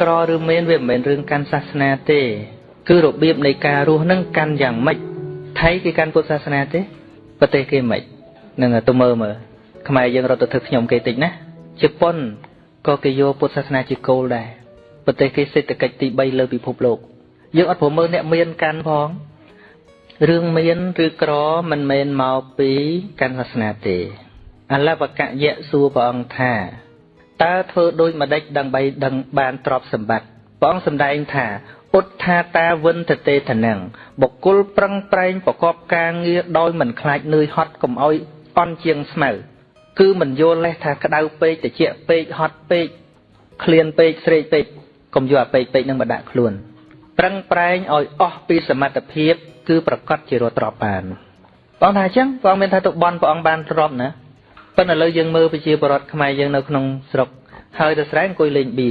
ក្រឬមានវាមិនមែនរឿងកាន់សាសនាទេ គឺរបៀបនៃការរស់នឹងកាន់យ៉ាងម៉េចថៃគេកាន់ពុទ្ធសាសនាទេប្រទេសគេមិននឹងទៅមើលមើលខ្មែរយើងរត់ទៅធ្វើខ្ញុំគេតិចណាជប៉ុនក៏គេយកពុទ្ធសាសនាជាគោលដែរប្រទេសគេសេដ្ឋកិច្ចទី3លើពិភពលោកយើងអត់ព្រមមើលអ្នកមានកាន់ផងរឿងមានឬក្រមិនមែនមកពីកាន់សាសនាទេអលវកយៈសួរព្រះអង្គថា តើធ្វើដូចម្ដេចដើម្បីដឹងបានទ្រព្យសម្បត្តិព្រះអង្គសម្ដែងថាឧទ្ថាតាវិនតទេធនំបុគ្គលប្រឹងប្រែងប្រកបការងារដោយមិនខ្លាចនឿយហត់កុំឲ្យអន់ជាងស្មៅគឺមិនយល់លេះថាក្តៅពេកតិចពេកហត់ពេកឃ្លានពេកស្រេកពេកកុំយកអាពេកពេកនឹងមកដាក់ខ្លួន ប្រឹងប្រែងឲ្យអស់ពីសមត្ថភាព គឺប្រកាសជារត់ទ្របបានបងថាអញ្ចឹងបងមានថាទៅបន់ព្រះអង្គបានទ្របណា ប៉ុន្តែឥឡូវយើងមើលប្រជាពលរដ្ឋខ្មែរយើងនៅក្នុងស្រុកហើយទៅស្រែអង្គុយលេងបៀ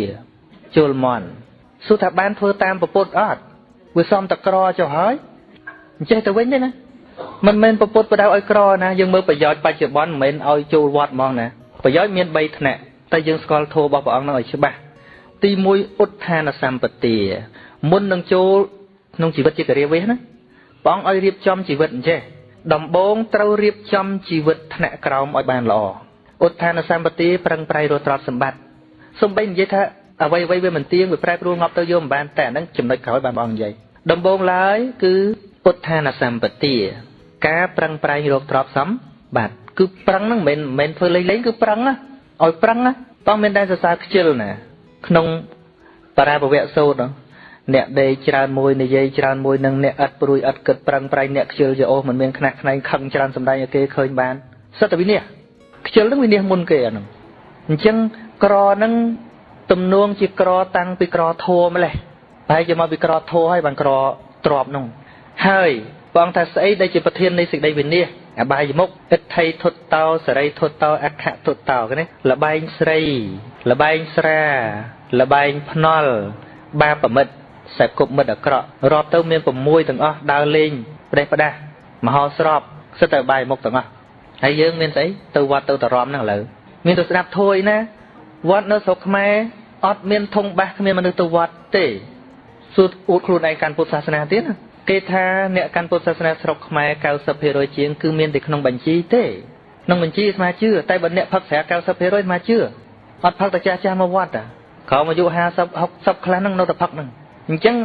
ជុលមន់សួរថាបានធ្វើតាមពពុទ្ធអត់វាសំតក្រចុះហើយអញ្ចេះទៅវិញទេណាមិនមែនពពុទ្ធបដៅឲ្យក្រណាយើងមើលប្រយោជន៍បច្ចុប្បន្នមិនមែនឲ្យចូលវត្តហ្មងណាប្រយោជន៍មាន3ថ្នាក់តែយើងស្គាល់ធម៌របស់ព្រះអង្គនឹងឲ្យច្បាស់ទី1ឧទ្ធានសម្បទាមុននឹងចូលក្នុងជីវិតជាករាវេសណាព្រះអង្គឲ្យរៀបចំជីវិតអញ្ចេះ ដំបូងត្រូវរៀបចំជីវិតថ្នាក់ក្រោមឲ្យបានល្អឧទ្ធានសម្បទាប្រឹងប្រែងរកទ្រព្យសម្បត្តិសំបីនិយាយថាអ្វីអ្វីវាមិនទៀងវាប្រែប្រួលងាប់ទៅយកមិនបានតែអាហ្នឹងចំណុចក្រោយបានបងនិយាយដំបូងឡើយគឺឧទ្ធានសម្បទាការប្រឹងប្រែងរកទ្រព្យសម្បត្តិគឺប្រឹងហ្នឹងមិនមែនធ្វើលេងលេងគឺប្រឹងណាឲ្យប្រឹងណាបងមានតែសរសើរខ្ជិលណាក្នុងបរាពវៈសូត្រ អ្នកដេកច្រើនមួយនិយាយច្រើនមួយនឹងអ្នកឥតព្រួយឥតគិតប្រឹងប្រែងអ្នកខ្ជិលយោអូមិនមានខ្នះខ្នែងខឹងច្រើនសម្ដែងឲ្យគេឃើញបានសិតតែវិនិច្ឆ័យខ្ជិលនឹងវិនិច្ឆ័យមុនគេអាហ្នឹងអញ្ចឹងក្រហ្នឹងទំនួងជាក្រតាំងពីក្រធัวម្លេះតែជាមកពីក្រធัวហើយបានក្រទ្របនោះហើយបងថាស្អីដែលជាប្រធាននៃសេចក្តីវិនិច្ឆ័យអបាយមុខអិដ្ឋិធុតតោសរីធុតតោអខធុតតោគេនេះលបែងស្រីលបែងស្រាលបែងភ្នល់បាបមិត្ត សែបគប់មិត្តអាក្រក់រាប់ទៅមាន6ទាំងអស់ដើរលេងប្រេះផ្ដាស់មហោស្រពសិតតែបាយមុខទាំងអស់ហើយយើងមានស្អីទៅវត្តទៅតរំហ្នឹងឥឡូវមានទៅស្ដាប់ធួយណាវត្តនៅស្រុកខ្មែរអត់មានធុងបាសគ្មានមនុស្សទៅវត្តទេសួរអួតខ្លួនឯងកាន់ពុទ្ធសាសនាទៀតណាគេថាអ្នកកាន់ពុទ្ធសាសនាស្រុកខ្មែរ90%ជាងគឺមានតែក្នុងបញ្ជីទេក្នុងបញ្ជីស្មាជឿតែបើអ្នកផឹកស្រា90%ស្មាជឿអត់ផឹកតែចាស់ចាស់មកវត្តតាក្រោមអាយុ50 60ខ្លះហ្នឹងនៅតែផឹកហ្នឹង អញ្ចឹង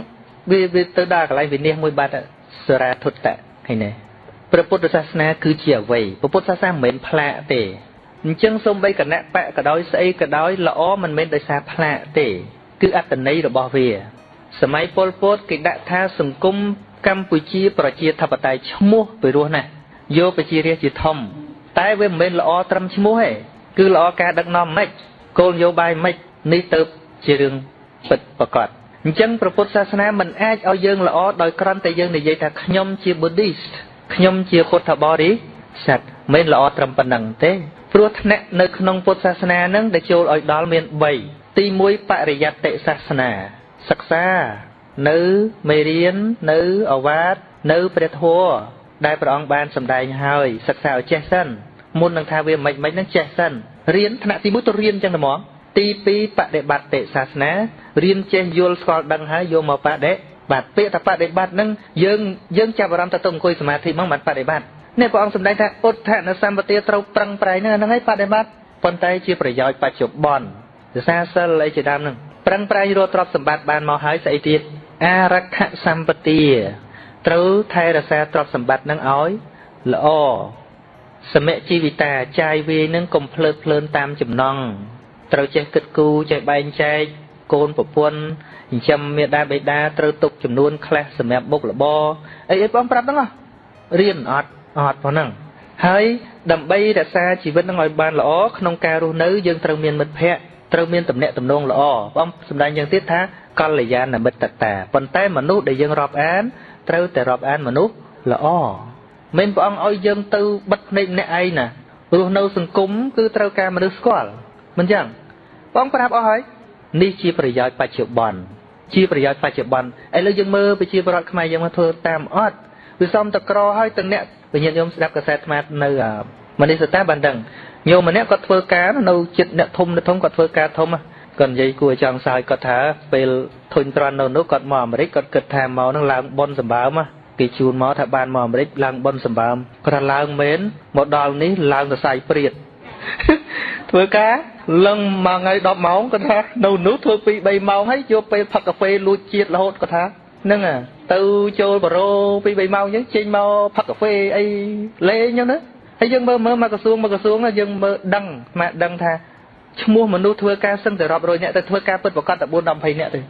វាវាទៅដល់កន្លែងវិនិច្ឆ័យមួយបាត់សរាធុតតឃើញទេព្រះពុទ្ធសាសនាគឺជាអ្វីព្រះពុទ្ធសាសនាមិនមែនផ្លាកទេអញ្ចឹងសូម្បីគណៈបកក៏ដោយស្អីក៏ដោយល្អមិនមែនដោយសារផ្លាកទេ គឺអត្តន័យរបស់វា សម័យប៉ុលពតគេដាក់ថាសង្គមកម្ពុជាប្រជាធិបតេយ្យឈ្មោះពីរោះណាស់យកប្រជារាស្ត្រជាធំ តែវាមិនមែនល្អត្រឹមឈ្មោះទេគឺល្អការដឹកនាំម៉េចគោលនយោបាយម៉េចនេះទៅជារឿងពិតប្រកប អញ្ចឹងព្រះពុទ្ធសាសនាមិនអាចឲ្យយើងល្អដោយគ្រាន់តែយើងនិយាយថាខ្ញុំជា Buddhist ខ្ញុំជាពុទ្ធបរិស័ទមិនល្អត្រឹមប៉ុណ្ណឹងទេព្រោះថ្នាក់នៅក្នុងពុទ្ធសាសនានឹងដែលចូលឲ្យដល់មាន3ទី1បរិយត្តិសាសនា សិក្សានៅមេរៀននៅអវាទនៅព្រះធម៌ដែលព្រះអង្គបានសម្ដែងហើយសិក្សាឲ្យចេះសិនមុននឹងថាវាមិនមិននឹងចេះសិនរៀនថ្នាក់ទី1ទៅរៀនចឹងតែហ្មង ទី2បដិបត្តិសាសនារៀនចេះយល់ស្គាល់ដឹងហើយយកមកបដិបត្តិពាក្យថាបដិបត្តិនឹងយើងយើងចាប់អារម្មណ៍ទៅទៅអង្គុយសមាធិហ្មងបានបដិបត្តិនេះព្រះអង្គសម្ដែងថាឧទ្ធនសម្បទាត្រូវប្រឹងប្រែងហ្នឹងហើយបដិបត្តិប៉ុន្តែជាប្រយោជន៍បច្ចុប្បន្នភាសាសិលអីជាដើមហ្នឹងប្រឹងប្រែងរកទ្រព្យសម្បត្តិបានមកហើយស្អីទៀតអរខសម្បទាត្រូវថែរក្សាទ្រព្យសម្បត្តិនឹងឲ្យល្អសមជីវិតាចាយវាយនឹងកុំភ្លើតភ្លើនតាមចំណង់ ត្រូវចេះគិតគូរចេះបែងចែកកូនប្រពន្ធចិញ្ចឹមមេដាបេដាត្រូវទុកចំនួនខ្លះសម្រាប់បុករបរអីអីបងប្រាប់ហ្នឹងរៀនអត់អត់ប៉ុណ្ណឹងហើយដើម្បីរក្សាជីវិតនឹងឲ្យបានល្អក្នុងការរស់នៅយើងត្រូវមានមិត្តភ័ក្តិត្រូវមានតំណែងតំណងល្អបងសម្ដែងយ៉ាងទៀតថាកល្យាណមិត្តតាប៉ុន្តែមនុស្សដែលយើងរាប់អានត្រូវតែរាប់អានមនុស្សល្អមិនព្រះអង្គឲ្យយើងទៅបិទភ្នែកម្នាក់ឯងណារស់នៅសង្គមគឺត្រូវការមនុស្សស្គាល់មិនចឹង បងប្រាប់អស់ហើយនេះជាប្រយោជន៍បច្ចុប្បន្នជាប្រយោជន៍បច្ចុប្បន្នឥឡូវយើងមើលប្រជាពលរដ្ឋខ្មែរយើងមកធ្វើតាមអត់វាសំតក្រហើយទាំងអ្នកវិញ្ញាណញោមស្ដាប់កសែតអាត្មានៅមនីសតាបានដឹងញោមម្នាក់គាត់ធ្វើការនៅចិត្តអ្នកធំអ្នកធំគាត់ធ្វើការធំគាត់និយាយគួរចង់សើចគាត់ថាពេលធុញទ្រាន់នៅនោះគាត់មកអាមេរិកគាត់គិតថាមកនឹងឡើងប៉ុនសម្បើមគេជូនមកថាបានមកអាមេរិកឡើងប៉ុនសម្បើមគាត់ថាឡើងមែនមកដល់នេះឡើងសរសៃព្រាត ធ្វើការលឹងមួយថ្ងៃ10ម៉ោងគាត់ថានៅនោះធ្វើពី3ម៉ោងហើយយកពេលផឹកកាហ្វេលួចជាតិរហូតគាត់ថាហ្នឹងទៅចូលបារោពី3ម៉ោងអញ្ចឹងចេញមកផឹកកាហ្វេអីលេងអញ្ចឹងណាហើយយើងមើលមើលមកក្រសួងមកក្រសួងយើងមើលដឹងមកដឹងថាឈ្មោះមនុស្សធ្វើការសឹងតែរាប់រយនាក់ទៅធ្វើការពិតប្រកបតែ4 10 20នាក់ទេ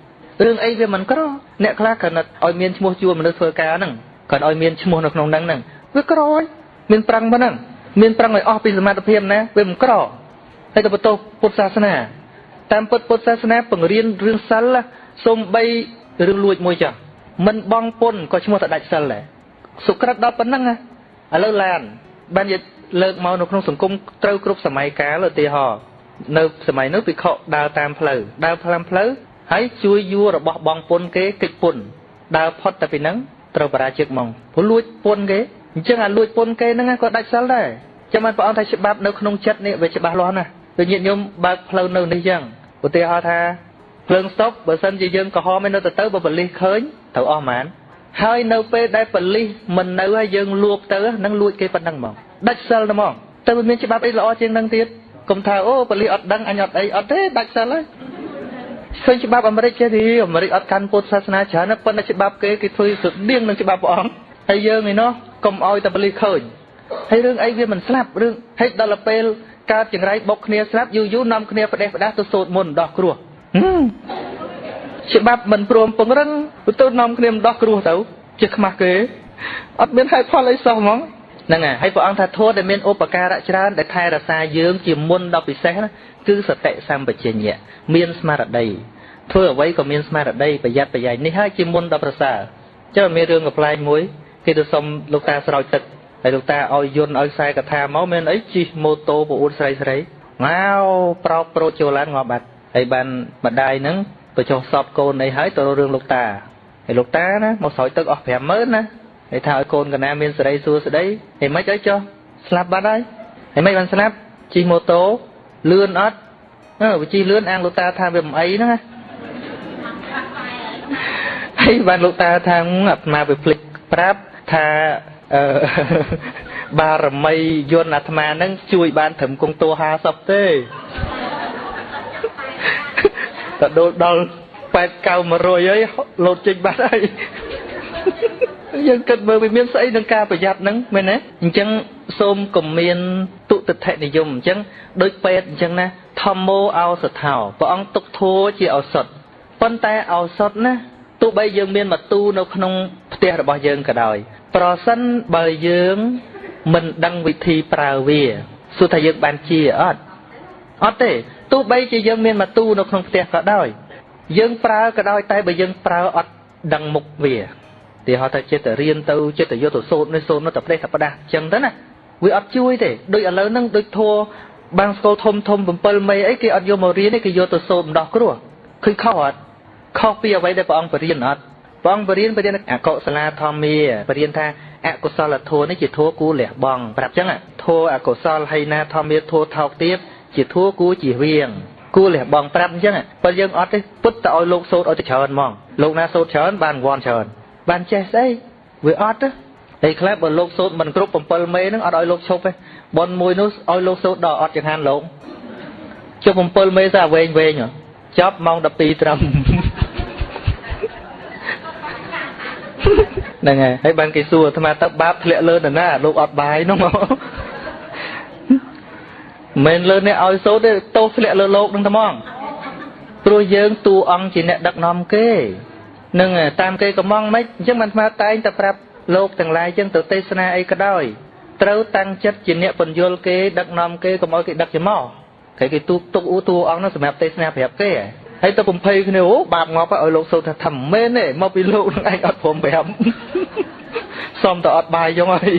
រឿងអីវាមិនក្រអ្នកខ្លះគ្រាន់តែឲ្យមានឈ្មោះជួមនុស្សធ្វើការហ្នឹងគ្រាន់ឲ្យមានឈ្មោះនៅក្នុងហ្នឹងហ្នឹងវាក្រហើយមានប្រឹងប៉ុណ្ណឹង មានប្រឹងឲ្យអស់ពីសមត្ថភាពណាវាមិនក្រហើយទៅបន្ទោសពុទ្ធសាសនាតាមពុទ្ធពុទ្ធសាសនាបង្រៀនរឿងសិលសូម្បីរឿងលួចមួយចាស់មិនបងពុនក៏ឈ្មោះតែដាច់សិលដែរសុក្រិតដល់ប៉ុណ្ណឹងណាឥឡូវឡានបានយកលើកមកនៅក្នុងសង្គមត្រូវគ្រប់សម័យកាលឧទាហរណ៍នៅសម័យនោះភិក្ខុដើរតាមផ្លូវដើរផ្លាំផ្លូវហើយជួយយួររបស់បងពុនគេកិច្ចពុនដើរផុតតែពីហ្នឹងត្រូវបរាជិកមកព្រោះលួចពុនគេ អញ្ចឹងអាលួចពុនគេហ្នឹងក៏ដាច់សិលដែរចាំបានព្រះអង្គថាច្បាប់នៅក្នុងចិត្តនេះវាច្បាស់លាស់ណាស់ដូចញាតិញោមបើកផ្លូវនៅនេះចឹងឧទាហរណ៍ថាភ្លើងស្តុបបើសិនជាយើងក្រហមឯនៅទៅទៅបើបលិសឃើញត្រូវអស់ហ្មងហើយនៅពេលដែលបលិសមិននៅហើយយើងលួបទៅនឹងលួចគេប៉ុណ្ណឹងហ្មងដាច់សិលហ្មងទៅមានច្បាប់អីល្អជាងនឹងទៀតកុំថាអូបលិសអត់ដឹងអញអត់អីអត់ទេដាច់សិលហើយឃើញច្បាប់អាមេរិកចេះទីអាមេរិកអត់កាន់ពុទ្ធសាសនាច្រើនប៉ុន្តែច្បាប់គេគេធ្វើស្តៀងនឹងច្បាប់ព្រះអង្គ ហើយយើងឯណោះកុំឲ្យតែបលិសឃើញហើយរឿងអីវាមិនស្លាប់រឿងហេតុដល់ពេលកើតចង្រៃបុកគ្នាស្លាប់យូរយូរនាំគ្នាផ្ដេសផ្ដាស់ទៅសូត្រមុនដោះគ្រោះច្បាប់មិនព្រមពង្រឹងទៅនាំគ្នាដោះគ្រោះទៅជាខ្មាស់គេអត់មានហេតុផលអីសោះហ្មងហ្នឹងហើយព្រះអង្គថាធម៌ដែលមានឧបការៈច្រើនដែលថែរក្សាយើងជាមុនដល់ពិសេសណាគឺសតិសម្បជញ្ញៈមានស្មារតីធ្វើអ្វីក៏មានស្មារតីប្រយ័ត្នប្រយែងនេះហើយជាមុនដល់ប្រសើរចុះមានរឿងកំ pl ែងមួយ គេទៅសុំលោកតាស្រោចទឹកហើយលោកតាឲ្យយន្តឲ្យខ្សែកថាមកមានអីជិះម៉ូតូប្អូនស្រីស្រីងៅប្រោកប្រូចចូលឡានងាប់បាត់ហើយបានម្ដាយហ្នឹងទៅចុះសពកូនអីហើយទៅរឿងលោកតាហើយលោកតាណាមកស្រោចទឹកអស់50000ណាហើយថាឲ្យកូនកណាមានសេរីសួស្តីហើយមិនអីចុះស្លាប់បាត់ហើយហើយមិនបានស្លាប់ជិះម៉ូតូលឿនអត់អឺវាជិះលឿនអាងលោកតាថាវាមិនអីហ្នឹងណាហើយបានលោកតាថាអាត្មាវាភ្លេចប្រាប់ ថាអឺបារមីយន្តអាត្មាហ្នឹងជួយបានត្រឹមគង់តួ50ទេតដូចដល់8 9 100ហើយលោតចេញបាត់ហើយយើងគិតមើលវាមានស្អីនឹងការប្រយ័ត្នហ្នឹងមែនទេអញ្ចឹងសូមកុំមានទុតិធិនិយមអញ្ចឹងដូចពេទ្យអញ្ចឹងណាធម្មោឱសថោព្រះអង្គទុកធัวជាឱសថប៉ុន្តែឱសថណាទោះបីយើងមានមកទូនៅក្នុងផ្ទះរបស់យើងក៏ដោយ ប្រសិនបើយើងមិនដឹងវិធីប្រើវាសួរថាយើងបានជាអត់អត់ទេទោះបីជាយើងមានមកទូនៅក្នុងផ្ទះក៏ដោយ យើងប្រើក៏ដោយតែបើយើងប្រើអត់ដឹងមុខវាទីហោថាចិត្តរៀនទៅចិត្តយកទៅសូត្រនេះសូត្រនោះតែផ្លេសតែផ្ដាស់អញ្ចឹងទៅណាវាអត់ជួយទេដូចឥឡូវហ្នឹងដូចធัวបាំងស្គលធំធំ7មេអីគេអត់យកមករៀនទេគេយកទៅសូត្រម្ដោះគ្រោះឃើញខុសអត់ខុសពីអ្វីដែលព្រះអង្គបរៀនអត់ ព្រះអង្គបរៀនបរៀនអកុសលាធម្មាបរៀនថាអកុសលធម៌នេះជាធម៌គួរលះបង់ប្រាប់ចឹងធម៌អកុសលហើយណាធម្មាធម៌ថោកទៀតជាធម៌គួរជាវៀងគួរលះបង់ប្រាប់អញ្ចឹងប៉ុន្តែយើងអត់ទេពុតទៅឲ្យលោកសូត្រឲ្យទៅច្រើនហ្មងលោកណាសូត្រច្រើនបានរង្វាន់ច្រើនបានចេះស្អីវាអត់ទេតែខ្លះបើលោកសូត្រមិនគ្រប់7មេហ្នឹងអត់ឲ្យលោកឈប់ទេប៉ុនមួយនោះឲ្យលោកសូត្រដល់អត់ចង្ហាន់លោកជប់7មេសាវែងវែងចប់ម៉ោង12ត្រឹម ហ្នឹងហើយហើយបានគេសួរអាត្មាទៅបាបធ្លាក់លើនរណាលោកអត់បាយនោះមកមិនលើអ្នកឲ្យសូត្រទេទោសធ្លាក់លើលោកនឹងត្មងព្រោះយើងតួអង្គជាអ្នកដឹកនាំគេនឹងតាមគេកំងមិនអញ្ចឹងបានអាត្មាតែងតែប្រាប់លោកទាំងឡាយចឹងទៅទេសនាអីក៏ដោយត្រូវតាំងចិត្តជាអ្នកបញ្យលគេដឹកនាំគេកុំឲ្យគេដឹកច្មកគេគេទូទុកអ៊ូតួអង្គនោះសម្រាប់ទេសនាប្រាប់គេហើ យទៅបំភ័យគ្នាអូបាបងាប់ឲ្យលោកសូត្រថាថាមិនមែនទេមកពីលោកនឹងឯងអត់ព្រមប្រាប់សុំតែអត់បាយយងហើយ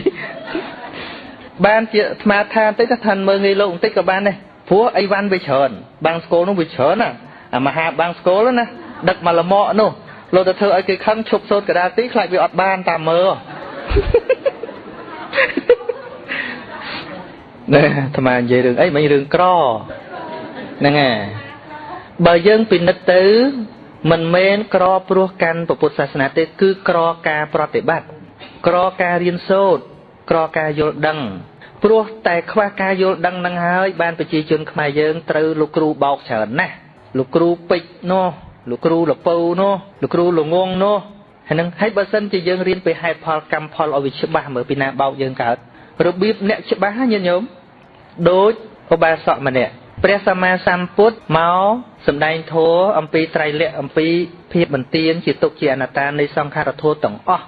បានជាអាត្មាថាបន្តិចថាឋានមើងងាយលោកបន្តិចក៏បានដែរព្រោះអីវ៉ាន់វាច្រើនបាំងស្គលនោះវាច្រើនណាអាមហាបាំងស្គលណាដឹកមកលមកនោះលោកទៅធ្វើឲ្យគេខឹងឈប់សូត្រកដាលទីខ្លាចវាអត់បានតាមមើលណែអាត្មានិយាយរឿងអីមិនរឿងក្រហ្នឹងហើយ បើយើងពិនិត្យទៅ មិនមែនក្រព្រោះកាន់ពុទ្ធសាសនាទេ គឺក្រការប្រតិបត្តិក្រការរៀនសូត្រក្រការយល់ដឹងព្រោះតែខ្វះការយល់ដឹងនឹងហើយបានប្រជាជនខ្មែរយើងត្រូវលោកគ្រូបោកច្រើនណាស់លោកគ្រូពេជ្រនោះលោកគ្រូលពៅនោះលោកគ្រូលងងនោះហើយនឹងហើយបើសិនជាយើងរៀនពីហេតុផលកម្មផលឲ្យវាច្បាស់មើលពីណាបោកយើងកើតរបៀបអ្នកច្បាស់ញាតិញោមដូចឧបាសកម្នាក់ ព្រះសម្មាសម្ពុទ្ធមកសម្ដែងធម៌អំពីត្រៃលក្ខអំពីភាពបន្ទានជាទុកជាអនត្តានៃសង្ខារធម៌ទាំងអស់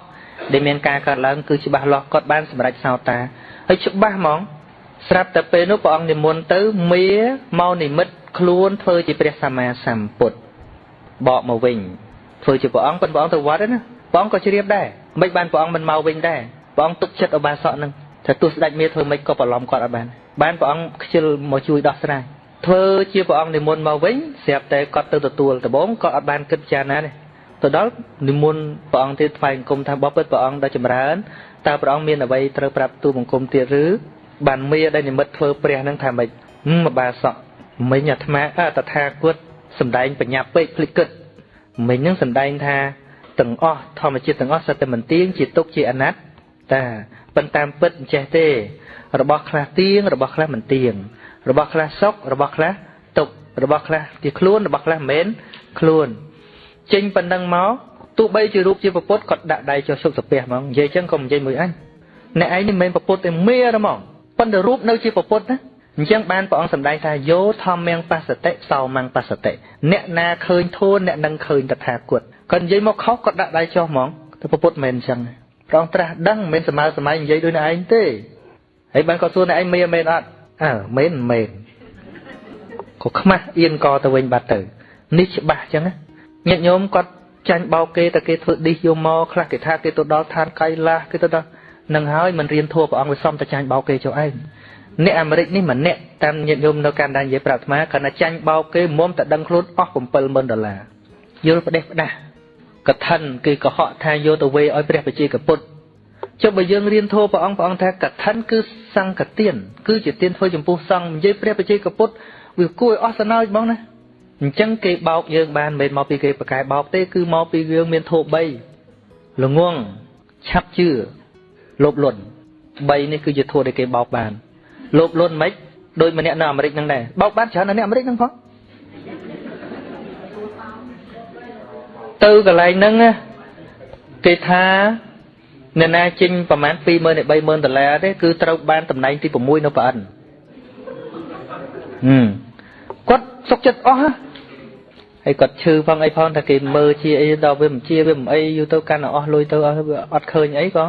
ដែលមានការកើតឡើងគឺច្បាស់លាស់គាត់បានសម្រេចសោតាហើយច្បាស់ហ្មងស្រាប់តែពេលនោះព្រះអង្គនិមន្តទៅមាមកនិមិត្តខ្លួនធ្វើជាព្រះសម្មាសម្ពុទ្ធបកមកវិញធ្វើជាព្រះអង្គប៉ុន្តែព្រះអង្គទៅវត្តណាព្រះអង្គក៏ជ្រាបដែរមិនបានព្រះអង្គមិនមកវិញដែរព្រះអង្គទុកចិត្តឧបាសកនឹងថាទោះស្ដេចមាធ្វើមិនក៏ប្រឡំគាត់អត់បានបានព្រះអង្គខ្ជិលមកជួយដោះស្រាយ ធ្វើជាព្រះអង្គនិមន្តមកវិញស្រាប់តែគាត់ទៅទទួលដំបងគាត់អត់បានគិតចារណាទេទៅដល់និមន្តព្រះអង្គទៀតថ្វាយបង្គំថាបបិទ្ធព្រះអង្គដ៏ចម្រើនតើព្រះអង្គមានអ្វីត្រូវប្រាប់ទូបង្គំទៀតឬបានមាដែលនិមិត្តធ្វើព្រះនឹងថាម៉េចមកបាសក់មិញអាត្មាអតថាគតសំដែងបញ្ញាពេកភ្លេចគិតមិញនឹងសំដែងថាទាំងអស់ធម្មជាតិទាំងអស់សត្វតែមិនទៀងជាទុកជាអនត្តាប៉ុន្តែតាមពិតមិនចេះទេ របស់ខ្លះទៀងរបស់ខ្លះមិនទៀង របស់ខ្លះសុខរបស់ខ្លះទុករបស់ខ្លះជាខ្លួនរបស់ខ្លះមិនមែនខ្លួនចេញប៉ុណ្ណឹងមកទោះបីជារូបជាពុទ្ធគាត់ដាក់ដៃចុះសុខសាពះហ្មងនិយាយចឹងក៏និយាយមួយអញអ្នកឯងនេះមិនមែនពុទ្ធទេមេហ្មងប៉ុន្តែរូបនៅជាពុទ្ធណាអញ្ចឹងបានព្រះអង្គសម្ដែងថាយោធម្មងបសតិសោមងបសតិអ្នកណាឃើញធូនអ្នកនឹងឃើញតថាគតគាត់និយាយមកខុសគាត់ដាក់ដៃចុះហ្មងទៅពុទ្ធមិនអញ្ចឹងព្រះអង្គត្រាស់ដឹងមិនមែនសម័យសម័យនិយាយដូចអ្នកឯងទេហើយបានគាត់សួរអ្នកឯងមេមែនអត់ អើមែនមែនក៏ខ្មាស់អៀនកទៅវិញបាត់ទៅនេះច្បាស់អញ្ចឹងញាតិញោមគាត់ចាញ់បោកគេតែគេធ្វើឌីសយកមកខ្លះគេថាគេទៅដល់ឋានកៃឡាសគេទៅដល់នឹងហើយមិនរៀនធัวព្រះអង្គវាសំតែចាញ់បោកគេចុះឯងអ្នកអាមេរិកនេះម្នាក់តាមញាតិញោមនៅកាណាដានិយាយប្រាប់អាត្មាគាត់ថាចាញ់បោកគេមុំតែដឹងខ្លួនអស់70000ដុល្លារយល់ផ្ដេសផ្ដាស់កថាគេកុហកថាយកទៅវេឲ្យព្រះបជាកពុទ្ធ ចុះបើយើងរៀនធម៌ព្រះអង្គព្រះអង្គថាកថាគឺសង្កទានគឺជាទានធ្វើចំពោះសង្ឃនិយាយព្រះបជាកពុទ្ធវាគួរឲ្យអស់សណោចហ្មងណាអញ្ចឹងគេបោកយើងបានមិនមកពីគេប្រកែបោកទេគឺមកពីយើងមានធម៌3ល្ងងឆាប់ជឿលោភលន់3នេះគឺជាធម៌ដែលគេបោកបានលោភលន់មិនដូចម្នាក់នៅអាមេរិកហ្នឹងដែរបោកបានច្រើននៅអាមេរិកហ្នឹងផងទៅកន្លែងហ្នឹងគេថា អ្នកណាចេញប្រហែល20000ទៅ30000ដុល្លារទេគឺត្រូវបានតំណែងទី6នៅប្រអិនហឹមគាត់សុកចិត្តអស់ហើយគាត់ឈឺផងអីផងថាគេមើលជាអីដល់វាមិនជាវាមិនអីយូរទៅកាន់តែអស់លុយទៅអស់វាអត់ឃើញអីក៏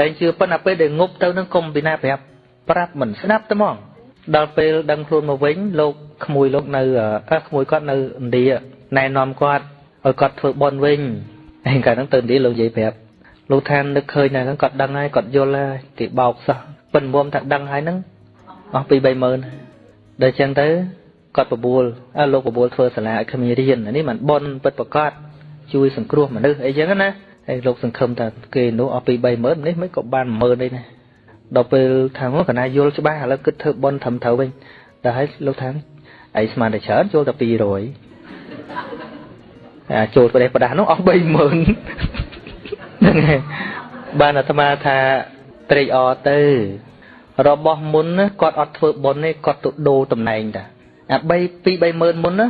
លែងជឿប៉ុន្តែពេលដែលងប់ទៅនឹងកុំពីណាប្រាប់ប្រាប់មិនស្ដាប់ទៅហ្មងដល់ពេលដឹងខ្លួនមកវិញលោកក្មួយលោកនៅអើក្មួយគាត់នៅឥណ្ឌាណែនាំគាត់ឲ្យគាត់ធ្វើបន់វិញហើយកាលហ្នឹងទៅឥណ្ឌាលោកនិយាយប្រាប់ លោកថានឹកឃើញតែហ្នឹងគាត់ដឹងហើយគាត់យល់ហើយគេបោកសោះប៉ិនមុំថាដឹងហើយហ្នឹងអស់ពី30000ដល់ចឹងទៅគាត់បបួលអើលោកបបួលធ្វើសាលាឲ្យគ្មានរៀននេះមិនបនពិតប្រកបជួយសង្គ្រោះមនុស្សអីចឹងណាហើយលោកសង្ឃឹមថាគេនោះអស់ពី30000នេះមិនក៏បាន10000នេះណាដល់ពេលថាមកកណាយល់ច្បាស់ឥឡូវគិតធ្វើបនត្រឹមត្រូវវិញដល់ហើយលោកថាអីស្មានតែច្រើនចូលតែ200អាចូលប្រទេសប្រដាស់នោះអស់30000 ហ្នឹងហើយបានអាត្មាថាត្រេកអរទៅ របស់មុនគាត់អត់ធ្វើបន់ទេគាត់ទៅដូរតំណែងតាអា3 2 30000មុនណា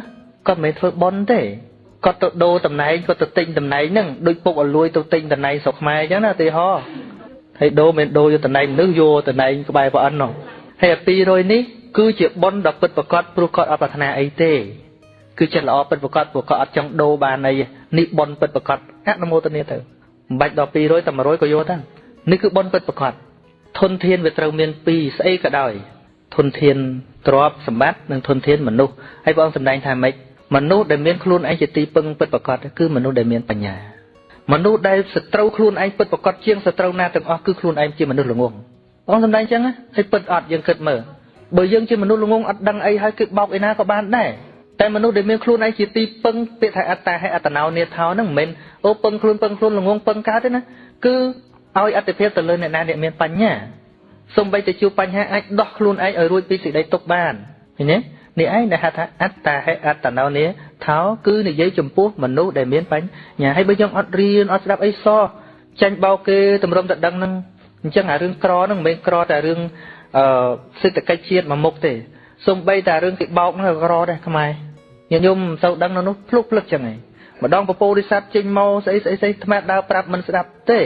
គាត់មិនមែនធ្វើបន់ទេគាត់ទៅដូរតំណែងគាត់ទៅទិញតំណែងហ្នឹងដូចពុកឲ្យលួយទៅទិញតំណែងស្រុកខ្មែរអញ្ចឹងណាឧទាហរណ៍ហើយដូរមិនដូរយកតំណែងមនុស្សយកតំណែងក្បែរប្រអិននោះហើយអា200នេះគឺជាបន់ដ៏ពិតប្រកបព្រោះគាត់អត់ប្រាថ្នាអីទេគឺចិត្តល្អពិតប្រកបព្រោះគាត់អត់ចង់ដូរបានអីនេះបន់ពិតប្រកបអនុមោទនាទៅ មិនបាច់ដល់200តែ100ក៏យកទៅនេះគឺបន់ពិតប្រកបធនធានវាត្រូវមាន2ស្អីក៏ដោយធនធានទ្រព្យសម្បត្តិនិងធនធានមនុស្សហើយព្រះអង្គសម្ដែងថាម៉េចមនុស្សដែលមានខ្លួនឯងជាទីពឹងពិតប្រាកដគឺមនុស្សដែលមានបញ្ញាមនុស្សដែលសត្រូវខ្លួនឯងពិតប្រាកដជាងសត្រូវណាទាំងអស់គឺខ្លួនឯងជាមនុស្សល្ងងបងសម្ដែងចឹងហើយពិតអត់យើងគិតមើលបើយើងជាមនុស្សល្ងងអត់ដឹងអីហើយគឺបោកឯណាក៏បានដែរ តែមនុស្សដែលមានខ្លួនឯងជាទីពឹងពាក្យថាអត្តាហេអត្តណោនេថោហ្នឹងមិនមែនអូពឹងខ្លួនពឹងខ្លួនល្ងងពឹងកើតទេណាគឺឲ្យអត្តភាពទៅលើអ្នកណាអ្នកមានបញ្ញាសំបីតែជួបបញ្ហាអាចដោះខ្លួនឯងឲ្យរួចពីសេចក្តីទុក្ខបានឃើញទេនេះឯងដែលហៅថាអត្តាហេអត្តណោនេថោគឺនិយាយចំពោះមនុស្សដែលមានបញ្ញាហើយបើយើងអត់រៀនអត់ស្ដាប់អីសោះចាញ់បោកគេតម្រុំតែដឹងហ្នឹងអញ្ចឹងអារឿងក្រហ្នឹងមិនមែនក្រតែរឿងអឺសេដ្ឋកិច្ចជាតិមួយមុខទេសំបីតែរឿងគេបោកហ្នឹងក្រដែរខ្មែរ ញាតិញោមមិនសូវដឹងនៅនោះភ្លុកភ្លឹកចឹងឯងម្ដងពពោរិស័តចេញមកស្អីស្អីស្អីថ្មដើរប្រាប់មិនស្ដាប់ទេ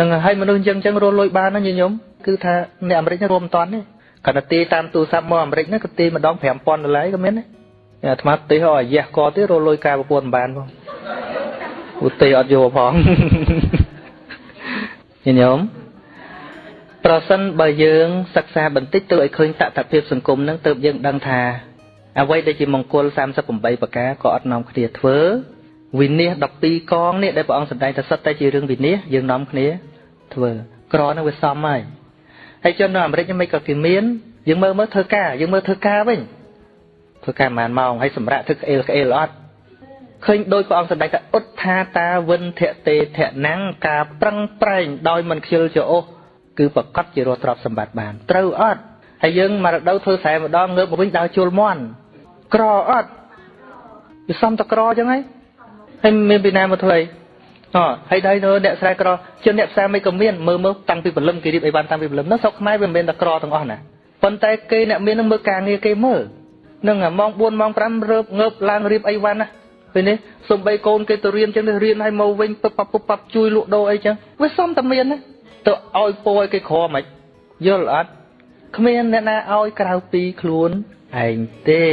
នឹងហើយមនុស្សអញ្ចឹងអញ្ចឹងរស់លុយបានណាញាតិញោមគឺថាអ្នកអាមេរិករួមមិនតាន់ទេគាត់ទៅទីតាមទូរស័ព្ទមកអាមេរិកហ្នឹងក៏ទីម្ដង5000ដុល្លារក៏មានដែរអាត្មាទីហោអាយ៉ះក៏ទៀតរលុយការប្រពន្ធបានផងឧទាអត់យកផងញញោមប្រសិនបើយើងសិក្សាបន្តិចទៅឲ្យឃើញតថភាពសង្គមហ្នឹងទើបយើងដឹងថា អ្វីដែលជាមង្គល38ប្រការក៏អត់នាំគ្នាធ្វើវិនិច្ឆ័យ12កងនេះដែលព្រះអង្គសម្ដែងថាសិតតែជារឿងវិនិច្ឆ័យយើងនាំគ្នាធ្វើក្រហ្នឹងវាសមហើយហើយជននៅអាមេរិកមិនក៏គេមានយើងមើលមើលធ្វើការយើងមើលធ្វើការវិញធ្វើការប្រហែលម៉ោងហើយសម្រាប់ធ្វើក្អេលក្អេលអត់ឃើញដោយព្រះអង្គសម្ដែងថាឧទ្ថាតាវិនធតេធនាំងការប្រឹងប្រែងដោយមិនខ្ជិលច្រអូសគឺប្រកាសជារស់ទ្រព្យសម្បត្តិបាន ត្រូវអត់ហើយយើងមករដូវធ្វើស្រែម្ដងងើបមកវិញដើរជុលមន់ ក្រអត់វាសំតក្រអញ្ចឹងហើយហើយមានពីណាមកធ្វើអីអហើយដៃទៅអ្នកស្រែក្រជាអ្នកផ្សារមិនក៏មានមើលមើលតាំងពីព្រលឹមគេរៀបអីបានតាំងពីព្រលឹមនោះស្រុកខ្មែរវាមិនមែនតែក្រទាំងអស់ណាប៉ុន្តែគេអ្នកមាននឹងមើលការងារគេមើលនឹងម៉ោង4ម៉ោង5រើបងើបឡើងរៀបអីវ៉ាន់ណាពេលនេះសំបីកូនគេទៅរៀនចឹងទៅរៀនឲ្យមកវិញពឹបពុបប៉ាប់ជួយលក់ដូរអីចឹងវាសំតែមានណាទៅឲ្យពោឲ្យគេក្រមិនយល់អត់គ្មានអ្នកណាឲ្យក្រៅពីខ្លួន ឯងទេ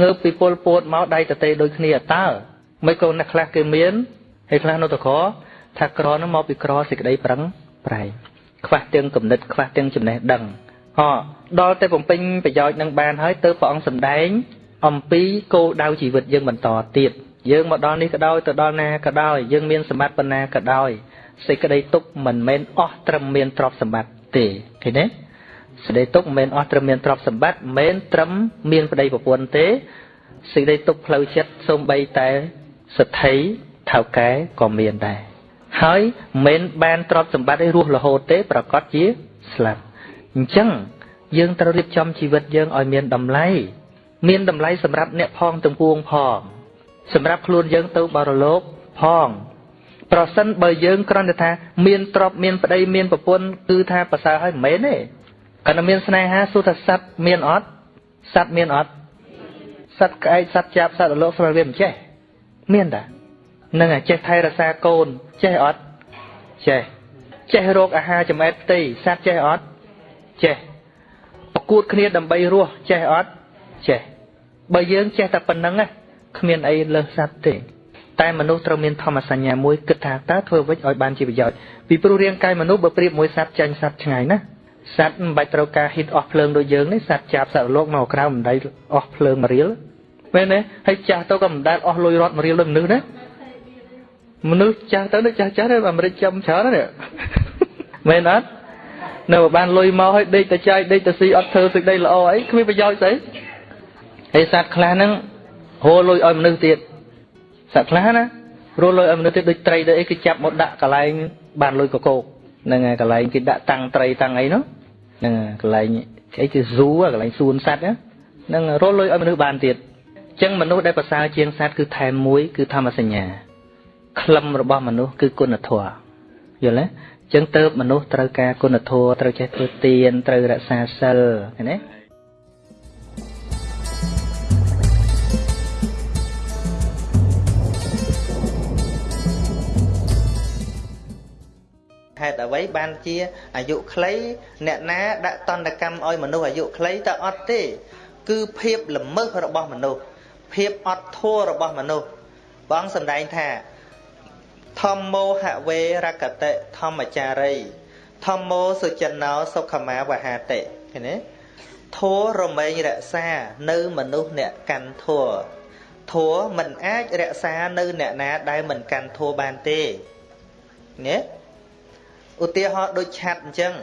ងើបពីពលពោតមកដៃតេដូចគ្នាតើមិនក៏អ្នកខ្លះគេមានហើយខ្លះនៅតក្រថាក្រនោះមកពីក្រសេចក្តីប្រឹងប្រែងខ្វះទាំងគំនិតខ្វះទាំងចំណេះដឹងអដល់តែបំពេញប្រយោជន៍នឹងបានហើយទៅព្រះអង្គសម្ដែង អំពីគោលដៅជីវិតយើងបន្តទៀតយើងមកដល់នេះក៏ដោយទៅដល់ណាក៏ដោយយើងមានសម្បត្តិប៉ុណ្ណាក៏ដោយសេចក្តីទុកមិនមែនអស់ត្រឹមមានទ្រព្យសម្បត្តិទេឃើញទេ សេចក្តីទុកមិនមែនអស់ត្រឹមមានទ្រព្យសម្បត្តិមិនមែនត្រឹមមានប្តីប្រពន្ធទេសេចក្តីទុកផ្លូវចិត្តសូម្បីតែសទ្ធិថៅកែក៏មានដែរហើយមិនមែនបានទ្រព្យសម្បត្តិឲ្យរស់រហូតទេ ប្រកាសជាស្លាប់អញ្ចឹងយើងត្រូវរៀបចំជីវិតយើងឲ្យមានតម្លៃមានតម្លៃសម្រាប់អ្នកផងទាំងពួងផង សម្រាប់ខ្លួនយើងទៅបរលោកផងប្រសិនបើយើងគ្រាន់តែថា មានទ្រព្យមានប្តីមានប្រពន្ធគឺថាប្រសើរហើយមិនមែនទេ គាត់តែមានស្នេហាសុទ្ធសត្វមានអត់សត្វមានអត់សត្វក្អែកសត្វចាប់សត្វរលកស្មើវាមិនចេះមានតានឹងចេះថែរក្សាកូនចេះអត់ចេះចេះរកអាហារចំណែកផ្ទៃសត្វចេះអត់ចេះប្រកួតគ្នាដើម្បីរស់ចេះអត់ចេះបើយើងចេះតែប៉ុណ្្នឹងណាគ្មានអីលើសសត្វទេតែមនុស្សត្រូវមានធម្មសញ្ញាមួយគិតថាតើធ្វើវិញឲ្យបានជាប្រយោជន៍ពីព្រោះរាងកាយមនុស្សបើប្រៀបមួយសត្វចាញ់សត្វឆ្ងាយណា សត្វមិនបាច់ត្រូវការហ៊ីតអស់ភ្លើងដូចយើងទេសត្វចាប់សត្វលោកមកក្រៅមិនដៃអស់ភ្លើងមួយរៀលមែនទេហើយចាស់ទៅក៏មិនដែលអស់លុយរត់មួយរៀលដូចមនុស្សណាមនុស្សចាស់ទៅដូចចាស់ចាស់ទេអាមេរិកចាំច្រើនណាមែនអត់នៅបានលុយមកហើយដេកទៅចាយដេកទៅស៊ីអត់ធ្វើសេចក្តីល្អអីគ្មានប្រយោជន៍ស្អីហើយសត្វខ្លះហ្នឹងហូរលុយឲ្យមនុស្សទៀតសត្វខ្លះណារលុយឲ្យមនុស្សទៀតដូចត្រីដូចអីគេចាប់មកដាក់កន្លែងបានលុយកកោក ហ្នឹងហើយកន្លែងគេដាក់តាំងត្រីតាំងអីនោះហ្នឹងកន្លែងអីគេស៊ូកន្លែងសួនសត្វហ្នឹងរលុយឲ្យមនុស្សបានទៀតអញ្ចឹងមនុស្សដែលប្រសើរជាងសត្វគឺថែមមួយគឺធម្មសញ្ញាក្លឹមរបស់មនុស្សគឺគុណធម៌យល់ទេចឹងទៅមនុស្សត្រូវការគុណធម៌ត្រូវចេះធ្វើទានត្រូវរក្សាសិលឃើញទេ ហេតុអ្វីបានជាអាយុខ្លីអ្នកណាដាក់តន្តកម្មឲ្យមនុស្សអាយុខ្លីតើអត់ទេ គឺភាពល្មើសរបស់មនុស្សភាពអត់ធម៌របស់មនុស្សបងសម្ដែងថាធម្មោហវេរកតិធម្មចារីធម្មោសុចិណោសុខមាវហាតិឃើញទេធัวរមែងរក្សានៅមនុស្សអ្នកកាន់ធัวធัวមិនអាចរក្សានៅអ្នកណាដែលមិនកាន់ធัวបានទេណា ឧទាហរណ៍ដូចឆាត់អញ្ចឹង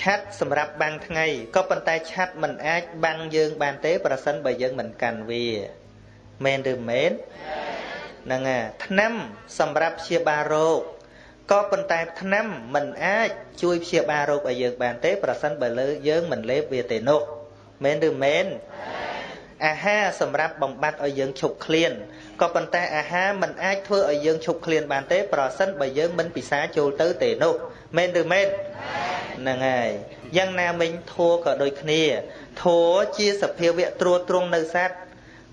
ឆាត់សម្រាប់បាំងថ្ងៃក៏ប៉ុន្តែឆាត់មិនអាចបាំងយើងបានទេ ប្រសិនបើយើងមិនកាន់វាមែនឬមែនហ្នឹងហើយថ្នាំសម្រាប់ព្យាបាលរោគក៏ប៉ុន្តែថ្នាំមិនអាចជួយព្យាបាលរោគឲ្យយើងបានទេ ប្រសិនបើលើយើងមិនលេបវាទេនោះមែនឬមែនអាហារសម្រាប់បំបត្តិឲ្យយើងឈប់ឃ្លាន ក៏ប៉ុន្តែអាហារមិនអាចធ្វើឲ្យយើងឈប់ឃ្លានបានទេប្រសិនបើយើងមិនពិសាចូលទៅទេនោះមែនឬមែនហ្នឹងហើយយ៉ាងណាមិញធัวក៏ដូចគ្នាធัวជាសភាវៈត្រួតត្រងនៅសត្វ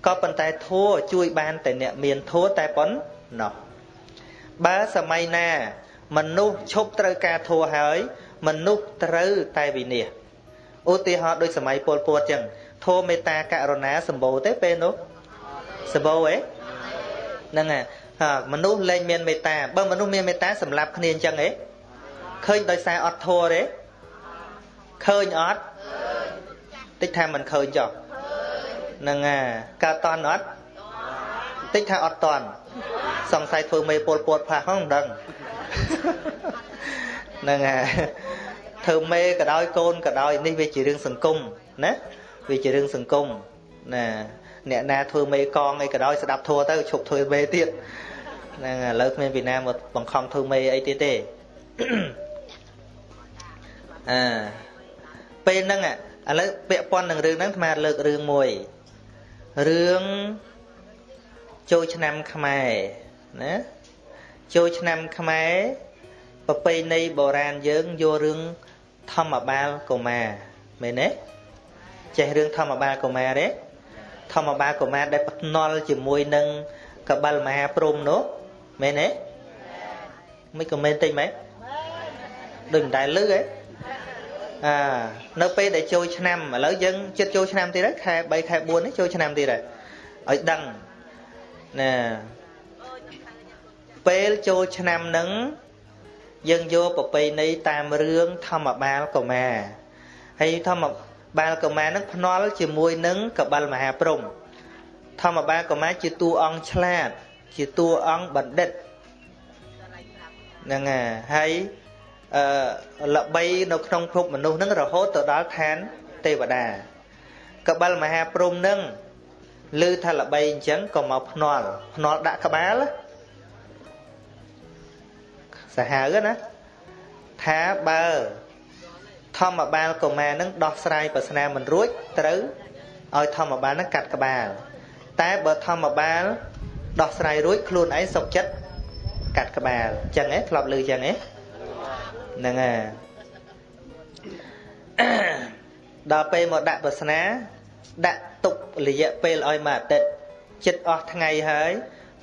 ក៏ប៉ុន្តែធัวជួយបានតែអ្នកមានធัวតែប៉ុណ្ណោះបើសម័យណា មនុស្សឈប់ត្រូវការធัวហើយ មនុស្សត្រូវតែវិនិច្ឆ័យឧទាហរណ៍ដូចសម័យពលពតចឹងធម៌មេត្តាករុណាសម្បូរទេពេលនោះសម្បូរហ៎ ហ្នឹងហើយមនុស្សលែងមានមេត្តាបើមនុស្សមានមេត្តាសម្លាប់គ្នាអញ្ចឹងហ៎ឃើញដោយសារអត់ធម៌ទេឃើញអត់តិចថាមិនឃើញចុះហ្នឹងហើយកើតតន់អត់តិចថាអត់តន់សង្ស័យធ្វើមេពលពតផាសហ្នឹងមិនដឹងហ្នឹងហើយធ្វើមេក៏ដោយកូនក៏ដោយនេះវាជារឿងសង្គមណាវាជារឿងសង្គមណា អ្នកណាធ្វើមេកងអីក៏ដោយស្ដាប់ធัวទៅឈប់ធ្វើមេទៀតហ្នឹងឥឡូវគ្មានពីណាមកបង្ខំធ្វើមេអីទៀតទេអើពេលហ្នឹងឥឡូវពាក់ព័ន្ធនឹងរឿងហ្នឹងអាលើករឿងមួយរឿងចូលឆ្នាំខ្មែរណាចូលឆ្នាំខ្មែរប្រពៃណីបុរាណយើងយករឿងធម្មបាលកុមារមែនទេចេះរឿងធម្មបាលកុមារទេ ធម្មបាលកុមារដែលភ្នល់ជាមួយនឹងកបិលមហាព្រំនោះមែនទេមិនក៏មែនតិចមែនដូចមិនដែលលឺហ៎អានៅពេលដែលចូលឆ្នាំឥឡូវយើងចិត្តចូលឆ្នាំទៀតហើយខែ3ខែ4នេះចូលឆ្នាំទៀតហើយឲ្យដឹងណាពេលចូលឆ្នាំនឹងយើងយកប្រពៃណីតាមរឿងធម្មបាលកុមារហើយធម្ម បាលកុមារនឹងភ្នាល់ជាមួយនឹងកបិលមហាព្រំធម្មបាលកុមារជាតួអង្គឆ្លាត ជាតួអង្គបណ្ឌិតហ្នឹងហើយអឺល្បីនៅក្នុងភពមនុស្សនឹងរហូតទៅដល់ឋានទេវតាកបិលមហាព្រំនឹងឮថាល្បីអញ្ចឹងក៏មកភ្នាល់ភ្នាល់ដាក់ក្បាលសាហាវណាថាបើ ធម្មបាលកុមារនឹងដោះស្រាយប្រស្នាមិនរួចត្រូវឲ្យធម្មបាលនឹងកាត់ក្បាល តែបើធម្មបាលដោះស្រាយរួចខ្លួនឯងសុខចិត្តកាត់ក្បាលអញ្ចឹងឯងធ្លាប់ឮអញ្ចឹងឯងហ្នឹងហើយដល់ពេលមកដាក់ប្រស្នាដាក់ទុករយៈពេលឲ្យមួយអាទិត្យចិត្តអស់ថ្ងៃហើយ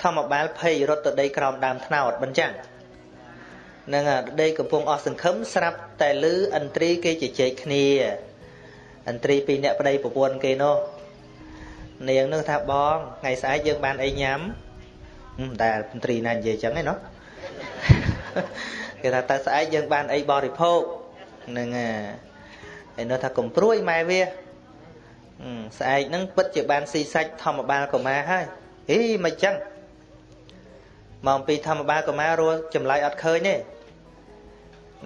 ធម្មបាលភ័យរត់ទៅដីក្រោមដើមថ្នោតមិនចឹង នឹងដេកកំពុងអស់សង្ឃឹមស្រាប់តែលឺឥន្ទ្រីគេជជែកគ្នាឥន្ទ្រីពីរអ្នកប្តីប្រពន្ធគេនោះនាងនឹងថាបងថ្ងៃស្អែកយើងបានអីញ៉ាំតែឥន្ទ្រីណានិយាយចឹងឯណោះគេថាតើស្អែកយើងបានអីបរិភោគនឹងហើយនោះថាកុំព្រួយម៉ែវាស្អែកហ្នឹងពិតជាបានស៊ីសាច់ធម្មបាលកុមារហើយហីមិនចឹងមកពីធម្មបាលកុមាររស់ចម្លើយអត់ឃើញទេ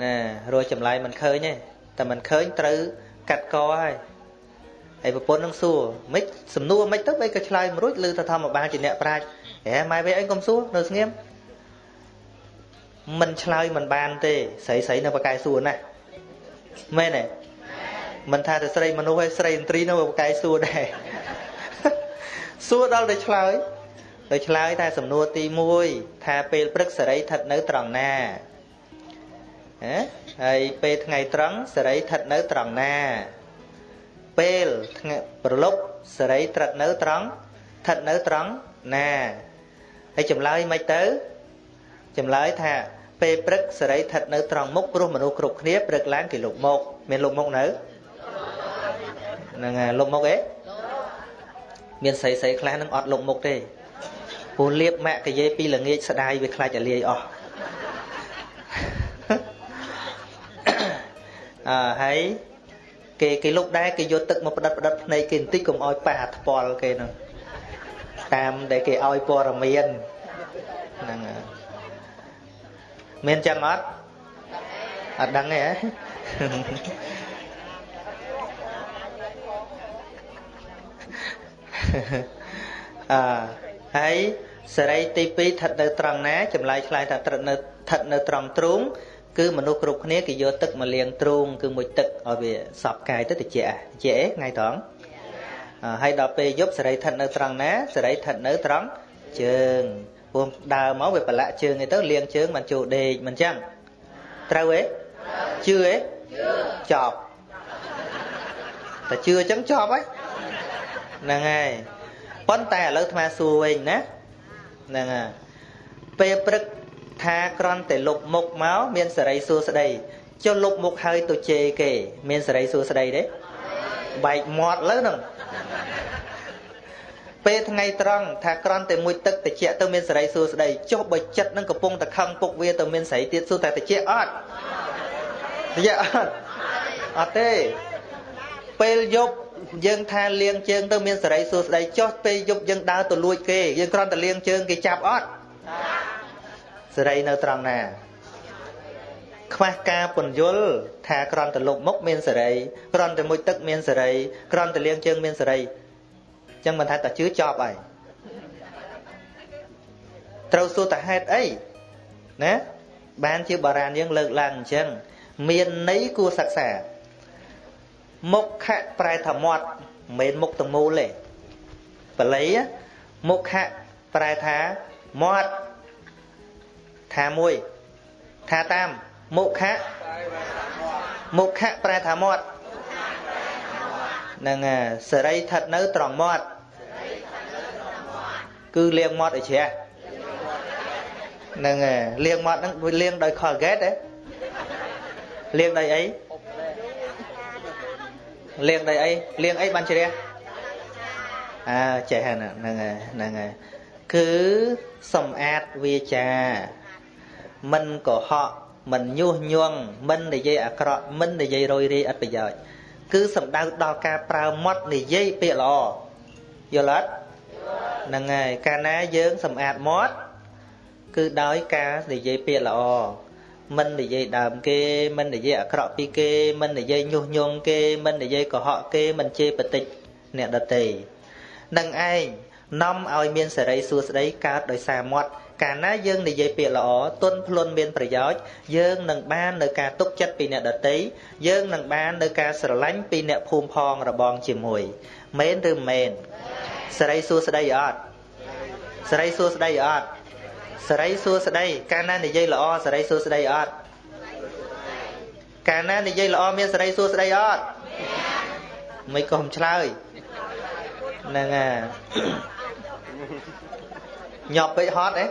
ណារស់ចម្លើយមិនឃើញទេតែមិនឃើញត្រូវកាត់កហើយហើយប្រពន្ធនឹងសួរមិនសំណួរមិនទៅបីក៏ឆ្លើយមិនរួចឮថាធម្មបាលជាអ្នកប្រាជ្ញហេម៉ែវិញអីកុំសួរនៅស្ងៀមមិនឆ្លើយមិនបានទេស្រីស្រីនៅបកែសួរណាមែនទេមិនថាតែស្រីមនុស្សហើយស្រីឥន្ទ្រីនៅបកែសួរដែរសួរដល់តែឆ្លើយទៅឆ្លើយតែសំណួរទី1ថាពេលព្រឹកសេរីស្ថិតនៅត្រង់ណា ហ៎ហើយពេលថ្ងៃត្រង់សេរីស្ថិតនៅត្រង់ណា ពេលថ្ងៃប្រលប់សេរីស្ថិតនៅត្រង់ស្ថិតនៅត្រង់ណាហើយចម្លើយមិនទៅចម្លើយថាពេលព្រឹកសេរីស្ថិតនៅត្រង់មុខព្រោះមនុស្សគ្រប់គ្នាព្រឹកឡើងគេលុបមុខមានលុបមុខនៅហ្នឹងហើយលុបមុខអេមានស្រីស្រីខ្លះនឹងអត់លុបមុខទេព្រោះលៀបម៉ាក់កាយេពីល្ងាចស្ដាយវាខ្លាចតែលាយអស់ ហើយគេគេលុកដែរគេយកទឹកមកផ្ដិតផ្ដិតភ្នែកគេបន្តិចកុំឲ្យប៉ះអាថ្ពាល់គេនោះតាមដែលគេឲ្យព័ត៌មានហ្នឹងមានចឹងអត់អត់ដឹងទេហ៎អឺហើយសេរីទី2ស្ថិតនៅត្រង់ណាចម្លើយឆ្លើយថាស្ថិតនៅស្ថិតនៅត្រង់ទ្រូង គឺមនុស្សគ្រប់គ្នាគេយកទឹកមកលាងទ្រូងគឺមួយទឹកឲ្យវាសប់កាយទៅតិចតិចថ្ងៃត្រង់ហើយដល់ពេលយប់សេរីស្ថិតនៅត្រង់ណាសេរីស្ថិតនៅត្រង់ជើងព្រោះដើរមកវាប្រឡាក់ជើងឯទៅលៀងជើងមិនចូលដេកមិនចឹងត្រូវទេជឿទេចប់តែជឿអញ្ចឹងចប់ហើយហ្នឹងហើយប៉ុន្តែឥឡូវអាត្មាសួរវិញណាហ្នឹងហើយពេលព្រឹក ថាក្រន់តែលុបមុខមកមានសេរីសួស្តីចុះលុបមុខហើយទៅជេរគេ មានសេរីសួស្តីទេបែកមាត់លើហ្នឹងពេលថ្ងៃត្រង់ថាក្រន់តែមួយទឹកតិចទៅមានសេរីសួស្តីចុះបើចិត្តនឹងកំពុងតែខឹងពុកវាទៅមានសេរីទៀតសួរតែតិចអត់តិចអត់អត់ទេពេលយប់យើងថាលៀងជើងទៅមានសេរីសួស្តីចុះពេលយប់យើងដើរទៅលួចគេយើងគ្រាន់តែលៀងជើងគេចាប់អត់ សេរីនៅត្រង់ណាខ្វះការពន្យល់ថាក្រន់តែលុបមុខមានសេរីក្រន់តែមួយទឹកមានសេរីក្រន់តែលៀងជើងមានសេរីអញ្ចឹងមិនថាតែជឿចប់ហើយត្រូវសួរតាហេតុអីណាបានជាបារាណយើងលើកឡើងអញ្ចឹងមានន័យគួរសិក្សាមុខៈប្រែថាមាត់មិនមែនមុខទាំងមូលទេបល័យមុខៈប្រែថាមាត់ ថាមួយថាតាមមុខៈមុខៈប្រែថាមាត់នឹងសេរីស្ថិតនៅត្រង់មាត់គឺលាងមាត់ឲ្យជ្រះនឹងលាងមាត់ហ្នឹងលាងដោយ Colgate ទេលាងដោយអីលាងដោយអីលាងអីបានជ្រះអើចេះហ្នឹងហ្នឹងហ្នឹងហើយគឺសំអាតវាចា មិនកុហកមិនញុះញង់មិននិយាយអាក្រក់មិននិយាយរយរាយអត់ប្រយោជន៍គឺសំដៅដល់ការប្រើមាត់និយាយពាក្យល្អយល់អត់ហ្នឹងហើយកាលណាយើងសម្អាតមាត់គឺដោយការនិយាយពាក្យល្អមិននិយាយដើមគេមិននិយាយអាក្រក់ពីគេមិននិយាយញុះញង់គេមិននិយាយកុហកគេមិនជេរបតិចអ្នកដទៃនឹងឯងនាំឲ្យមានសេរីសួស្តីកើតដោយសារមាត់ កាលណាយើងនិយាយពាក្យល្អទុនភ្លុនមានប្រយោជន៍យើងនឹងបាននៅការទុកចិត្តពីអ្នកដទៃយើងនឹងបាននៅការស្រឡាញ់ពីអ្នកភូមិផងរបងជាមួយមែនឬមែនសេរីសួស្តីអត់សេរីសួស្តីអត់សេរីសួស្តីកាលណានិយាយល្អសេរីសួស្តីអត់កាលណានិយាយល្អមានសេរីសួស្តីអត់មិនក៏មិនឆ្លើយហ្នឹងហើយញាប់ពេកហត់អី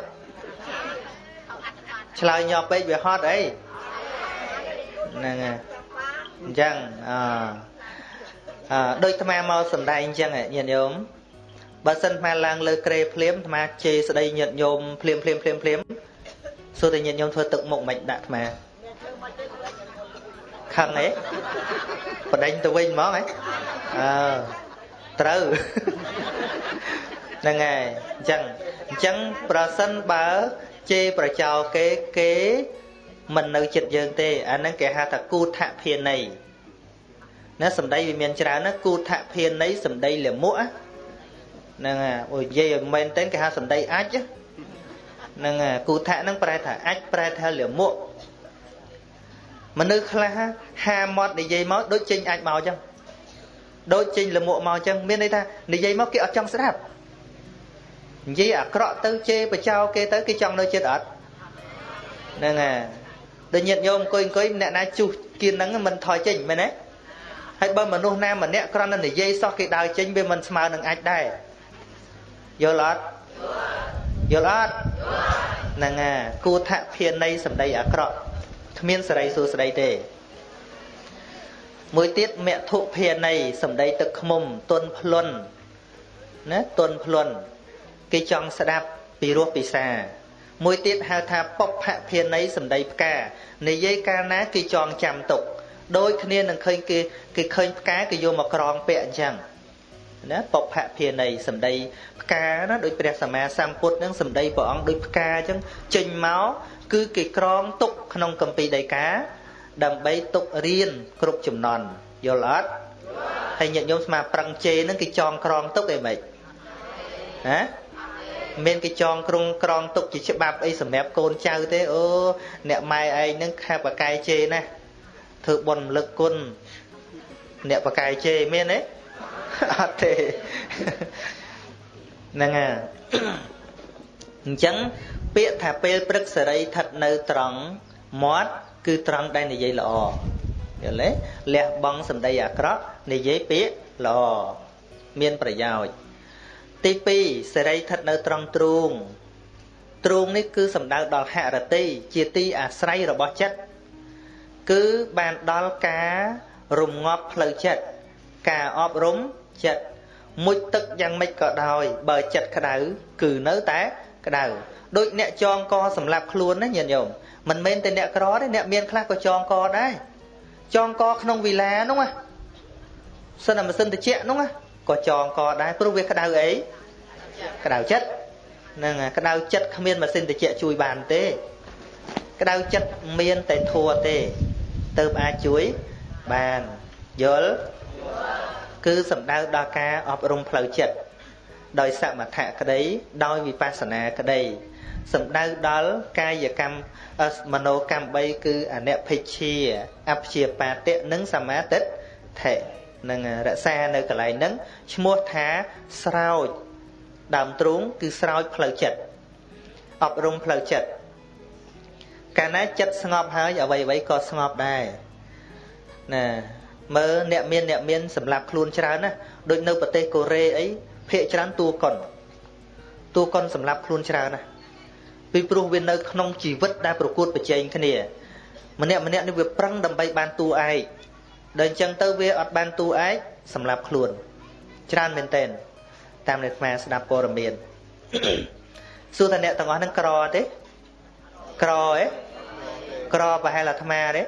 ឆ្លើយញាប់ពេកវាហត់អីហ្នឹងហើយអញ្ចឹងអអដូចអាត្មាមកសំដែងអញ្ចឹងញាតិញោមបើសិនអាឡើងលើក្រេភ្លាមអាត្មាជេរស្ដីញាតិញោមភ្លាមភ្លាមភ្លាមភ្លាមសួរតែញាតិញោមធ្វើទឹកមុខមិនដាក់អាត្មាខឹងហ៎បដិញទៅវិញហ្មងហ៎អើត្រូវហ្នឹងហើយអញ្ចឹងអញ្ចឹងប្រសិនបើ ជេរប្រចោគេគេមិននៅចិត្តយើងទេអាហ្នឹងគេហៅថាគូថភាន័យណាសម្ដីវាមានច្រើនណាគូថភាន័យសម្ដីលមុខហ្នឹងអូនិយាយឲ្យមែនទេគេហៅសម្ដីអាចហ្នឹងគូថហ្នឹងប្រែថាអាចប្រែថាលមុខមនុស្សខ្លះហាមាត់និយាយមកដូចចេញអាចមកអញ្ចឹងដូចចេញលមុខមកអញ្ចឹងមានន័យថានិយាយមកគេអត់ចង់ស្ដាប់ និយាយអាក្រក់ទៅជេរបចោគេទៅគេចង់នៅចិត្តអត់ហ្នឹងហើយដូចញាតញោមអង្គុយអង្គុយអ្នកណាជុះគៀនហ្នឹងមិនថយចេញមែនទេហើយបើមនុស្សណាម្នាក់គ្រាន់តែនិយាយសោះគេដើរចេញវាមិនស្មើនឹងអាចដែរយល់អត់យល់អត់ហ្នឹងហើយគូថភាន័យសម្ដីអាក្រក់គ្មានសេរីសួស្ដីទេមួយទៀតមធុភាន័យសម្ដីទឹកខ្មុំទុនភ្លុនណាទុនភ្លុន គេចង់ស្ដាប់ពីរោះពិសា មួយទៀតហៅថាពុបភភាន័យសម្ដីផ្កានិយាយកាលណាគេចងចាំទុកដូចគ្នានឹងឃើញគេគេឃើញផ្កាគេយកមកក្រងពាក់អញ្ចឹងណាពុបភភាន័យសម្ដីផ្កាណាដូចព្រះសម្មាសម្ពុទ្ធនឹងសម្ដីព្រះអង្គដូចផ្កាអញ្ចឹងចេញមកគឺគេក្រងទុកក្នុងកម្ពីដីកាដើម្បីទុករៀនគ្រប់ចំណន់យល់អត់ហើយញាតិញោមស្មាប្រឹងជេនឹងគេចងក្រងទុកអីមិនណា មានគេចងគ្រងក្រងទុកជាច្បាប់អីសម្រាប់កូនចៅទេអូអ្នកម៉ែឯងនឹងខាបកាយជេណាធ្វើបុណ្យរំលឹកគុណអ្នកបកាយជេមានទេអត់ទេហ្នឹងហើយអញ្ចឹងពាក្យថាពេលព្រឹកសេរីស្ថិតនៅត្រង់មាត់គឺត្រង់ដែលនិយាយល្អយល់ទេលះបង់សម្ដីអាក្រក់និយាយពាក្យល្អមានប្រយោជន៍ ទី2សេរីស្ថិតនៅត្រង់ទ្រូងទ្រូងនេះគឺសំដៅដល់ហរតិជាទីអាស្រ័យរបស់ចិត្តគឺបានដល់ការរំងាប់ផ្លូវចិត្តការអប់រំចិត្តមុជទឹកយ៉ាងម៉េចក៏ដោយបើចិត្តក្តៅគឺនៅតែក្តៅដូចអ្នកចងកសម្រាប់ខ្លួនណាញាតិញោមមិនមែនតែអ្នកក្រទេអ្នកមានខ្លះក៏ចងកដែរចងកក្នុងវិឡានោះណាសិនតែម៉ាស៊ីនត្រជាក់នោះណា ក៏ចងកដែរព្រោះវាក្តៅអីក្តៅចិត្តហ្នឹងក្តៅចិត្តគ្មានម៉ាស៊ីនត្រជាក់ជួយបានទេក្តៅចិត្តមានតែធัวទេទៅអាចជួយបានយល់គឺសំដៅដល់ការអប់រំផ្លូវចិត្តដោយសមថៈក្តីដោយវិបស្សនាក្តីសំដៅដល់កាយកម្មមโนកម្ម3គឺអនិភិជាអព្យាបាតិនិងសមាទិដ្ឋិ នឹងរក្សានៅកន្លែងហ្នឹងឈ្មោះថាស្រោចដើមទ្រូងគឺស្រោចផ្លូវចិត្តអប់រំផ្លូវចិត្តកាលណាចិត្តស្ងប់ហើយអ្វីអ្វីក៏ស្ងប់ដែរណាមើលអ្នកមានអ្នកមានសម្រាប់ខ្លួនច្រើនណាដូចនៅប្រទេសកូរ៉េអីភាកច្រើនតួកុនតួកុនសម្រាប់ខ្លួនច្រើនណាពីព្រោះវានៅក្នុងជីវិតដែលប្រកួតប្រជែងគ្នាម្នាក់ម្នាក់នេះវាប្រឹងដើម្បីបានតួឯក ដល់អញ្ចឹងទៅវាអត់បានតួឯកសម្រាប់ខ្លួន ច្រើនមែនតើតាមអ្នកអាស្ដាប់ព័ត៌មានសួរថាអ្នកទាំងអស់ហ្នឹងក្រទេក្រឯងក្រប្រហែលអាត្មាទេ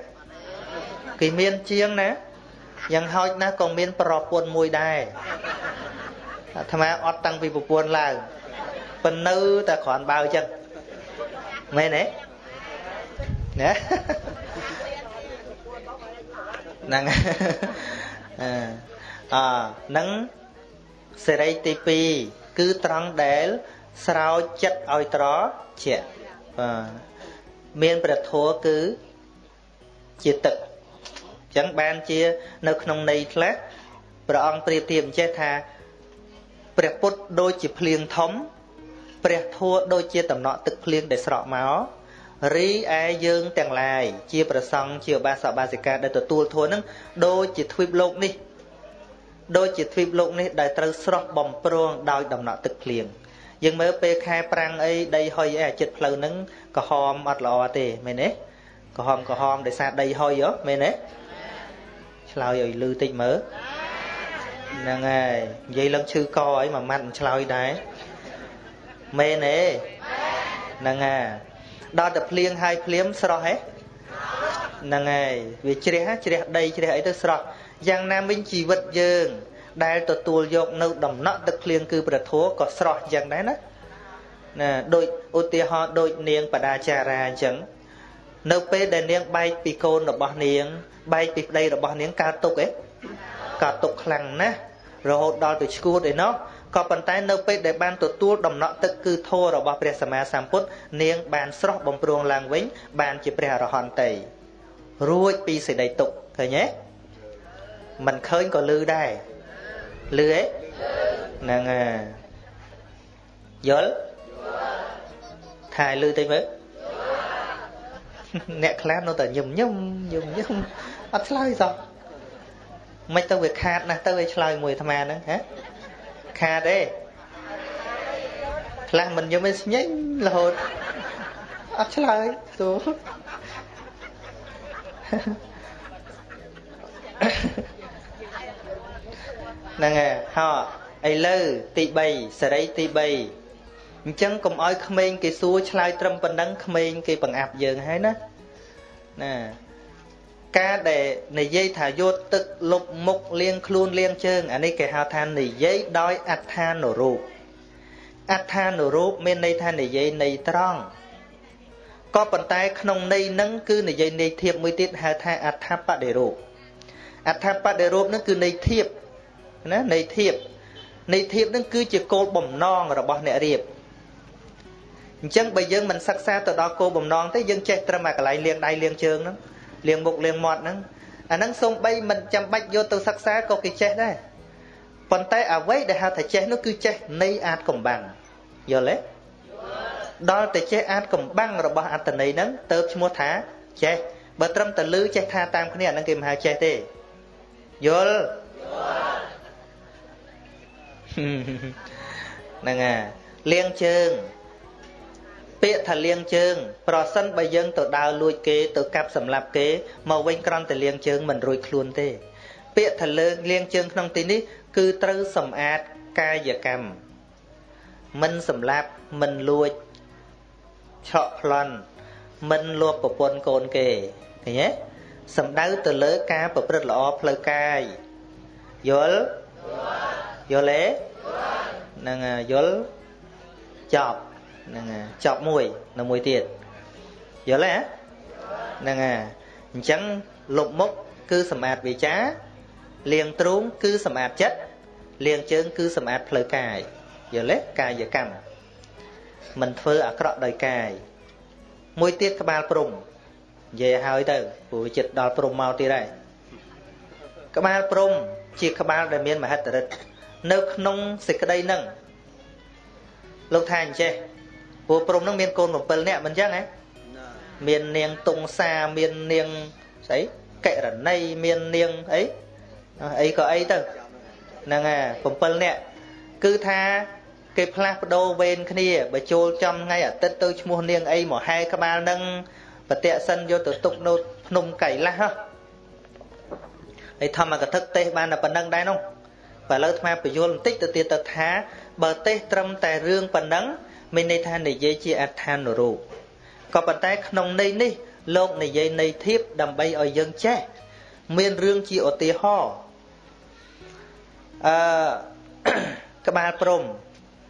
គេមានជាងណាយ៉ាងហោចណាស់ក៏មាន ប្រពន្ធមួយដែរអាត្មាអត់តាំងពីប្រពន្ធឡើងប៉ុន្នៅតែគ្រាន់បើចឹងមែនទេណា ហ្នឹងអឺហ្នឹងសេរីទី2គឺត្រង់ដែលស្រោចចិត្តឲ្យត្រជាក់បាទមានព្រះធម៌គឺជាទឹកអញ្ចឹងបានជា នៅក្នុងន័យខ្លះព្រះអង្គប្រៀបធៀបអញ្ចេះថាព្រះពុទ្ធដូចជាភ្លៀងធំព្រះធัวដូចជាតំណក់ទឹកភ្លៀងដែលស្រក់មក រីឯយើងទាំងឡាយជាប្រសង់ជាបាសបាសិកាដែលទទួលធัวនឹងដូចជាទ្វីបលោកនេះដូចជាទ្វីបលោកនេះដែលត្រូវស្រស់បំព្រងដោយដំណក់ទឹកភ្លៀងយើងមើលពេលខែប្រាំងអីដីហុយអីអាចិត្តផ្លូវហ្នឹងក្រហមអត់ល្អទេមែនទេក្រហមក្រហមដោយសារដីហុយហ៎មែនទេឆ្លើយឲ្យលឺតិចមើលហ្នឹងហើយនិយាយឡើងឈឺកអីមួយម៉ាត់មិនឆ្លើយដែរមែនទេហ្នឹងហើយ ដល់តែភ្លៀងហើយភ្លាមស្រស់ហ៎ហ្នឹងហើយវាជ្រះជ្រះដីជ្រះអីទៅស្រស់យ៉ាងណាវិញជីវិតយើង ដែលទទួលយកនៅដំណក់ទឹកភ្លៀងគឺព្រះធម៌ក៏ស្រស់យ៉ាងដែរណាណាដូចឧទាហរណ៍ដូចនាងបដាចារាអញ្ចឹងនៅពេលដែលនាងបែកពីកូនរបស់នាង បែកពីប្តីរបស់នាងកើតទុកឯងកើតទុកខ្លាំងណាស់រហូតដល់ទៅឈួតឯណោះ ក៏ប៉ុន្តែនៅពេលដែលបានទទួលដំណក់ទឹកគឺធម៌របស់ព្រះសម្មាសម្ពុទ្ធនាងបានស្រស់បំព្រងឡើងវិញ បានជាព្រះអរហន្តតីរួចពីសេចក្តីទុក្ខឃើញទេមិនឃើញក៏លឺដែរលឺទេហ្នឹងហើយយល់ថាលឺតិចមើលអ្នកខ្លះនៅតែញឹមញឹមញឹមញឹមអត់ឆ្លើយសោះមិនទៅវាខាតណាស់ទៅឲ្យឆ្លើយមួយអាត្មាហ្នឹងហ៎ ខាតទេខ្លះមិនញឹមឯស្ញេញរហូតអត់ឆ្លើយទូហ្នឹងហើយហោឥឡូវទី3សេរីទី3អញ្ចឹងកុំឲ្យក្មេងគេសួរឆ្លើយត្រឹមប៉ុណ្ណឹងក្មេងគេបង្អាប់យើងហើយណាណា ការដែលនិយាយថាយកទឹកលុបមុខលាងខ្លួនលាងជើងអានេះគេហៅថានិយាយដោយអត្ថានុរូបអត្ថានុរូបមានន័យថានិយាយន័យត្រង់ក៏ប៉ុន្តែក្នុងន័យនឹងគឺនិយាយន័យធៀបមួយទៀតហៅថាអដ្ឋបដិរូបអដ្ឋបដិរូបនឹងគឺន័យធៀបណាន័យធៀបន័យធៀបនឹងគឺជាគោលបំណងរបស់អ្នករៀបអញ្ចឹងបើយើងមិនសិក្សាទៅដល់គោលបំណងទេយើងចេះត្រឹមអាកន្លែងលាងដៃលាងជើងហ្នឹង លាងមុខលាងមាត់ហ្នឹងអាហ្នឹងសូម្បីមិនចាំបាច់យកទៅសិក្សាក៏គេចេះដែរប៉ុន្តែអ្វីដែលហៅថាចេះនោះគឺចេះនៃអាចកំបាំងយល់ទេដល់តែចេះអាចកំបាំងរបស់អត្តន័យហ្នឹងទៅឈ្មោះថាចេះបើត្រឹមតែលឺចេះថាតាមគ្នាអាហ្នឹងគេមិនហៅចេះទេយល់ហ្នឹងហើយលៀងជើង ពាក្យថាលៀងជើង ប្រសិនបើយើងទៅដើរលួចគេទៅកាប់សម្លាប់គេមកវិញក្រំតែលៀងជើងមិនរួចខ្លួនទេ ពាក្យថាលើកលៀងជើងក្នុងទីនេះ គឺត្រូវសម្អាតកាយកម្មមិនសម្លាប់មិនលួចឆក់ប្លន់មិនលួបប្រពន្ធកូនគេឃើញទេសំដៅទៅលើការប្រព្រឹត្តល្អផ្លូវកាយយល់យល់ទេហ្នឹងយល់ចប់ ហ្នឹងចប់មួយនៅមួយទៀតយល់ទេហ្នឹងអញ្ចឹងលុបមុខគឺសម្អាតវាចាលៀងទ្រូងគឺសម្អាតចិត្តលៀងជើងគឺសម្អាតផ្លូវកាយយល់ទេកាយកម្មមិនធ្វើអាក្រក់ដោយកាយមួយទៀតក្បាលព្រំនិយាយឲ្យទៅព្រោះចិត្តដល់ព្រំមកទៀតហើយក្បាលព្រំជាក្បាលដែលមានមហិទ្ធិឫទ្ធិនៅក្នុងសេចក្តីនឹងលោកថាអញ្ចេះ ព្រោះព្រំនឹងមានកូន7នាក់មិនអញ្ចឹងហ៎មាននាងតុងសាមាននាងស្អីកិរណីមាននាងអីអីក៏អីទៅហ្នឹងហើយ7នាក់គឺថាគេផ្លាស់ប្ដូរវេនគ្នាបើចូលចំថ្ងៃអាទិត្យទៅឈ្មោះនាងអីមកហែក្បាលនឹងបតិសិនយកទៅទុកនៅភ្នំកៃឡាស់ហើយធម្មកថាទេសបានតែប៉ុណ្្នឹងដែរនោះបើឥឡូវអាពយល់បន្តិចទៅទៀតទៅថាបើទេសត្រឹមតែរឿងប៉ុណ្ណឹង មានន័យថានិយាយជាអត្ថានុរូបក៏ប៉ុន្តែក្នុងន័យនេះលោកនិយាយន័យធៀបដើម្បីឲ្យយើងចេះមានរឿងជាឧទាហរណ៍អឺក្បាលព្រំ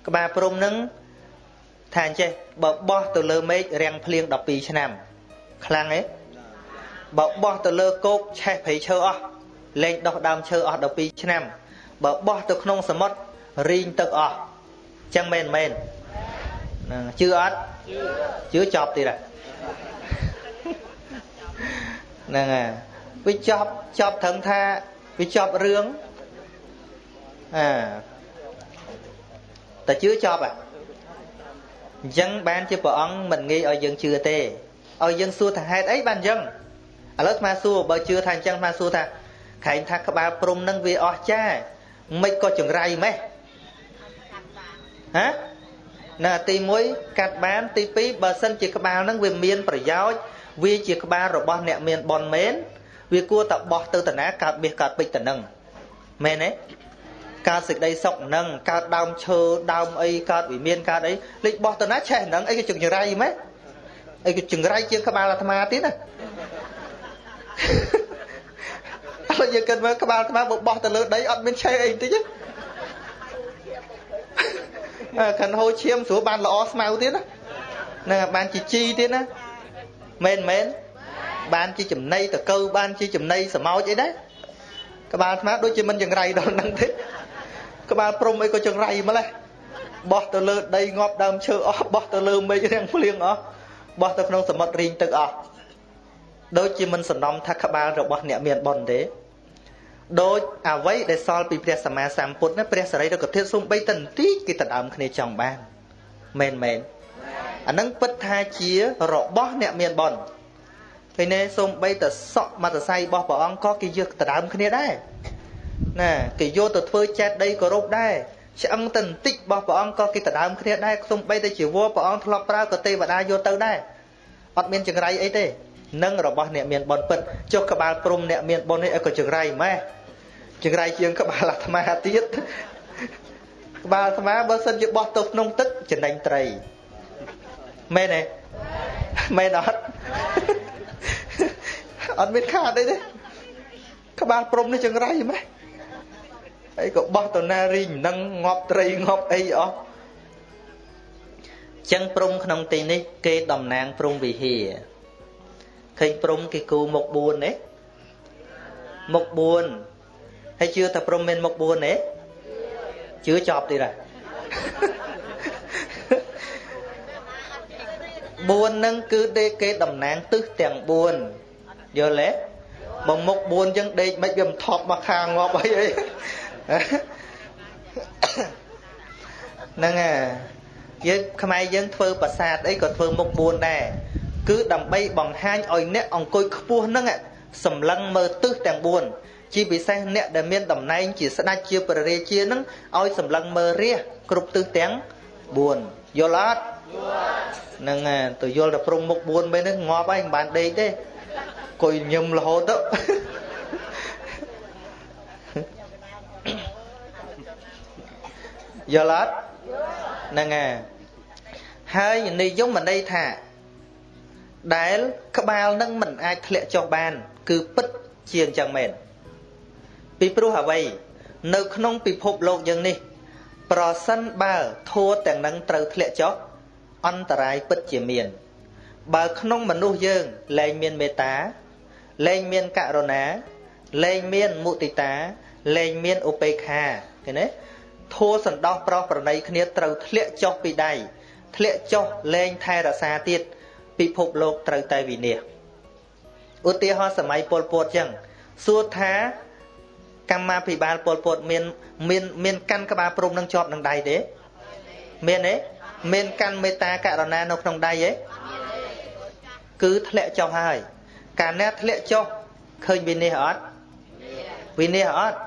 ក្បាលព្រំនឹងថាអញ្ចេះបើបោះទៅលើមេឃរាំងភ្លៀង12ឆ្នាំខ្លាំងទេបើបោះទៅលើគោកឆេះព្រៃឈើអស់លែងដោះដើមឈើអស់12ឆ្នាំបើបោះទៅក្នុងសមុទ្ររីងទឹកអស់ចឹងមែនមែនហ្នឹង ជឿអត់ជឿចប់ទៀតហ្នឹងហើយវាចប់ចប់ត្រឹមថាវាចប់រឿងអាតែជឿចប់ហ่ะអញ្ចឹងបានជាព្រះអង្គមិនងាយឲ្យយើងជឿទេឲ្យយើងសួរថាហេតុអីបានអញ្ចឹងឥឡូវស្មាសួរបើជឿថាអញ្ចឹងស្មាសួរថាខែងថាក្បាលព្រំនឹងវាអស់ចាមិនក៏ចង្រៃម៉េះហ៎ នៅទី1កាត់បានទី2បើសិនជាក្បាលនឹងវាមានប្រយោជន៍វាជាក្បាលរបស់អ្នកមានបនមែនវាគួរតែបោះទៅតាណាកើតបៀសកើតពេជ្រទៅនឹងមែនទេកើតសេចក្តីសុខនឹងកើតដើមឈើដើមអីកើតវិមានកើតអីលេចបោះទៅណាឆេះនឹងអីក៏ចង្រៃម៉េចអីក៏ចង្រៃជាងក្បាលអាត្មាទៀតណាអត់យើងគិតមើលក្បាលអាត្មាបើបោះទៅលើដីអត់មានឆេះអីតិចទេ កាន់ហូរឈាមស្រួលបានល្អស្មៅទៀតណានឹងបានជាជីទៀតណាមែនមែនបានជាចំណៃតកៅបានជាចំណៃសមោចអីដែរក្បាលអាត្មាដូចជាមិនចង្រៃដល់ហ្នឹងទេក្បាលព្រំអីក៏ចង្រៃម្លេះបោះទៅលើដីងាប់ដើមឈើអស់បោះទៅលើមេឃរាំងភ្លៀងអស់បោះទៅក្នុងសមុទ្ររីងទឹកអស់ដូចជាមិនសំណំថាក្បាលរបស់អ្នកមានបុណ្យទេ ដូចអ្វីដែលសល់ពីព្រះសម្មាសម្ពុទ្ធណាព្រះសរិរកធាតុសំបីតន្តិចគេដណ្ដើមគ្នាចង់បានមែនមែនអានឹងពិតថាជារបស់អ្នកមានបុណ្យពេលនេះសំបីតសក់មតស័យរបស់ព្រះអង្គក៏គេយកដណ្ដើមគ្នាដែរណាគេយកទៅធ្វើចេតដីគោរពដែរឆ្អឹងតន្តិចរបស់ព្រះអង្គក៏គេដណ្ដើមគ្នាដែរសំបីតជីវរព្រះអង្គធ្លាប់ប្រើក៏ទេវតាយកទៅដែរអត់មានចង្រៃអីទេនឹងរបស់អ្នកមានបុណ្យពិតចុះក្បាលព្រំអ្នកមានបុណ្យនេះឲ្យក៏ចង្រៃម៉េះ ចង្រៃជាងក្បាលអាត្មាទៀតក្បាលអាត្មាបើសិនជាបោះទៅក្នុងទឹកចំណេញត្រីមែនទេមែនអត់អត់មានខាតអីទេក្បាលព្រំនេះចង្រៃម៉េះអីក៏បោះទៅណារីងនឹងងាប់ត្រីងាប់អីអស់ចឹងព្រំក្នុងទីនេះគេតំណាងព្រំវិហារឃើញព្រំគេគូមុខ4ទេមុខ4 ហើយជឿថាព្រំមានមុខ4ទេជឿចប់ទៀតហើយ4នឹងគឺដេកគេតំណាងទិសទាំង4យល់ទេបើមុខ4ចឹងដេកមិនវាមិនថប់មកខាងងាប់អីអីហ្នឹងហើយយើងខ្មែរយើងធ្វើប្រាសាទអីក៏ធ្វើមុខ4ដែរគឺដើម្បីបង្ហាញឲ្យអ្នកអង្គុយខ្ពស់ហ្នឹងសម្លឹងមើលទិសទាំង4 ជាពិសេសអ្នកដែលមានតំណែងជាស្ដេចជាព្រះរាជានឹងឲ្យសម្លឹងមើលរាជគ្រប់ទិសទាំង4យល់អត់ហ្នឹងទៅយល់តែព្រំមុខ4ពេលហ្នឹងងាប់ហើយមិនបានដេកទេគួយញឹមរហូតទៅយល់អត់ហ្នឹងហើយហើយនិយមន័យថាដែលក្បាលនឹងមិនអាចធ្លាក់ចុះបាន គឺពិតជាអញ្ចឹងមែន ពីព្រោះអ្វី នៅក្នុងពិភពលោកយើងនេះ ប្រសិនបើធัวទាំងនឹងត្រូវធ្លាក់ចុះអន្តរាយពិតជាមាន បើក្នុងមនុស្សយើងលែងមានមេត្តាលែងមានករុណាលែងមានមុទិតាលែងមានឧបេក្ខាឃើញទេធัวសន្តោសប្រោសប្រណីគ្នាត្រូវធ្លាក់ចុះពីដៃធ្លាក់ចុះលែងថែរក្សាទៀតពិភពលោកត្រូវតែវិនាសឧទាហរណ៍សម័យពលពតចឹងសួរថា កម្មាភិបាលពលពតមានមានមានកាន់ក្បាលព្រំនឹងជាប់នឹងដៃទេមានទេមានកាន់មេត្តាករុណានៅក្នុងដៃទេគឺធ្លាក់ចុះហើយកាលណាធ្លាក់ចុះឃើញវិនិច្ឆ័យអត់វិនិច្ឆ័យអត់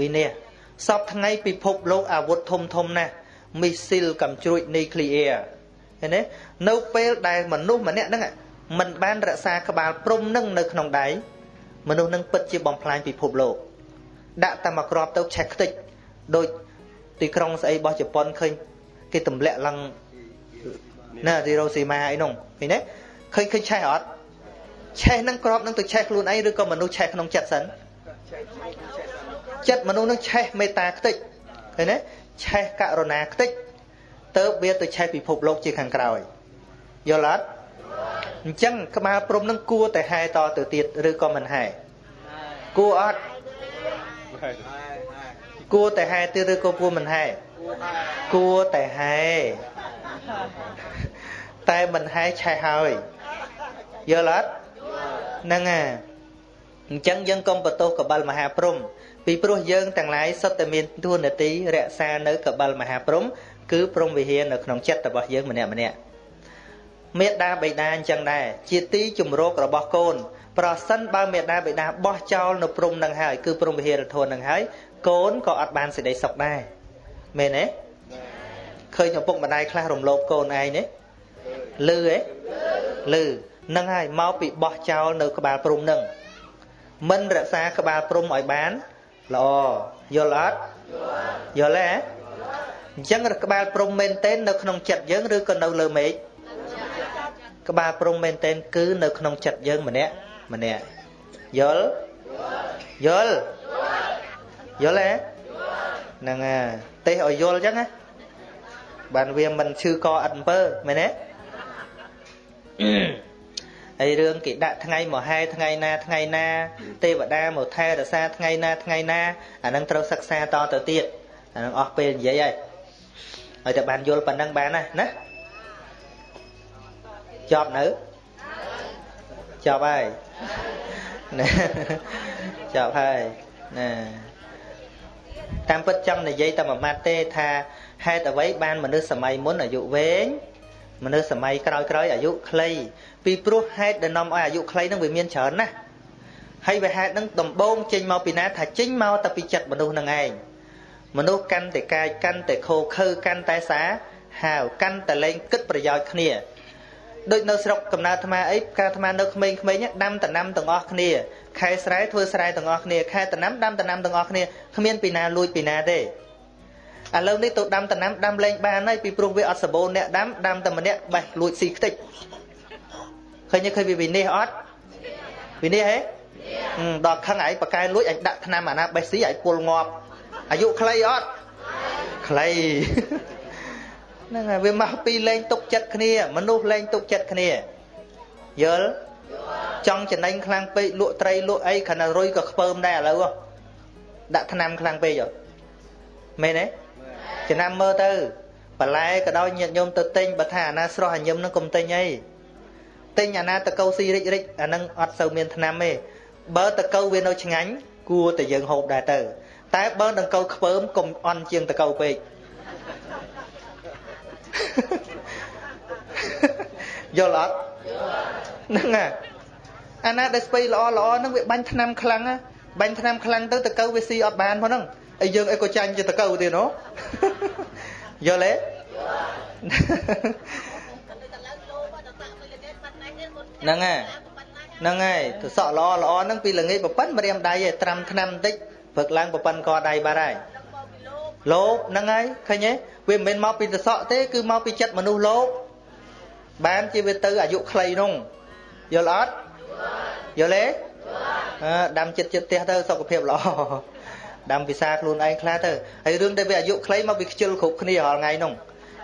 វិនិច្ឆ័យសពថ្ងៃពិភពលោកអាវុធធំធំណាស់មីស៊ីលកំជ្រួចនីក្លីអ៊ែរឃើញទេនៅពេលដែលមនុស្សម្នាក់ហ្នឹងមិនបានរក្សាក្បាលព្រំនឹងនៅក្នុងដៃ មនុស្សនឹងពិតជាបំផ្លាញពិភពលោក ដាក់តែមកក្របទៅឆេះខ្ទេចដូចទីក្រុងស្អីរបស់ជប៉ុនឃើញគេទម្លាក់ឡើងណាទីរ៉ូស៊ីម៉ាអីនោះឃើញទេឃើញឃើញឆេះអត់ឆេះនឹងក្របនឹងទៅឆេះខ្លួនឯងឬក៏មនុស្សឆេះក្នុងចិត្តសិនចិត្តមនុស្សនឹងឆេះមេត្តាខ្ទេចឃើញទេឆេះករុណាខ្ទេចទៅវាទៅឆេះពិភពលោកជាខាងក្រោយយល់អត់ អញ្ចឹងក្បាលព្រំនឹងគួរតែហែតទៅទៀតឬក៏មិនហែគួរអត់គួរតែហែទៀតឬក៏គួរមិនហែគួរតែហែតែមិនហែឆេះហើយយល់អត់ហ្នឹងហើយអញ្ចឹងយើងកុំបន្ទោសកបិលមហាព្រំពីព្រោះយើងទាំងឡាយសុទ្ធតែមានទួនាទីរក្សានៅកបិលមហាព្រំគឺព្រំវិហារនៅក្នុងចិត្តរបស់យើងម្នាក់ម្នាក់ មេដាបេដាអញ្ចឹងដែរជាទីជំរករបស់កូន ប្រសិនបើមេដាបេដាបោះចោលនៅព្រំនឹងហើយគឺព្រំវិហារធននឹងហើយកូនក៏អត់បានសេចក្តីសុខដែរមែនទេឃើញឪពុកម្ដាយខ្លះរំលោភកូនឯងទេលឺទេលឺនឹងហើយមកពីបោះចោលនៅក្បាលព្រំនឹងមិនរក្សាក្បាលព្រំឲ្យបានល្អយល់អត់យល់ទេអញ្ចឹងក្បាលព្រំមែនទែននៅក្នុងចិត្តយើងឬក៏នៅលើមេឃ ក្បាលព្រំមែនទែនគឺនៅក្នុងចិត្តយើងម្នាក់ម្នាក់យល់យល់យល់ទេហ្នឹងហើយទេសឲ្យយល់អញ្ចឹងណាបានវាមិនឈឺកអត់អំពើមែនទេហើយរឿងគេដាក់ថ្ងៃមហែថ្ងៃណាថ្ងៃណា ទេវតាមកថែរក្សាថ្ងៃណាថ្ងៃណាអានឹងត្រូវសិក្សាតទៅទៀតអានឹងអស់ពេលនិយាយហើយហើយតែបានយល់ប៉ុណ្ណឹងបានណាណា ចប់នៅចប់ហើយណាចប់ហើយណាតាមពិតចង់និយាយតែមួយម៉ាត់ទេថាហេតុអ្វីបានមនុស្សសម័យមុនអាយុវែងមនុស្សសម័យក្រោយក្រោយអាយុខ្លីពីព្រោះហេតុដែលនាំឲ្យអាយុខ្លីនឹងវាមានច្រើនណាស់ហើយវាហេតុនឹងដំបូងចេញមកពីណាថាចេញមកតែពីចិត្តមនុស្សនឹងឯងមនុស្សកាន់តែកាយកាន់តែខោខើកាន់តែសាហាវកាន់តែលែងគិតប្រយោជន៍គ្នា ដូចនៅស្រុកកំណើតអាត្មាអីកាលអាត្មានៅក្មេងៗដាំតំណាំទាំងអស់គ្នាខែស្រែធ្វើស្រែទាំងអស់គ្នាខែតំណាំដាំតំណាំទាំងអស់គ្នាគ្មានពីណាលួចពីណាទេឥឡូវនេះទៅដាំតំណាំដាំលែងបានហើយពីព្រោះវាអត់សបូរអ្នកដាំដាំតែម្នាក់បេះលួចស៊ីខ្ទេចឃើញឃើញវាវិនិច្ឆ័យអត់វិនិច្ឆ័យហ៎ដល់ខឹងឯងបកែលួចឯងដាក់ថ្នាំអាណាបេះស៊ីឯងពុលងាប់អាយុខ្លីអត់ខ្លី ហ្នឹងហើយវាមកពីលែងទុកចិត្តគ្នា មនុស្សលែងទុកចិត្តគ្នាយល់ចង់ចំណេញខ្លាំងពេកលក់ត្រីលក់អីខណៈរុយក៏ខ្ពើមដែរឥឡូវដាក់ថ្នាំខ្លាំងពេកមែនទេចំណាំមើលទៅបន្លែក៏ដោយញាតញោមទៅទិញបើថាអាណាស្រស់អាញឹមនឹងកុំទិញអីទិញអាណាតកៅស៊ីរិចរិចអានឹងអត់សូវមានថ្នាំទេបើតកៅវានៅឆ្ងាញ់គួរតែយើងហូបដែរទៅតែបើដង្កូវខ្ពើមកុំអន់ជាងតកូវពេក យល់អត់ហ្នឹងហើយអាណាដែលស្ពៃល្អល្អហ្នឹងវាបាញ់ថ្នាំខ្លាំងបាញ់ថ្នាំខ្លាំងទៅតកូវវាស៊ីអត់បានផងហ្នឹងហើយយើងអីក៏ចាញ់ជាតកូវទៀតណូយល់ទេហ្នឹងហើយហ្នឹងហើយទៅសក់ល្អល្អហ្នឹងពីល្ងាចប្រប៉ិនម្រាមដៃឯត្រាំថ្នាំបន្តិចព្រឹកឡើងប្រប៉ិនកដៃបាត់ហើយ លោភហ្នឹងហើយឃើញទេវាមិនមែនមកពីសសក់ទេគឺមកពីចិត្តមនុស្សលោភបានជាវាទៅអាយុខ្លីនោះយល់អត់យល់ទេអឺដាំចិត្តចិត្តផ្ទះទៅសុខភាពល្អដាំពិសាខ្លួនឯងខ្លះទៅហើយរឿងដែលវាអាយុខ្លីមកពីខ្ជិលគ្រប់គ្នារាល់ថ្ងៃនោះ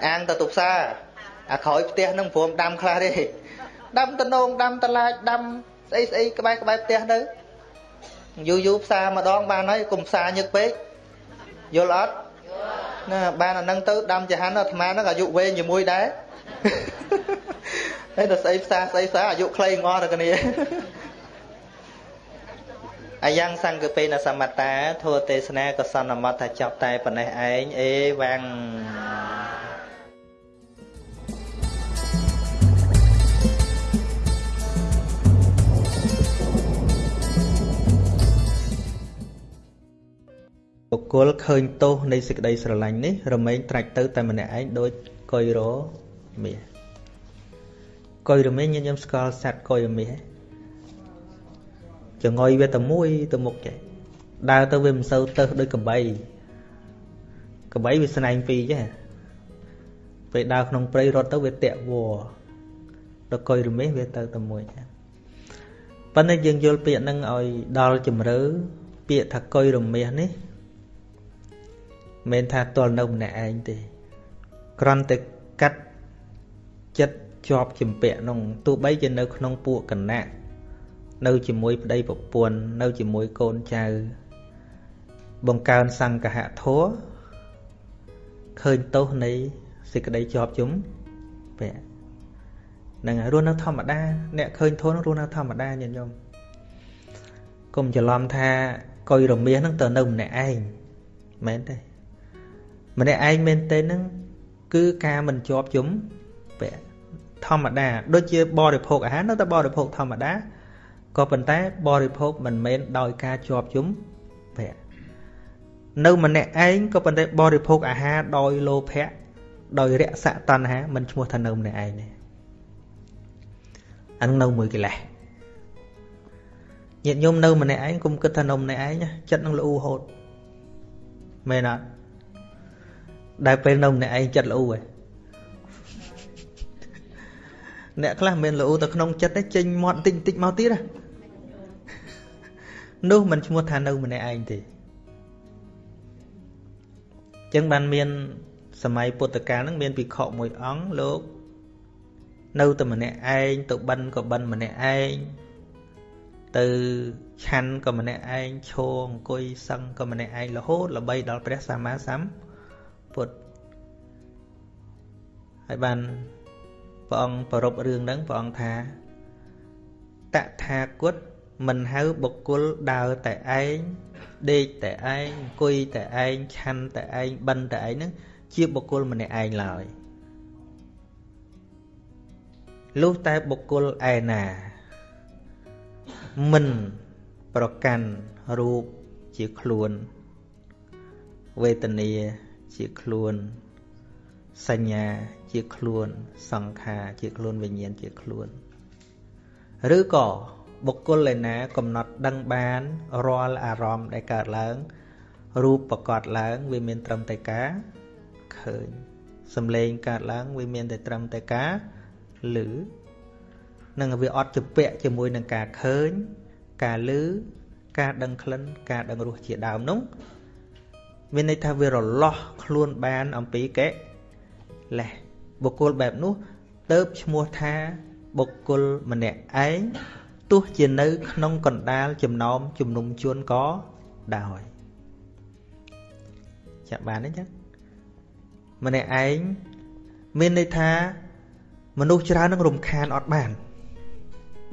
អាងទៅទុផ្សារអាក្រោយផ្ទះនឹងព្រមដាំខ្លះទេដាំតំណងដាំតឡាចដាំស្អីស្អីក្បែរក្បែរផ្ទះទៅយូរយូរផ្សារម្ដងបានហើយកុំផ្សារញឹកពេកយល់អត់ ណាបានអានឹងទៅដាំចហានអាត្មាហ្នឹងអាយុវែងជាមួយដែរហើយទៅស្អីផ្សារស្អីផ្សារអាយុខ្លីងល់តែគ្នាអាយ៉ាងសង្កពេនសមត្តាធัวទេសនាក៏សន្មតថាចប់តែប៉ុណ្ណេះឯងអេវ៉ាំង បុគ្គលឃើញទោសនៃសេចក្តីស្រឡាញ់នេះរមែងត្រាច់ទៅតែម្នាក់ឯងដូចកុយរមាសកុយរមាសញញឹមស្គាល់សត្វកុយរមាសចងុយវាតែមួយទៅមុខចេះដើរទៅវាមិនសូវទៅដូចកបីកបីវាស្នែងពីរចេះពេលដើរក្នុងព្រៃរត់ទៅវាតាក់វដល់កុយរមាសវាទៅតែមួយចេះប៉ុន្តែយើងយល់ពាក្យហ្នឹងឲ្យដល់ជំរឿពាក្យថាកុយរមាសនេះ មិនថាតលនៅម្នាក់ឯងទេគ្រាន់តែកាត់ចិត្តជាប់ជំពាក់នោះទោះបីជានៅក្នុងពួកគណៈនៅជាមួយប្តីប្រពន្ធនៅជាមួយកូនចៅ បង្កើនសង្កហធัวឃើញទោសនៃសេចក្តីជាប់ជុំពាក់នឹងរស់នៅធម្មតា អ្នកឃើញធនរស់នៅធម្មតាញាតិញោមកុំច្រឡំថាកុយរមាសហ្នឹងទៅនៅម្នាក់ឯងមែនទេ ម្នាក់ឯងមែនទេហ្នឹងគឺការមិនជាប់ជុំពាក់ធម្មតាដូចជាបរិភោគអាហារនៅតែបរិភោគធម្មតាក៏ប៉ុន្តែបរិភោគមិនមែនដោយការជាប់ជុំភៈនៅម្នាក់ឯងក៏ប៉ុន្តែបរិភោគអាហារដោយលោភៈដោយរស័កតណ្ហាមិនឈ្មោះថានៅម្នាក់ឯងទេអានឹងនៅមួយកិលេសញាតិញោមនៅម្នាក់ឯងកុំគិតថានៅម្នាក់ឯងចិត្តនឹងល្អូហូតមែនអត់ ដែលពេលនៅម្នាក់ឯងចិត្តល្អូហ៎អ្នកខ្លះមិនល្អូទៅក្នុងចិត្តទេចេញមាត់បន្តិចបន្តិចមកទៀតណានោះមិនឈ្មោះថានៅម្នាក់ឯងទេចឹងបានមានសម័យពុទ្ធកាលហ្នឹងមានភិក្ខុមួយអង្គលោកនៅតែម្នាក់ឯងទៅបិណ្ឌក៏បិណ្ឌម្នាក់ឯងទៅឆាន់ក៏ម្នាក់ឯងឈរអង្គុយសឹងក៏ម្នាក់ឯងរហូតល្បីដល់ព្រះសម្មាសម្ពុទ្ធ ហើយបានព្រះអង្គប្ររពរឿងហ្នឹងព្រះអង្គថាតថាគតមិនហៅបុគ្គលដើរតែឯងដេកតែឯងអង្គុយតែឯងឆាន់តែឯងបិណ្ឌតែឯងហ្នឹងជាបុគ្គលម្នាក់ឯងឡើយលុះតែបុគ្គលឯណាមិនប្រកាន់រូបជាខ្លួនវេទនា ជាខ្លួន សញ្ញាជាខ្លួន សង្ខារជាខ្លួនវិញ្ញាណជាខ្លួន ឬក៏បុគ្គលឯណាកំណត់ដឹងបានរាល់អារម្មណ៍ដែលកើតឡើងរូបប្រកបឡើងវាមានត្រឹមតែការឃើញសំឡេងកើតឡើងវាមានតែត្រឹមតែការឮនឹងវាអត់ជពាក់ជាមួយនឹងការឃើញ ការឮការដឹងក្លិនការដឹងរសជាដើមនោះ មានន័យថាវារលាស់ខ្លួនបានអំពីកេលេសបុគ្គលបែបនោះទៅឈ្មោះថាបុគ្គលម្នាក់ឯងទោះជានៅ ក្នុងកណ្ដាលចំណោមជំនុំជនក៏ដោយចាក់បានទេចឹងម្នាក់ឯងមានន័យថា មនុស្សច្រើននឹងរំខានអត់បាន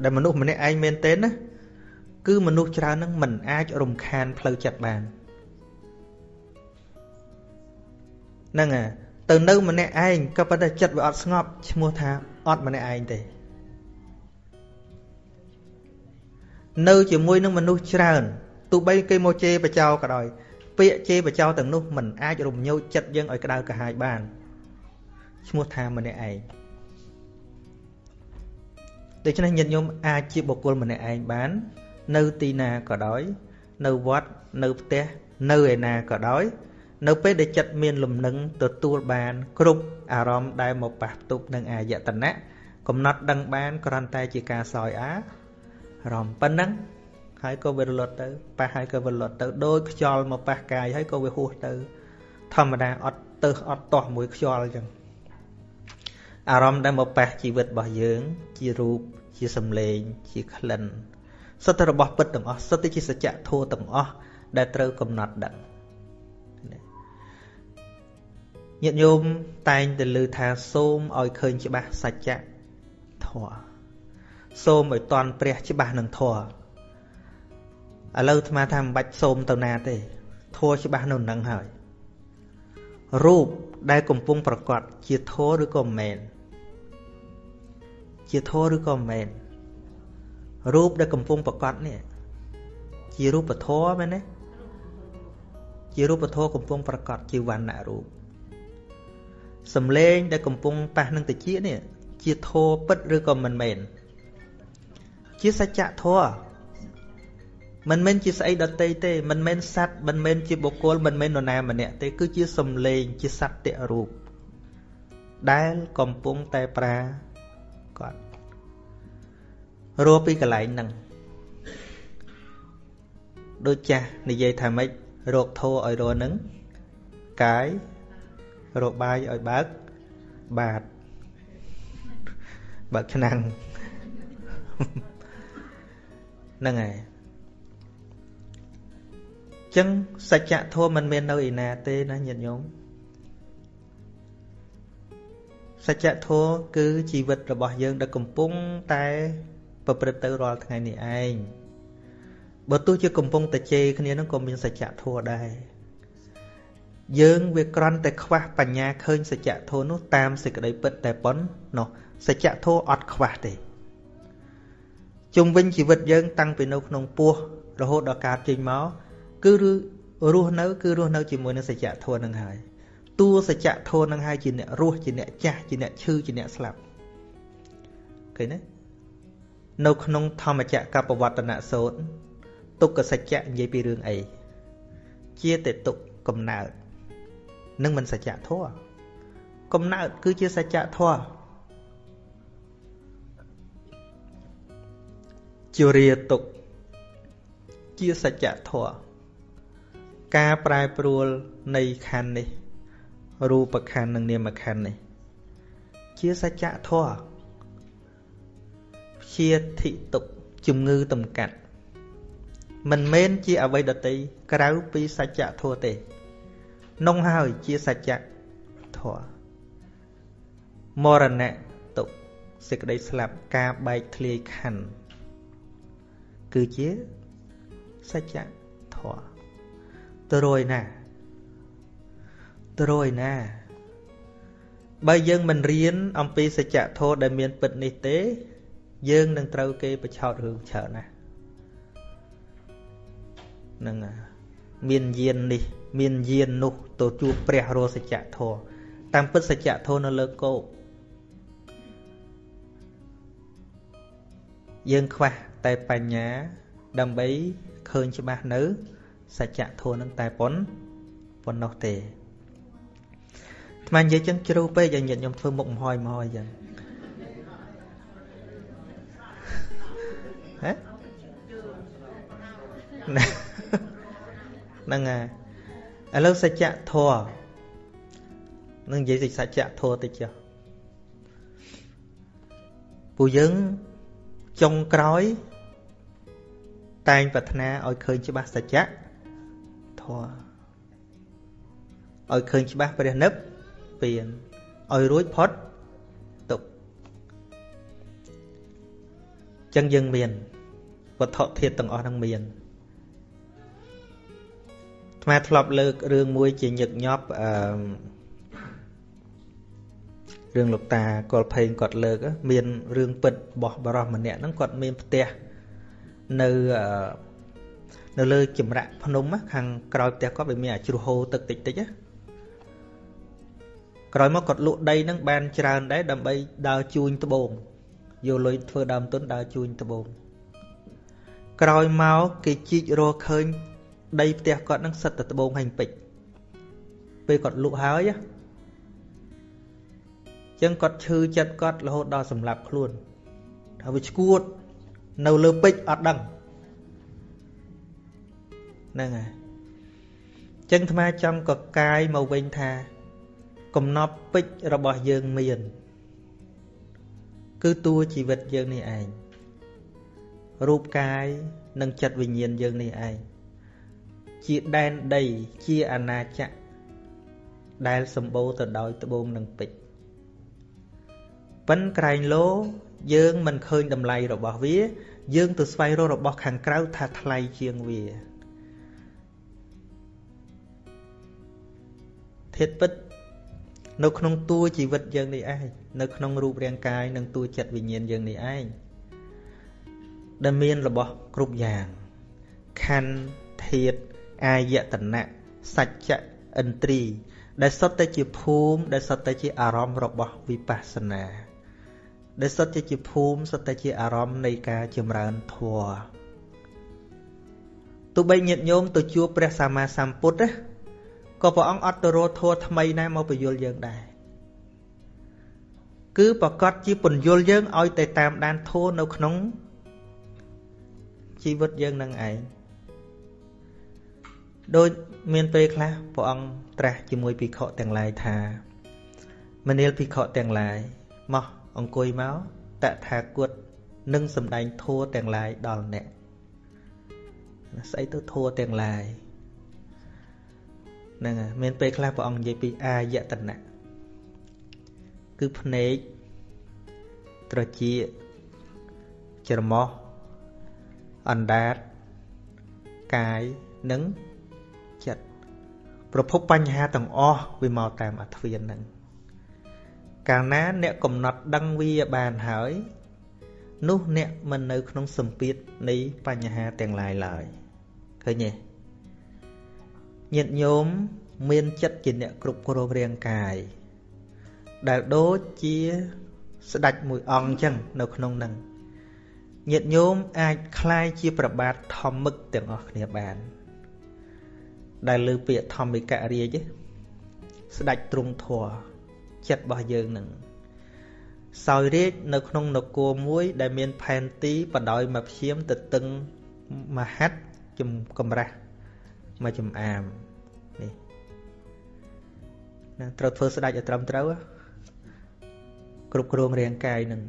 ដែលមនុស្សម្នាក់ឯងមែនទេណាគឺមនុស្សច្រើននឹងមិនអាចរំខានផ្លូវចិត្តបាន ហ្នឹងហើយទៅនៅម្នាក់ឯងក៏ប៉ុន្តែចិត្តវាអត់ស្ងប់ឈ្មោះថាអត់ម្នាក់ឯងទេនៅជាមួយនឹងមនុស្សច្រើនទោះបីគេមកជេរបចោក៏ដោយពាក្យជេរបចោទាំងនោះមិនអាចរំញោចចិត្តយើងឲ្យក្តៅក្រហាយបានឈ្មោះថាម្នាក់ឯងដូច្នេះញាតិញោមអាចជាបុគ្គលម្នាក់ឯងបាន នៅទីណាក៏ដោយ នៅវត្តនៅផ្ទះនៅឯណាក៏ដោយ នៅពេលដែលចិត្តមានលំនឹងទទួលបាន គ្រប់អារម្មណ៍ដែលមកប៉ះទប់នឹងអាយតនៈកំណត់ដឹងបានគ្រាន់តែជាការសោយអារម្មណ៍ប៉ុណ្ណឹងហើយក៏វារលត់ទៅប៉ះហើយក៏វារលត់ទៅដោយខ្យល់មកប៉ះកាយហើយក៏វាហួសទៅ ធម្មតាអត់ទៅអត់តោះមួយខ្យល់អញ្ចឹងអារម្មណ៍ដែលមកប៉ះជីវិតរបស់យើង ជារូបជាសម្លេងជាក្លិនសិតតែរបស់ពិតទាំងអស់សិតតែជាសច្ចធម៌ទាំងអស់ដែលត្រូវកំណត់ដឹង ញាតិញោមតែងតែលើថាសូមឲ្យឃើញច្បាស់សច្ចធម៌សូមឲ្យតន់ព្រះច្បាស់នឹងធម៌ឥឡូវអាត្មាថាមិនបាច់សូមទៅណាទេធម៌ច្បាស់នៅនឹងហើយរូបដែលកំពុងប្រកបជាធម៌ឬក៏មិនមែនជាធម៌ឬក៏មិនមែនរូបដែលកំពុងប្រកបនេះជារូបធម៌មែនទេជារូបធម៌កំពុងប្រកបជាវណ្ណៈរូប សំឡេងដែលកំពុងប៉ះនឹងតិចនេះជាធម៌ពិតឬក៏មិនមែនជាសច្ចធម៌មិនមែនជាស្អីដតីទេមិនមែនសัตว์មិនមែនជាបុគ្គលមិនមែននរណាម្នាក់ទេគឺជាសំឡេងជាសត្យរូបដែលកំពុងតែប្រាគាត់រស់ពីកន្លែងហ្នឹងដូចចាស់និយាយថាម៉េចរកធោឲ្យរស់ហ្នឹងកាយ រកបាយឲ្យបើកបាតបើកឆ្នាំងហ្នឹងហើយចឹងសច្ចធម៌មិនមាននៅឯណាទេណាញាតិញោមសច្ចធម៌គឺជីវិតរបស់យើងដែលកំពុងតែប្រព្រឹត្តទៅរាល់ថ្ងៃនេះឯងបើទោះជាកំពុងតែជេរគ្នានឹងក៏មានសច្ចធម៌ដែរ យើងវាក្រន់តែខ្វះបញ្ញាឃើញសច្ចធម៌នោះតាមសេចក្តីពិតតែប៉ុណ្ណោះសច្ចធម៌អត់ខ្វះទេជុំវិញជីវិតយើង តាំងពីនៅក្នុងពោះរហូតដល់កើតចេញមកគឺរស់នៅគឺរស់នៅជាមួយនឹងសច្ចធម៌នឹងហើយតួសច្ចធម៌នឹងហើយជាអ្នករស់ជាអ្នកចាស់ជាអ្នកឈឺជាអ្នកស្លាប់ឃើញទេនៅក្នុងធម្មចក្រកបវត្តនសូត្រទុក្ខសច្ចៈនិយាយពីរឿងអីជាតែទុក្ខកំណើត នឹងមិនសច្ចធម៌កំណើតគឺជាសច្ចធម៌ជារាទុក្ខជាសច្ចធម៌ការប្រែប្រួលនៃខណ្ឌនេះ រូបខណ្ឌនិងនាមខណ្ឌនេះ ជាសច្ចធម៌ជាធិទុកជំងឺតម្កាត់មិនមែនជាអវ័យដតីក្រៅពីសច្ចធម៌ទេ នងហើយជាសច្ចធម៌មរណៈទុកសេចក្តីស្លាប់ការបែកធ្លាយខណ្ឌគឺជាសច្ចធម៌ទៅរយណាទៅរយណា បើយើងមិនរៀនអំពីសច្ចធម៌ដែលមានពិតនេះទេ យើងនឹងត្រូវគេបឆោតរឿងច្រើនណាស់នឹងមានយាននេះ មានយាននោះទៅជួបព្រះរសច្ចធម៌តាមពិតសច្ចធម៌នៅលើគោកយើងខ្វះតែបញ្ញា ដើម្បីឃើញច្បាស់នៅសច្ចធម៌នឹងតែប៉ុនប៉ុណ្ណោះទេអាត្មានិយាយចឹងជ្រៅពេកឲ្យញាតិខ្ញុំធ្វើមុខមហយមហយចឹងហ៎ហ្នឹងហើយ ឥឡូវសច្ចធម៌នឹងនិយាយសច្ចធម៌តិចចុះពួកយើងចុងក្រោយ តែងប្រាថ្នាឲ្យឃើញច្បាស់សច្ចៈធម៌ឲ្យឃើញច្បាស់ព្រះនិព្វានឲ្យរួចផុតទុក្ខចឹងយើងមានវត្ថុធាតុទាំងអស់ហ្នឹងមាន ថ្មធ្លាប់លើករឿងមួយជាញឹកញាប់អឺរឿងលោកតាកុលភេងគាត់លើក មានរឿងពិតរបស់បរោះម្នាក់ហ្នឹងគាត់មានផ្ទះនៅនៅលើចម្រាក់ភ្នំខាងក្រោយផ្ទះគាត់វាមានអាជ្រោះហូរទឹកតិចតិចណាក្រោយមកគាត់លក់ដីហ្នឹងបានច្រើនដែរដើម្បីដើរជួញត្បូងយកលុយធ្វើដើមទុនដើរជួញត្បូងក្រោយមកគេជីករកឃើញ ដីផ្ទះគាត់ហ្នឹងសិតតែត្បូងហាញ់ពេជ្រពេលគាត់លក់ហើយចឹងគាត់ឈឺចិត្តគាត់រហូតដល់សម្លាប់ខ្លួនថាវាឈួតនៅលើពេជ្រអត់ដឹងហ្នឹងហើយចឹងអាត្មាចង់កកាយមកវិញថា កំណប់ពេជ្ររបស់យើងមាន គឺតួជីវិតយើងនេះឯងរូបកាយនិងចិត្តវិញ្ញាណយើងនេះឯង ជាដែនដីជាអាណាចក្រដែលសម្បូរទៅដោយត្បូងនិងពេជ្រប៉ិនក្រែងលោយើងមិនឃើញតម្លៃរបស់វា យើងទៅស្វែងរករបស់ខាងក្រៅថាថ្លៃជាងវាធាតពិតនៅក្នុងតួជីវិតយើងនេះឯងនៅក្នុងរូបរាងកាយនិងតួចិត្តវិញ្ញាណយើងនេះឯងដែលមានរបស់គ្រប់យ៉ាងខណ្ឌធាត អាយតនៈសច្ចៈឥន្ទ្រី ដែលសុទ្ធតែជាភូមិដែលសុទ្ធតែជាអារម្មណ៍របស់វិបស្សនាដែលសុទ្ធតែជាភូមិសុទ្ធតែជាអារម្មណ៍នៃការចម្រើនធម៌ទោះបីញាតិញោមទៅជួបព្រះសម្មាសម្ពុទ្ធណាក៏ព្រះអង្គអត់ទៅរកធម៌ថ្មីណាមកបញ្យលយើងដែរគឺប្រកាសជាពន្យល់យើងឲ្យតែតាមដានធម៌នៅក្នុងជីវិតយើងនឹងឯង ដូចមានពេលខ្លះព្រះអង្គត្រាស់ជាមួយភិក្ខុទាំងឡាយថាមនាលភិក្ខុទាំងឡាយមកអង្គុយមកតថាគតនឹងសម្ដែងធัวទាំងឡាយដល់អ្នកស្អីទៅធัวទាំងឡាយហ្នឹងហើយមានពេលខ្លះព្រះអង្គនិយាយពីអាយតនៈគឺភ្នែកត្រចៀកច្រមុះអណ្ដាតកាយនិងចិត្ត ប្រភពបញ្ហាទាំងអស់វាមកតាមអធិវិនហ្នឹងកាលណាអ្នកកំណត់ដឹងវាបានហើយនោះអ្នកមិននៅក្នុងសម្ពាធនៃបញ្ហាទាំងឡាយឡើយឃើញទេញាតិញោមមានចិត្តជាអ្នកគ្រប់គ្រងរាងកាយដែលដូចជាស្ដេចមួយអង្គអញ្ចឹងនៅក្នុងនឹងញាតិញោមអាចคล้ายជាប្របាទធម្មឹកទាំងអស់គ្នាបាន ដែលលើពាក្យធម្មិករាជស្ដេចទ្រង់ធរចិត្តរបស់យើងនឹងសោយរាជនៅក្នុងនគរមួយ ដែលមានផែនទីបដោយមកព្យាមទៅតឹងមហាត់ជំកំរាស់មកចំអាមនេះណាត្រូវធ្វើស្ដេចឲ្យត្រឹមត្រូវគ្រប់គ្រងរាងកាយនឹង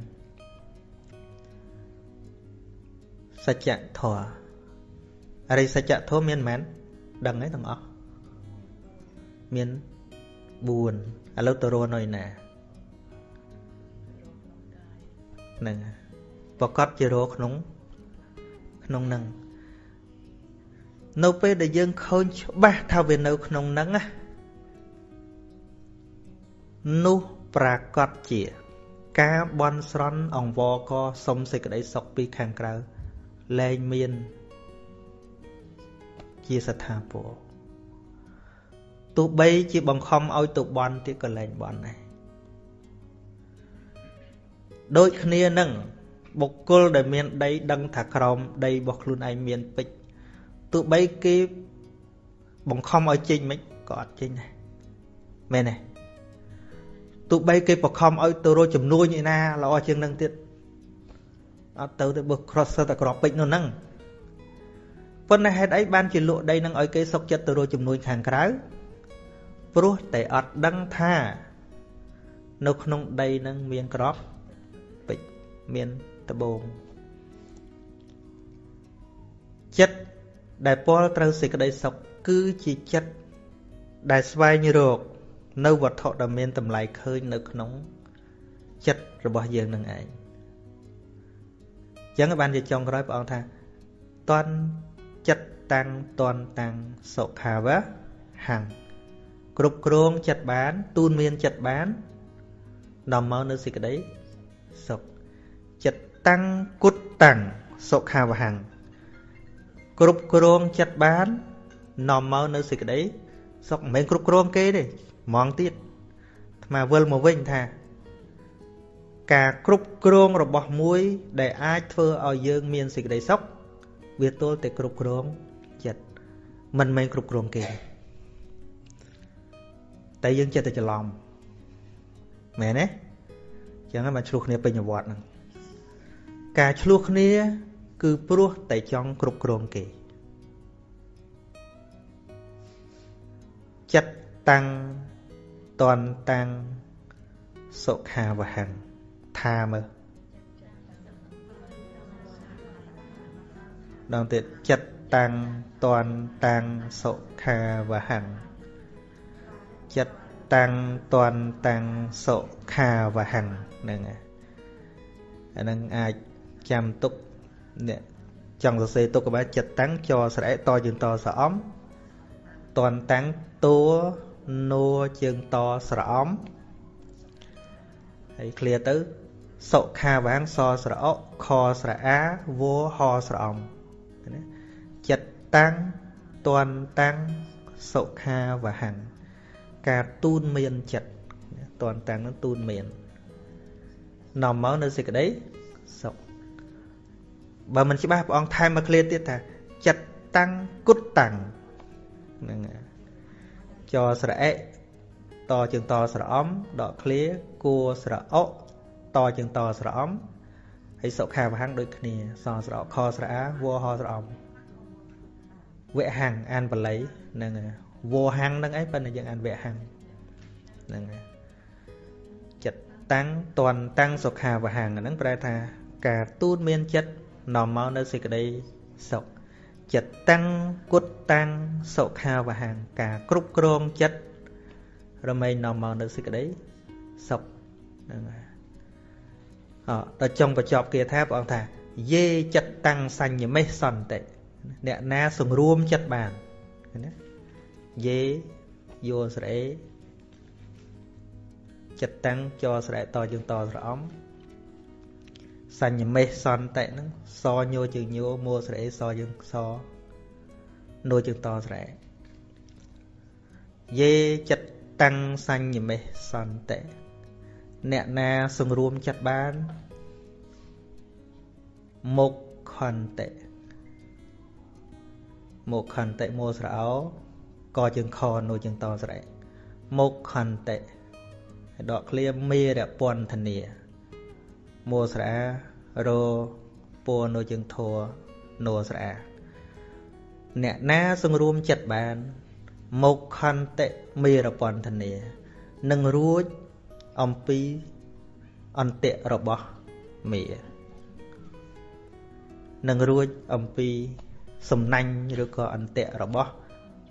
សច្ចធម៌អរិសច្ចធម៌មានមែន ដឹងហើយទាំងអស់មាន4ឥឡូវទៅរស់នៅណាហ្នឹងប្រកាសជារស់ក្នុងក្នុងនឹងនៅពេលដែលយើងឃើញច្បាស់ថាវានៅក្នុងនឹងណានោះប្រកាសជា ការបន់ស្រន់អង្វរកសុំសេចក្តីសុខពីខាងក្រៅលែងមាន ជាស្ថាពរទោះបីជាបង្ខំឲ្យទៅបន់ទៀតក៏លែងបន់ដែរដូចគ្នានឹងបុគ្គលដែលមានដីដឹងថាក្រោមដីរបស់ខ្លួនឯងមានពេជ្រទោះបីគេបង្ខំឲ្យចេញមិនក៏អត់ចេញដែរមែនទេទោះបីគេបង្ខំឲ្យទៅរកចំនួនឯណាល្អជាងនឹងទៀតអត់ទៅទៅបើ cross តែក្របពេជ្រនោះហ្នឹង ប៉ុន្តែហេតុអីបានជាលក់ដីនឹងឲ្យគេសុកចិត្តទៅរកចំនួនខាងក្រៅព្រោះតែអត់ដឹងថា នៅក្នុងដីនឹងមានក្របពេជ្រមានដបងចិត្តដែលពលត្រូវសេចក្តីសុខគឺជាចិត្តដែលស្វែងរក នៅវត្ថុដែលមានតម្លៃឃើញនៅក្នុងចិត្តរបស់យើងនឹងឯងអញ្ចឹងបានជាចុងក្រោយព្រះអង្គថាតន់ ចិត្តតាំងតន់តាំងសុខាវៈហੰគ្រប់គ្រងចិត្តបាន ទូនមានចិត្តបាននាំមកនៅសេចក្តីសុខចិត្តតាំងគុតតាំងសុខាវហੰគ្រប់គ្រងចិត្តបាននាំមកនៅសេចក្តីសុខមិនមែនគ្រប់គ្រងគេទេហ្មងទៀតអាត្មាវិលមកវិញថា ការគ្រប់គ្រងរបស់មួយ ដែលអាចធ្វើឲ្យយើងមានសេចក្តីសុខ វាទល់តែគ្រប់គ្រងចិត្តមិនមែនគ្រប់គ្រងគេតែយើងចិត្តតែច្រឡំមែនទេចឹងហើយមកឆ្លោះគ្នាពេញវត្តហ្នឹងការឆ្លោះគ្នា គឺព្រោះតែចង់គ្រប់គ្រងគេចិត្តតាំងតន់តាំងសុខាវហੰថាមើល ដងទៀតចិត្តតាំងតន់តាំងសុខាវហੰចិត្តតាំងតន់តាំងសុខាវហੰហ្នឹងអាហ្នឹងអាចចាំទុកអ្នកចង់សរសេរទុកក៏បានចិត្តតាំងចស្រែកតជាងតស្រអំតន់តាំងតួនួជើងតស្រអំហើយឃ្លាទៅសុខាវាងសស្រអកខស្រអាវហស្រអំ ណាចិត្តតាំងតន់តាំងសុខាវហੰការទូនមានចិត្តតន់តាំងនឹងទូនមាននាំមកនៅសេចក្តីសុខបើមិនច្បាស់ព្រះអង្គថែមមកឃ្លាទៀតថាចិត្តតាំងគុតតាំងហ្នឹងចស្រអិតជាងតស្រអំដកឃ្លាគួស្រអកតជាងតស្រអំ ហើយសុខាវហੰដូចគ្នាសស្រអកខស្រអាវហស្រអំវហੰអានបល័យហ្នឹងវហੰហ្នឹងឯងប៉ុន្តែយើងអានវហੰហ្នឹងចិត្តតាំងតន់តាំងសុខាវហੰហ្នឹងប្រែថាការទូនមានចិត្តនាំមកនៅសេចក្តីសុខចិត្តតាំងគុតតាំងសុខាវហੰការគ្រប់គ្រងចិត្តរមែងនាំមកនៅសេចក្តីសុខហ្នឹងហើយអ ដល់ចុងបញ្ចប់គាថាព្រះអង្គថាយេចិត្តតាំងសញ្ញមេសន្តិអ្នកណាសង្រួមចិត្តបានណាយេយោស្រេចិត្តតាំងចស្រែតយើងតស្រអំសញ្ញមេសន្តិហ្នឹងសញោជើងញោមួស្រេសយើងសនោជើងតស្រែយេចិត្តតាំងសញ្ញមេសន្តិ អ្នកណាសង្រួមចិត្តបានមុខខន្តិមុខខន្តិមួស្រោកជើងខនោជើងតស្រែមុខខន្តិដកឃ្លាមេរពន្ធនាមួស្រអារពួរនៅជើងធัวនោស្រអាអ្នកណាសង្រួមចិត្តបានមុខខន្តិមេរពន្ធនានឹងរួច អំពីអន្តិរបស់មេនឹងរួចអំពីសំណាញ់ឬក៏អន្តិរបស់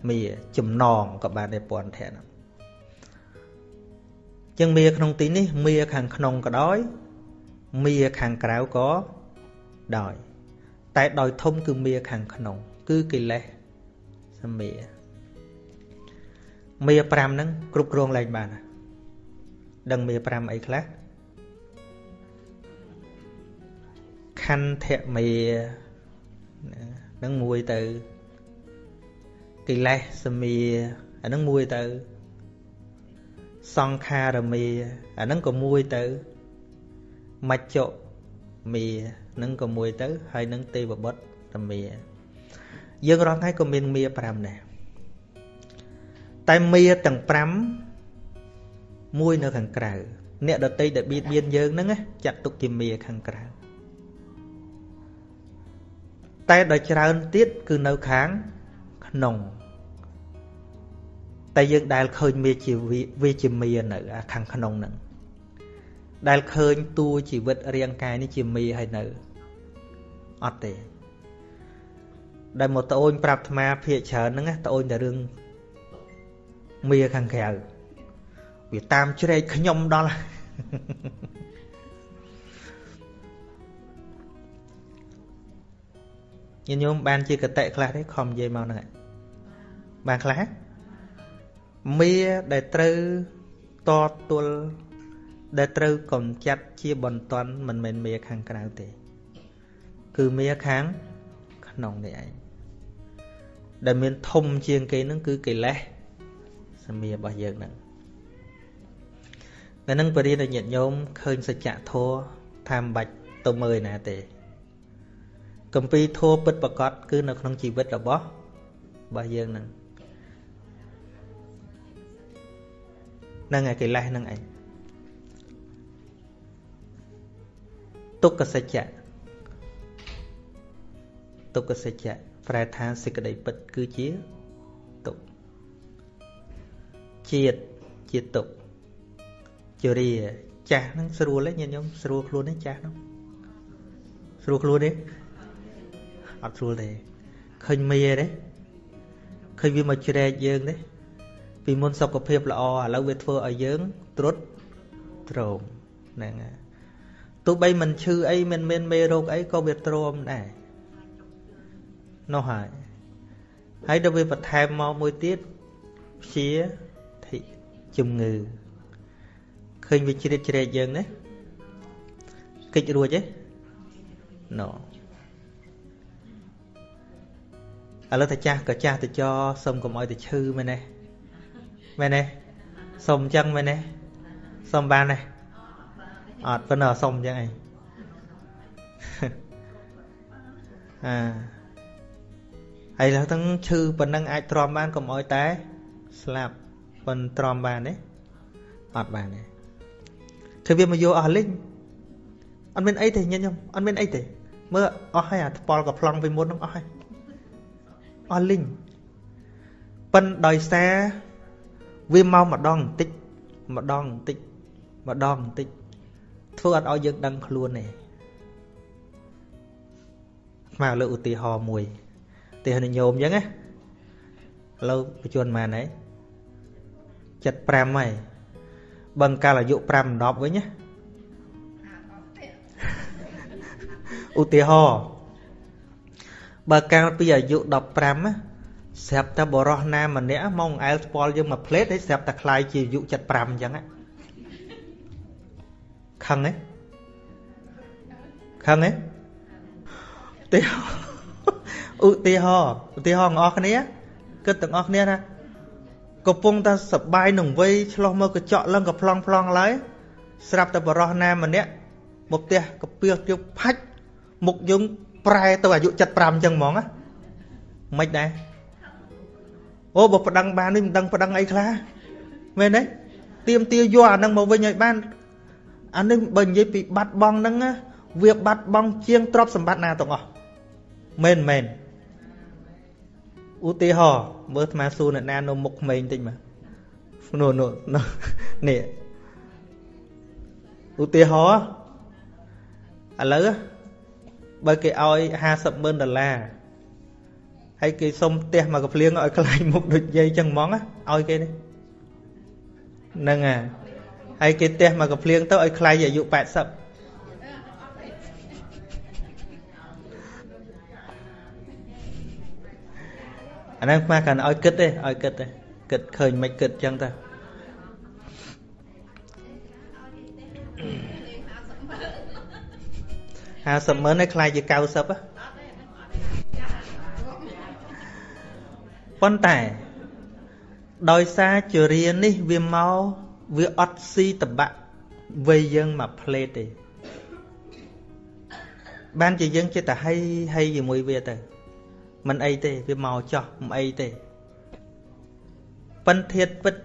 មេចំណងក៏បានដែរពន្ធៈហ្នឹងចឹងមាក្នុងទីនេះមាខាងក្នុងក៏ដោយមាខាងក្រៅក៏ដោយតែដោយធំគឺមាខាងក្នុង គឺកិលេសសមាមា5ហ្នឹងគ្រប់គ្រងឡើងបាន ដឹងមា5អីខ្លះខន្ធមេហ្នឹងមួយទៅកិលេសមាអាហ្នឹងមួយទៅសង្ខារមេអាហ្នឹងក៏មួយទៅមច្ចុមេហ្នឹងក៏មួយទៅ ហើយនឹងទេវបុត្រតមេយើងរាល់ថ្ងៃក៏មានមេ5ដែរតែមេទាំង5 មួយនៅខាងក្រៅអ្នកដតីដែលបៀតបៀនយើងហ្នឹងចាត់ទុកជាមេខាងក្រៅតែដល់ច្រើនទៀតគឺនៅខាងក្នុងតែយើងដែលឃើញវាជាវាជាមីនៅខាងក្នុងហ្នឹងដែលឃើញតួជីវិតរាងកាយនេះជាមីហើយនៅអត់ទេដែលមកត្អូនប្រាប់អាត្មាភាកច្រើនហ្នឹងត្អូនតែរឿងមីខាងក្រៅ វាតាមជ្រែកខ្ញុំដល់ញាតិញោមបានជាកតិខ្លះទេខំនិយាយមកហ្នឹងបានខ្លះមាដែលត្រូវតទល់ដែលត្រូវកំចាត់ជាបន្ទាន់មិនមែនមេខាងក្រៅទេ គឺមេខាងក្នុងនេះឯងដែលមានធំជាងគេនឹងគឺកិលេសសមារបស់យើងហ្នឹង តែនឹងបរិញ្ញាញាតិញោមឃើញសច្ចធម៌ថាមិនបាច់ទៅមើលណាទេកំពីធម៌ពិតប្រកបគឺនៅក្នុងជីវិតរបស់របស់យើងហ្នឹងហ្នឹងឯកិលេសហ្នឹងឯងទុក្ខសច្ចៈទុក្ខសច្ចៈប្រែថាសេចក្តីពិតគឺជាទុក្ខជាតិជាទុក្ខ ជរាចាស់ហ្នឹងស្រួលទេញាតិញោមស្រួលខ្លួនទេចាស់ហ្នឹងស្រួលខ្លួនទេអត់ស្រួលទេឃើញមីទេឃើញវាមកជ្រែកយើងទេពីមុនសុខភាពល្អឥឡូវវាធ្វើឲ្យយើងត្រុតត្រោមហ្នឹងហើយទោះបីមិនឈឺអីមិនមានមេរោគអីក៏វាទ្រាំដែរនោះហើយហើយដល់វាបន្ថែមមកមួយទៀតព្យាធិជំងឺឃើ ញវាជ្រៀតជ្រែកយើងណាកិច្ចរួចទេណូឥឡូវតាចាស់ក៏ចាស់ទៅចសុំកុំឲ្យទៅឈឺមែនទេមែនទេសុំអញ្ចឹងមែនទេសុំបានទេអត់ប៉ុន្តែសុំអញ្ចឹងឯងអាហើយឡើងទាំងឈឺប៉ុណ្ណឹងអាចទ្រាំបានកុំឲ្យតែស្លាប់ប៉ុនទ្រាំបានទេអត់បានទេ ធ្វើវាមកយកអស់លិញអត់មានអីទេញញឹមអត់មានអីទេមើលអស់ហើយអាថ្ពល់ក៏ប្លង់ពីមុនហ្នឹងអស់ហើយអស់លិញប៉ិនដោយសារវាមកម្ដងបន្តិចម្ដងបន្តិចម្ដងបន្តិចធ្វើអត់ឲ្យយើងដឹងខ្លួនទេមកលើឧទាហរណ៍មួយទេនិយមអញ្ចឹងណាឥឡូវបញ្ជនម៉ានហើយ75ហើយ បើកាលអាយុ5 10វិញណាឧទាហរណ៍បើកាលពីអាយុ15ណាស្រាប់តែបរោះណាម្នាក់មកអែលស្ពាល់យើងមួយផ្លេតហើយស្រាប់តែคลายជាអាយុ75អញ្ចឹងខឹងទេខឹងទេទេឧទាហរណ៍ឧទាហរណ៍បងប្អូនគ្នាគិតទាំងអស់គ្នាណា កំពុងតែសបាយនឹងវ័យឆ្លោះមើលកញ្ចក់ឡើងក៏ប្លង់ប្លង់ឡើយស្រាប់តែបរោះណាម្នាក់មកផ្ទះកាពៀសយកផាច់មុខយើងប្រែទៅអាយុ75អញ្ចឹងហ្មងណាមិនដែរអូបើប្តឹងបាននេះមិនដឹងប្តឹងអីខ្លះមែនទេទៀមទាយកអានឹងមកវិញឲ្យបានអានេះបើនិយាយពីបាត់បង់ហ្នឹងវាបាត់បង់ជាងទ្រព្យសម្បត្តិណាទាំងអស់មែនមែន ឧទាហរណ៍មើលអាត្មាសួរអ្នកណានៅមុខក្មេងតិចមើលនោះនោះនេះឧទាហរណ៍ឥឡូវបើគេឲ្យ50ម៉ឺនដុល្លារហើយគេសុំផ្ទះមកកភ្លៀងឲ្យខ្លាញ់មុខដូចយាយចឹងហ្មងឲ្យគេនេះហ្នឹងហើយហើយគេផ្ទះមកកភ្លៀងទៅឲ្យខ្លាញ់អាយុ80 អាហ្នឹងខ្មាស់កាន់ឲ្យគិតទេឲ្យគិតទេគិតឃើញមិនគិតចឹងទៅ50ម៉ឺនឲ្យខ្លាយជា90ប៉ុន្តែដោយសារជរានេះវាមកវាអត់ស៊ីតបាក់វ័យយើងមកផ្លេតទេបានជាយើងចិត្តតែហីហីជាមួយវាទៅ មិនអីទេវាមកចោះមិនអីទេប៉ិនធាតពិត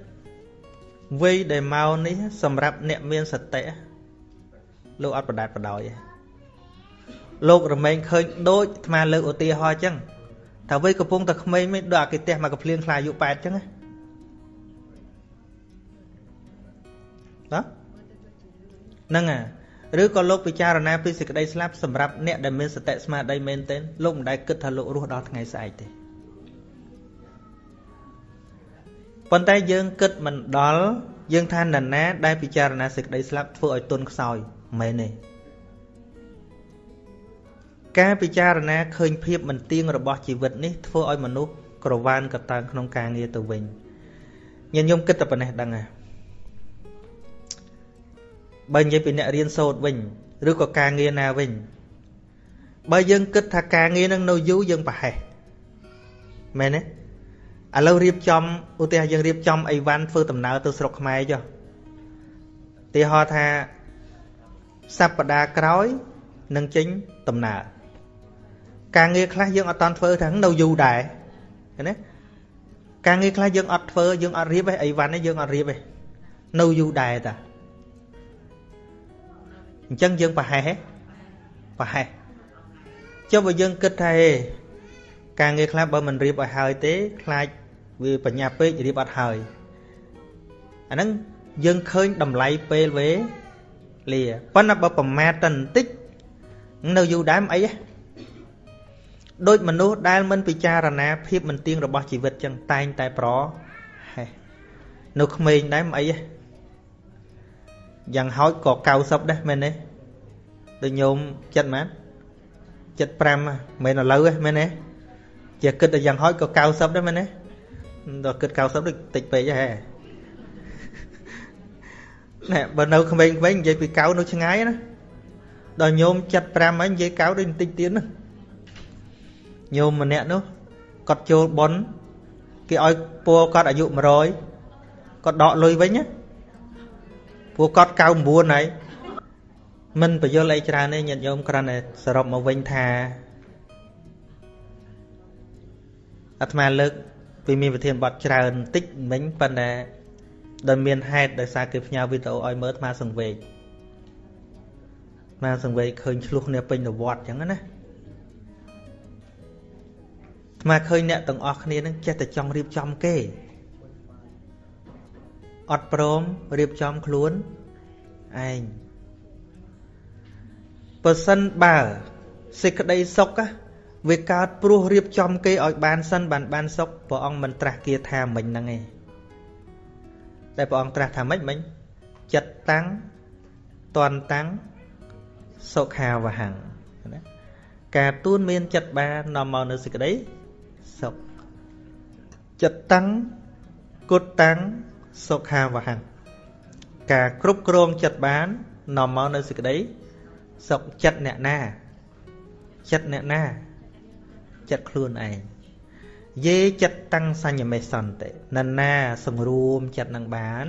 វ័យដែលមកនេះសម្រាប់អ្នកមានសតិលោកអត់បដាតបដោយទេលោករមែងឃើញដូចអាត្មាលើកឧទាហរណ៍អញ្ចឹងថាវ័យកំពុងតែក្មេងមិនដូចអាគេផ្ទះមកកំភ្លៀងខ្លាអាយុ8អញ្ចឹងណាហ្នឹងអា ឬក៏លោកពិចារណាពីសេចក្តីស្លាប់សម្រាប់អ្នកដែលមានសតិស្មារតីមែនទែនលោកមិនដែលគិតថាលោករស់ដល់ថ្ងៃស្អែកទេប៉ុន្តែយើងគិតមិនដល់យើងថានរណាដែលពិចារណាសេចក្តីស្លាប់ធ្វើឲ្យទុនខ្សោយមែនទេការពិចារណាឃើញភាពមិនទៀងរបស់ជីវិតនេះធ្វើឲ្យមនុស្សក្រវានកតើងក្នុងការងារទៅវិញញាតិញោមគិតតែប៉ុណ្ណេះដឹងហ่ะ បើនិយាយពីអ្នករៀនសូត្រវិញឬក៏ការងារណាវិញបើយើងគិតថាការងារនឹងនៅយូរយើងប្រហែសមែនទេឥឡូវរៀបចំឧទាហរណ៍យើងរៀបចំអីវ៉ាន់ធ្វើដំណើរទៅស្រុកខ្មែរចុះទីហោថាសប្តាហ៍ក្រោយនឹងចេញដំណើរការងារខ្លះយើងអត់តាន់ធ្វើទាំងនៅយូរដែរឃើញទេការងារខ្លះយើងអត់ធ្វើយើងអត់រៀបទេអីវ៉ាន់នេះយើងអត់រៀបទេនៅយូរដែរតា អញ្ចឹងយើងប្រហែសប្រហែសចុះបើយើងគិតថាហេការងារខ្លះបើមិនរៀបឲ្យហើយទេខ្លាចវាបញ្ញាពេករៀបអត់ហើយអាហ្នឹងយើងឃើញតម្លៃពេលវេលាប៉ុន្តែបើប្រមាថតែបន្តិចនៅយូរដែរមិនអីទេដូចមនុស្សដែលមិនពិចារណាភាពមិនទៀងរបស់ជីវិតចឹងតែងតែប្រហែសនៅក្មេងដែរមិនអីទេ យ៉ាងហោចក៏90ដែរមែនទេដូចញោមចិត្តមែន75មែនឥឡូវទេមែនទេជាគិតតែយ៉ាងហោចក៏90ដែរមែនទេដល់គិត90ដូចតិចពេកហ៎ណែបើនៅក្មេងៗនិយាយពីកៅនៅឆ្ងាយណាដល់ញោម75ហើយនិយាយកៅដូចបន្តិចទៀតណាញោមម្នាក់នោះគាត់ចូលប៉ុនគេឲ្យពូគាត់អាយុ100គាត់ដកលុយវិញណា ពូគាត់99ហើយមិនបញ្យល់អីច្រើនទេញាតិញោមគ្រាន់តែសរុបមកវិញថាអាត្មាលើកពីមានវិធានបត់ច្រើនបន្តិចមិញប៉ុន្តែដោយមានហេតុដោយសារគេផ្ញើវីដេអូឲ្យមើលអាត្មាសង្វេគអាត្មាសង្វេគឃើញឆ្លោះគ្នាពេញទៅវត្តអញ្ចឹងណាអាត្មាឃើញអ្នកទាំងអស់គ្នានឹងចេះតែចង់រៀបចំគេ អត់ព្រមរៀបចំខ្លួនឯងបើសិនបើសេចក្តីសុខវាកើតព្រោះរៀបចំគេឲ្យបានសិនបានបានសុខព្រះអង្គមិនត្រាស់គាថាមិញហ្នឹងឯងតែព្រះអង្គត្រាស់ថាម៉េចមិញចិត្តតាំងតន់តាំងសុខាវហੰណាការទួនមានចិត្តបាននាំមកនៅសេចក្តីសុខចិត្តតាំងគុតតាំង សុខាវហੰការគ្រប់គ្រងចិត្តបាននាំមកនៅសេចក្តីសុខចិត្តអ្នកណាចិត្តអ្នកណាចិត្តខ្លួនឯងយេចិត្តតាំងសញ្ញមេសន្តិនរណាសង្រួមចិត្តនឹងបាន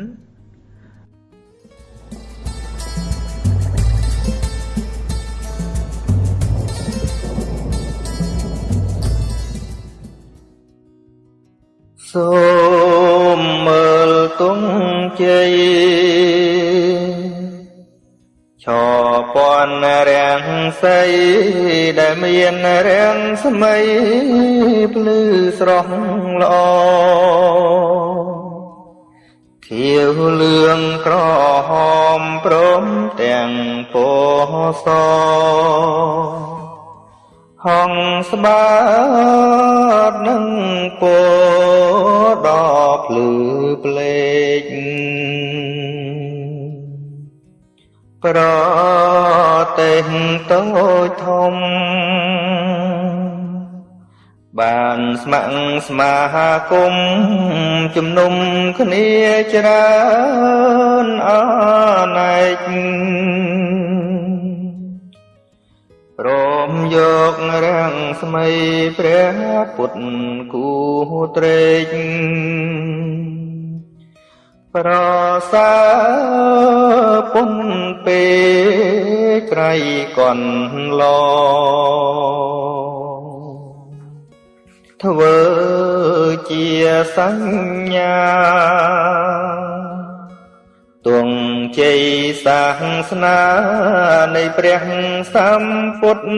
សូមមើល ទងជ័យឆពាន់រាំងសីដែលមានរាំងស្មៃភ្លឺស្រស់ល្អខៀវលឿងក្រហមព្រមទាំងពណ៌ស ហងស្បាតនឹងពណ៌ដ៏ភ្លឺផ្លេកប្រទេសតូចធំ បានស្ម័គ្រស្មាគមជំនុំគ្នាច្រើនអណែក យករាំងស្មីព្រះពុទ្ធគូត្រេកប្រសាពុនពេក្រៃកនឡធ្វើជាសញ្ញា ទងជ័យសាសនានៃព្រះសម្ពុទ្ធ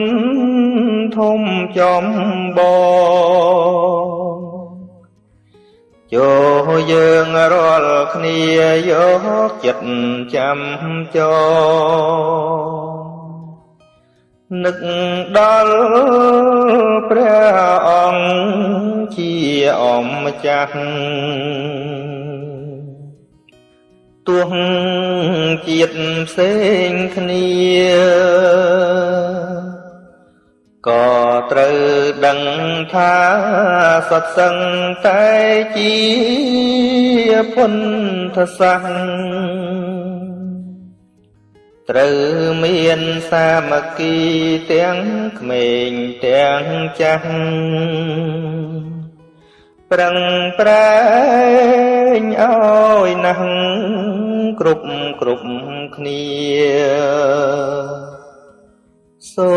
ធំចំបងចូលយើងរាល់គ្នាយកចិត្តចាំចនឹកដល់ព្រះអង្គជាអម្ចាស់ ទោះជាតិផ្សេងគ្នាក៏ត្រូវដឹងថាសត្វសឹងតែជាពុទ្ធសាសត្រូវមានសាមគ្គីទាំងក្មេងទាំងចាស់ប្រឹងប្រែងឲ្យណាស់ គ្រប់គ្រប់គ្នាសូ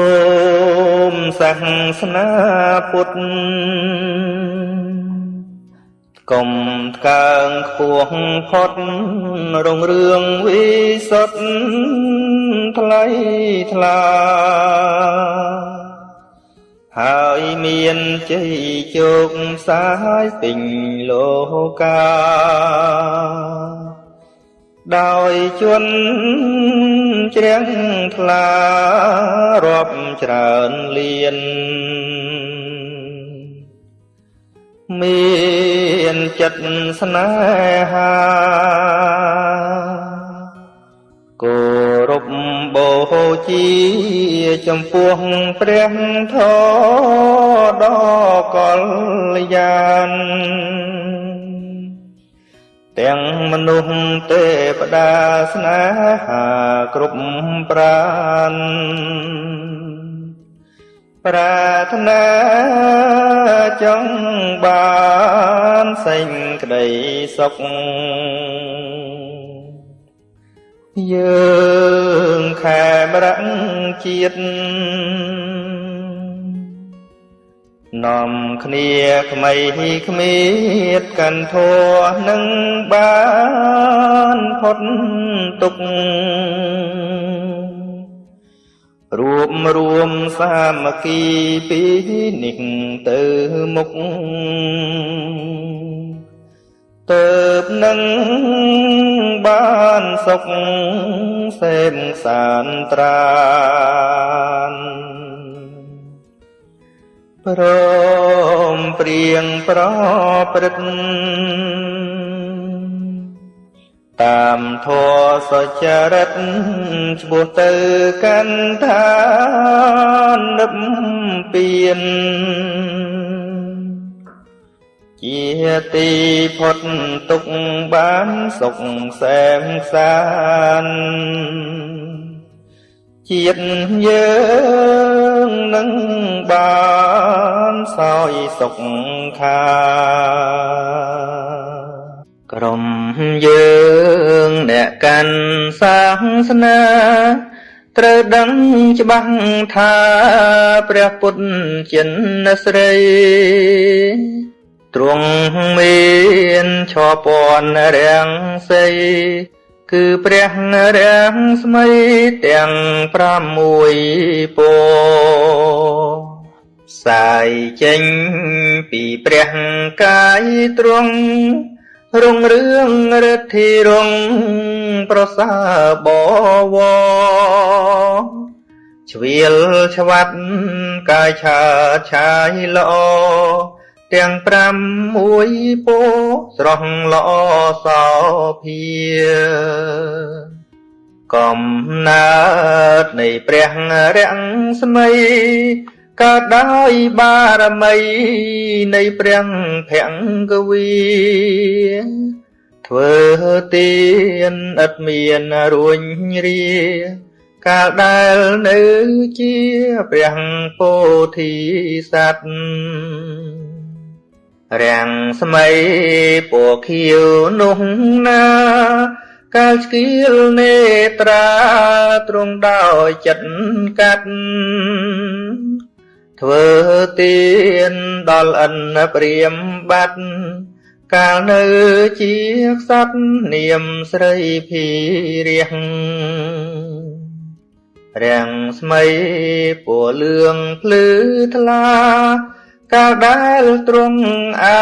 មសាសនាពុទ្ធកុំថ្កើងខ្ពស់ផុតរុងរឿងវិសុទ្ធថ្លៃថ្លាហើយមានជ័យជោគសាយពេញលោកា ដោយជន់ជ្រាំងថ្លារាប់ច្រើនលៀនមានចិត្តស្នេហាគោរពបូជាចំពោះព្រះធម៌ដ៏កល្យាន ទាំងមនុស្សទេវតាស្នេហាគ្រប់ប្រានប្រាថ្នាចង់បានសេចក្តីសុខយើងខែមរៈជាតិ នាំគ្នាក្មៃគ្មៀតកាន់ធัวនឹងបានផុតទុក្ខរួមរួមសាមគ្គីពីនេះទៅមុខទៅនឹងបានសុខសេមសានត្រាន ព្រមព្រៀងប្រព្រឹត្តតាមធัวសុចរិតឈ្មោះទៅកាន់ឋាននិព្វានជាទីផុតទុកបានសុខសែមសាន ជាតិយើងនឹងបានសោយសុខខា ក្រុមយើងអ្នកកាន់សាសនាត្រូវដឹងច្បាស់ថាព្រះពុទ្ធចិនស្រីទ្រង់មានឈរពន់រាំងសី គឺព្រះរាំងស្មីទាំង6ពសាយចេញពីព្រះកាយទ្រង់រុងរឿងរិទ្ធីរុងប្រសាបវជ្រៀលឆ្វាត់កាយឆាឆាយល្អ ទាំង5មួយពោស្រស់ល្អសោភាកំណើតនៃព្រះរាំងស្មីកើតដោយបារមីនៃព្រះភង្គវីធ្វើទានឥតមានរួញរាកាលដែលនៅជាព្រះពោធិសត្វ រាំងស្មីពណ៌ខៀវនោះណាកាលស្គៀលនេត្រាទ្រង់ដោយចិត្តកាត់ធ្វើទានដល់អិនព្រាមបាត់កាលនៅជាខ្សត់នាមស្រីភីរះរាំងស្មីពណ៌លឿងភ្លឺថ្លា កាលដែលទ្រង់អា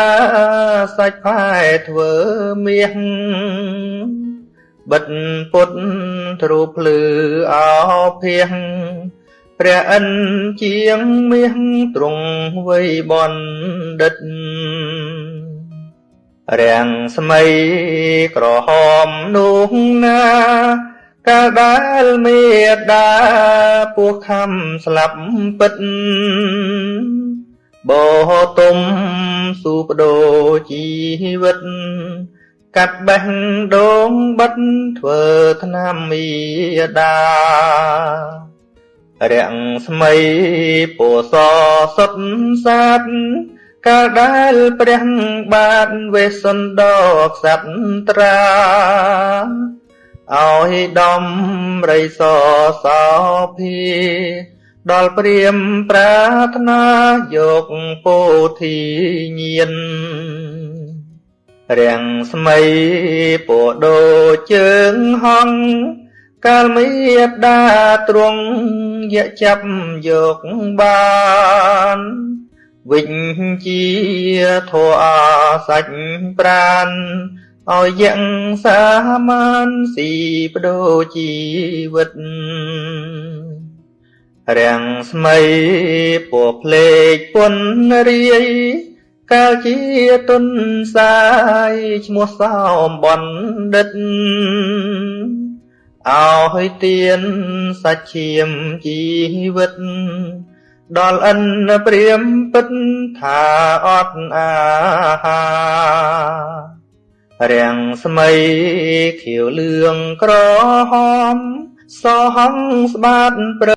សាច់ផែធ្វើមាសបិទពុតទ្រូភ្លឺអោភៀងព្រះអិនជាងមាសទ្រង់វ័យបណ្ឌិតរាំងស្មីក្រហមនោះណាកាលដែលមេដាពោះខំស្លាប់ពិត បោទុំស៊ូបដូរជីវិត កាត់បេះដូងបិទធ្វើថ្នាំមីដារាំងស្មីពោសសុតសាទកាលដែលព្រះបាទវេសន្តោក្សត្រាឲ្យដំរីសសោភា ដល់ព្រាមប្រាថ្នាយកពោធិញានរាំងស្មីពោដោជើងហង្សកាលមេដាទ្រង់យកចាប់យកបានវិញជាធัวសាច់ប្រានឲ្យយ៉ាងសាមានស៊ីបដូរជីវិត រាំងស្មីពោះភ្លេចពុនរាយកាលជាទុនសាយឈ្មោះសោមបណ្ឌិតអោឲ្យទៀនសាច់ឈាមជីវិត ដល់អិនព្រាមពិតថាអត់អាហារាំងស្មីខៀវលឿងក្រហម សហងស្បាតព្រ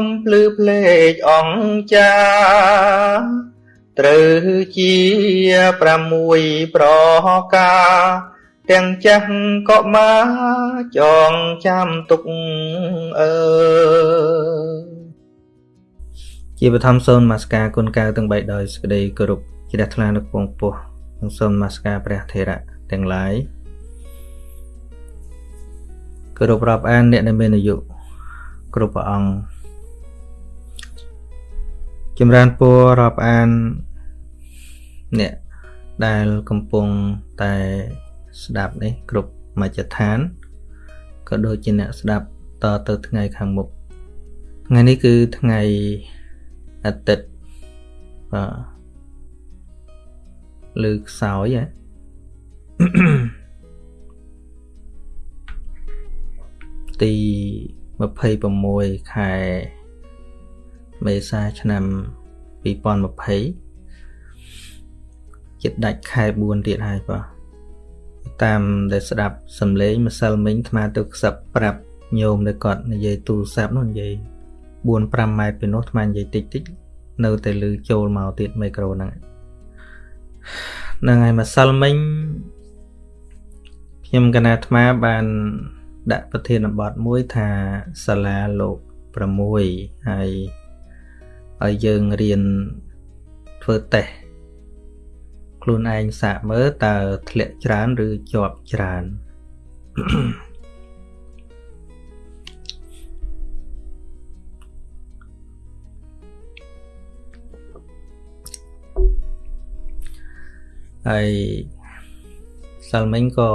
មភ្លឺភ្លេចអង្ចាត្រូវជា6ប្រការទាំងចាស់ក៏មកចងចាំទុកអើជាបឋមសូនមាសការគុណកៅទាំង3ដោយសេចក្តីគោរពជ្រះថ្លានៅពងពោះនិងសូមមាសការព្រះថេរៈទាំងឡាយ គោរពរាប់អានអ្នកដែលមានអាយុគ្រប់ព្រះអង្គចម្រើនពររាប់អានអ្នកដែលកំពុងតែស្ដាប់នេះគ្រប់មជ្ឈដ្ឋានក៏ដូចជាអ្នកស្ដាប់តទៅថ្ងៃខាងមុខថ្ងៃនេះគឺថ្ងៃអាទិត្យបាទឬខ្សោយហ៎ ទី26ខែមេសាឆ្នាំ2020ចិត្តដាច់ខែ4ទៀតហើយបាទតាមដែលស្ដាប់សំឡេងម្សិលមិញអាត្មាទៅខ្សឹបប្រាប់ញោមដែលគាត់និយាយទូរស័ព្ទនោះនិយាយ4 5ម៉ែត្រពីនោះអាត្មានិយាយតិចតិចនៅតែលឺចូលមកទៀតមីក្រូហ្នឹងហ្នឹងហើយម្សិលមិញខ្ញុំកណាអាត្មាបាន ដាក់ប្រធានបទមួយថាសាលាលោក6ហើយឲ្យយើងរៀនធ្វើតេស្តខ្លួនឯងសាកមើលតើធ្លាក់ច្រើនឬជាប់ច្រើនហើយសាល់មិញក៏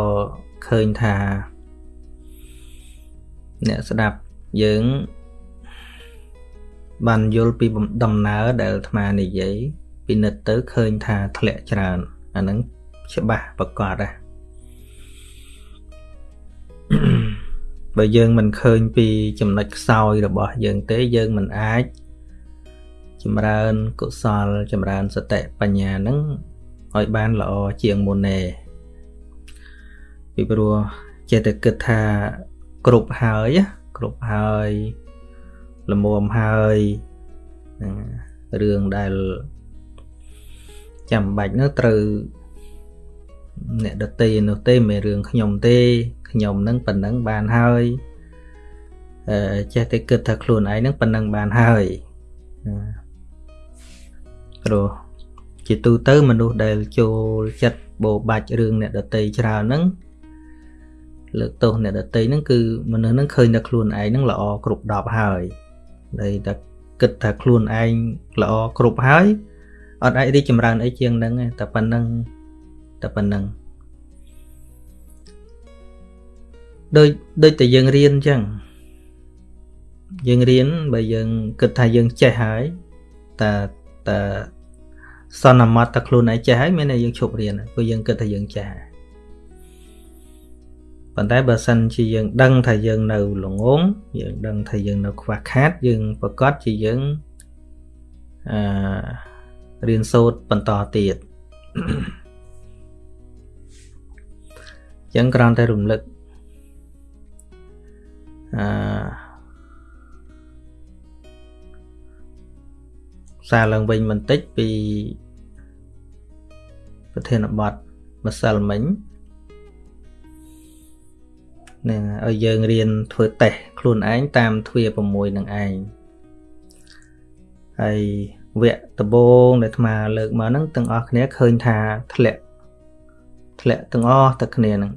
ឃើញថា អ្នកស្ដាប់យើងបានយល់ពីដំណើរដែលអាត្មានិយាយពិនិត្យទៅឃើញថាធ្លាក់ច្រើនអាហ្នឹងច្បាស់ប្រកបណាបើយើងមិនឃើញពីចំណុចខ្សោយរបស់យើងទេយើងមិនអាចចម្រើនកុសលចម្រើនសតិបញ្ញាហ្នឹងឲ្យបានល្អជាងមុនទេពីព្រោះចេះតែគិតថា គ្រប់ហើយគ្រប់ហើយលមុំហើយរឿងដែលចាំបាច់នោះត្រូវអ្នកដតីនោះទេមិនរឿងខ្ញុំទេខ្ញុំនឹងប៉ុណ្ណឹងបានហើយអឺចេះតែគិតថាខ្លួនឯងនឹងប៉ុណ្ណឹងបានហើយព្រោះជាទូទៅមនុស្សដែលចូលចិត្តបោបាច់រឿងអ្នកដតីច្រើនហ្នឹង លើកទោសអ្នកដតីហ្នឹងគឺមនុស្សហ្នឹងឃើញតែខ្លួនឯងហ្នឹងល្អគ្រប់10ហើយតែតែគិតថាខ្លួនឯងល្អគ្រប់ហើយអត់អាចរីកចម្រើនអីជាងហ្នឹងតែប៉ុណ្្នឹងតែប៉ុណ្្នឹងដូចដូចតែយើងរៀនអញ្ចឹងយើងរៀនបើយើងគិតថាយើងចេះហើយតែតែសន្មត់តែខ្លួនឯងចេះហើយមានតែយើងឈប់រៀនព្រោះយើងគិតថាយើងចេះ ប៉ុន្តែបើសិនជាយើងដឹងថាយើងនៅល្ងងយើងដឹងថាយើងនៅខ្វះខាតយើងប្រកាសជាយើងអឺរៀនសូត្របន្តទៀតចឹងគ្រាន់តែរំលឹកអឺសារឡើងវិញបន្តិចពីប្រធានបទម្សិលមិញ នឹងឲ្យយើងរៀនធ្វើតេស្តខ្លួនឯងតាមទ្វា6នឹងឯងហើយវគ្គដំបូងដែលអាត្មាលើកមកហ្នឹងទាំងអស់គ្នាឃើញថាធ្លាក់ធ្លាក់ទាំងអស់តែគ្នាហ្នឹង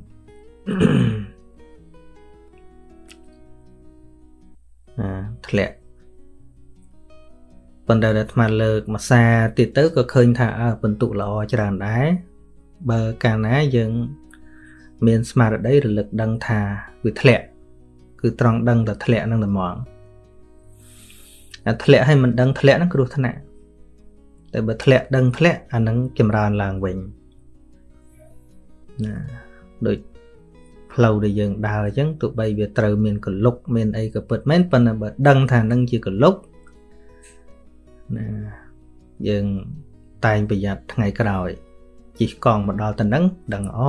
អាធ្លាក់ប៉ុន្តែអាត្មាលើកមួយសាទៀតទៅក៏ឃើញថាអើបន្ទុកល្អច្រើនដែរបើកាលណាយើង មានស្មារតីរលឹកដឹងថាវាធ្លាក់គឺត្រង់ដឹងតែធ្លាក់នឹងតែហ្មងអាធ្លាក់ឲ្យមិនដឹងធ្លាក់ហ្នឹងគ្រោះថ្នាក់តែបើធ្លាក់ដឹងធ្លាក់អានឹងចម្រើនឡើងវិញណាដូចផ្លូវដែលយើងដើរអញ្ចឹងទោះបីវាត្រូវមានកលុកមានអីក៏ពិតមែនប៉ុន្តែបើដឹងថានឹងជាកលុកណាយើងតែងប្រយ័ត្នថ្ងៃក្រោយជិះកង់មកដល់ទៅនឹងដឹងអ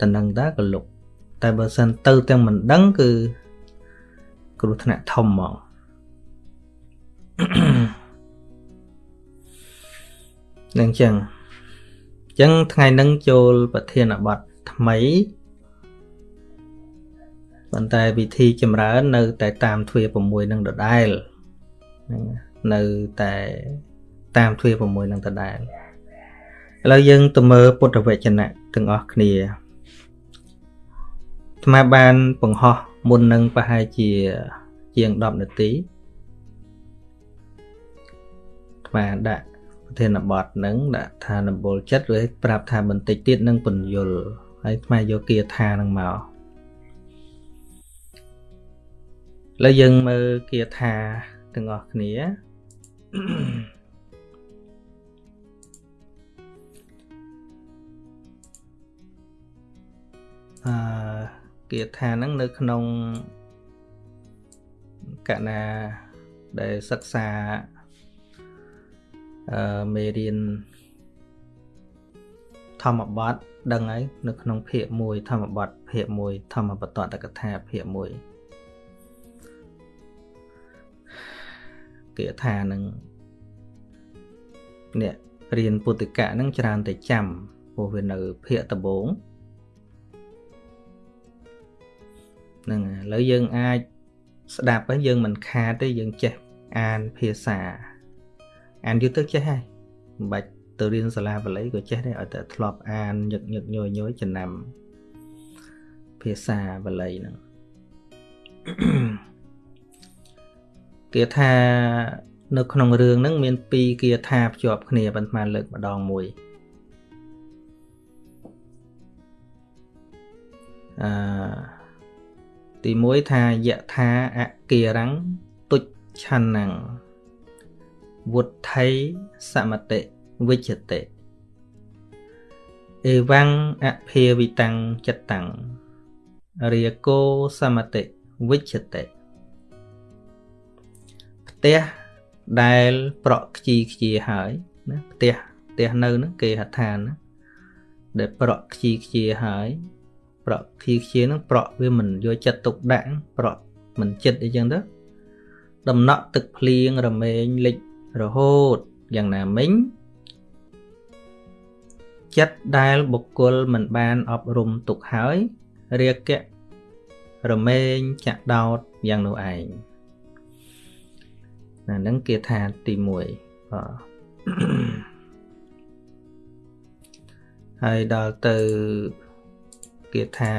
ទៅនឹងតាកលុកតែបើសិនទៅទាំងមិនដឹងគឺគ្រោះថ្នាក់ធំហ្មងនឹងចឹងចឹងថ្ងៃនឹងចូលប្រធានបទថ្មីប៉ុន្តែវិធីចម្រើននៅតែតាមទ្វា6នឹងដដែលហ្នឹងនៅតែតាមទ្វា6នឹងដដែលឥឡូវយើងទៅមើលពុទ្ធវចនៈទាំងអស់គ្នា ថ្មបានបង្ហោះមុននឹងប្រហែលជាជាង10នាទីថ្មដាក់ប្រធានបទនឹងដាក់ថានបុលចិត្តឬប្រាប់ថាបន្តិចទៀតនឹងពន្យល់ហើយថ្មយកគាថានឹងមកឥឡូវយើងមើលគាថាទាំងអស់គ្នាអឺ គាថាហ្នឹងនៅក្នុងកណាដែលសិក្សាអឺមេរៀនធម្មបទដឹងហើយនៅក្នុងភាគ1ធម្មបទភាគ1ធម្មបតតកថាភាគ1គាថានឹងអ្នករៀនពុទ្ធិកៈនឹងច្រើនតែចាំព្រោះវានៅភាគដំបូង ហ្នឹងឥឡូវយើងអាចស្ដាប់ហើយយើងមិនខាតទេយើងចេះអានភាសាអានយូរទៅចេះហើយមិនបាច់ទៅរៀនសាលាបាលីក៏ចេះដែរឲ្យតែធ្លាប់អានញឹកញឹកញយញយចំណាំភាសាបាលីហ្នឹងគេថានៅក្នុងរឿងហ្នឹងមានពីរគាថាភ្ជាប់គ្នាប៉ុន្តែលើកម្ដងមួយអឺ ទី1ថាយថាអគិរੰទុច្ឆន្នੰវុទ្ធិសមតិវិជ្ជតិអេវੰអភិវិតੰចិត្តੰរាគោសមតិវិជ្ជតិផ្ទះដែលប្រក់ខ្ជីខ្ជាហើយណាផ្ទះផ្ទះនៅហ្នឹងគេហៅថាណាដែលប្រក់ខ្ជីខ្ជាហើយ ប្រក់ភីខ្ជានឹងប្រក់វាមិនយកចិត្តទុកដាក់ប្រក់មិនចិត្តអីចឹងទៅដំណក់ទឹកភ្លៀងរមែងលិចរហូតយ៉ាងណាមិញចិត្តដែលបុគ្គលមិនបានអប់រំទុកហើយរាគៈរមែងចាក់ដោតយ៉ាងនោះឯងណានឹងគេថាទី1បាទហើយដល់ទៅ គាថា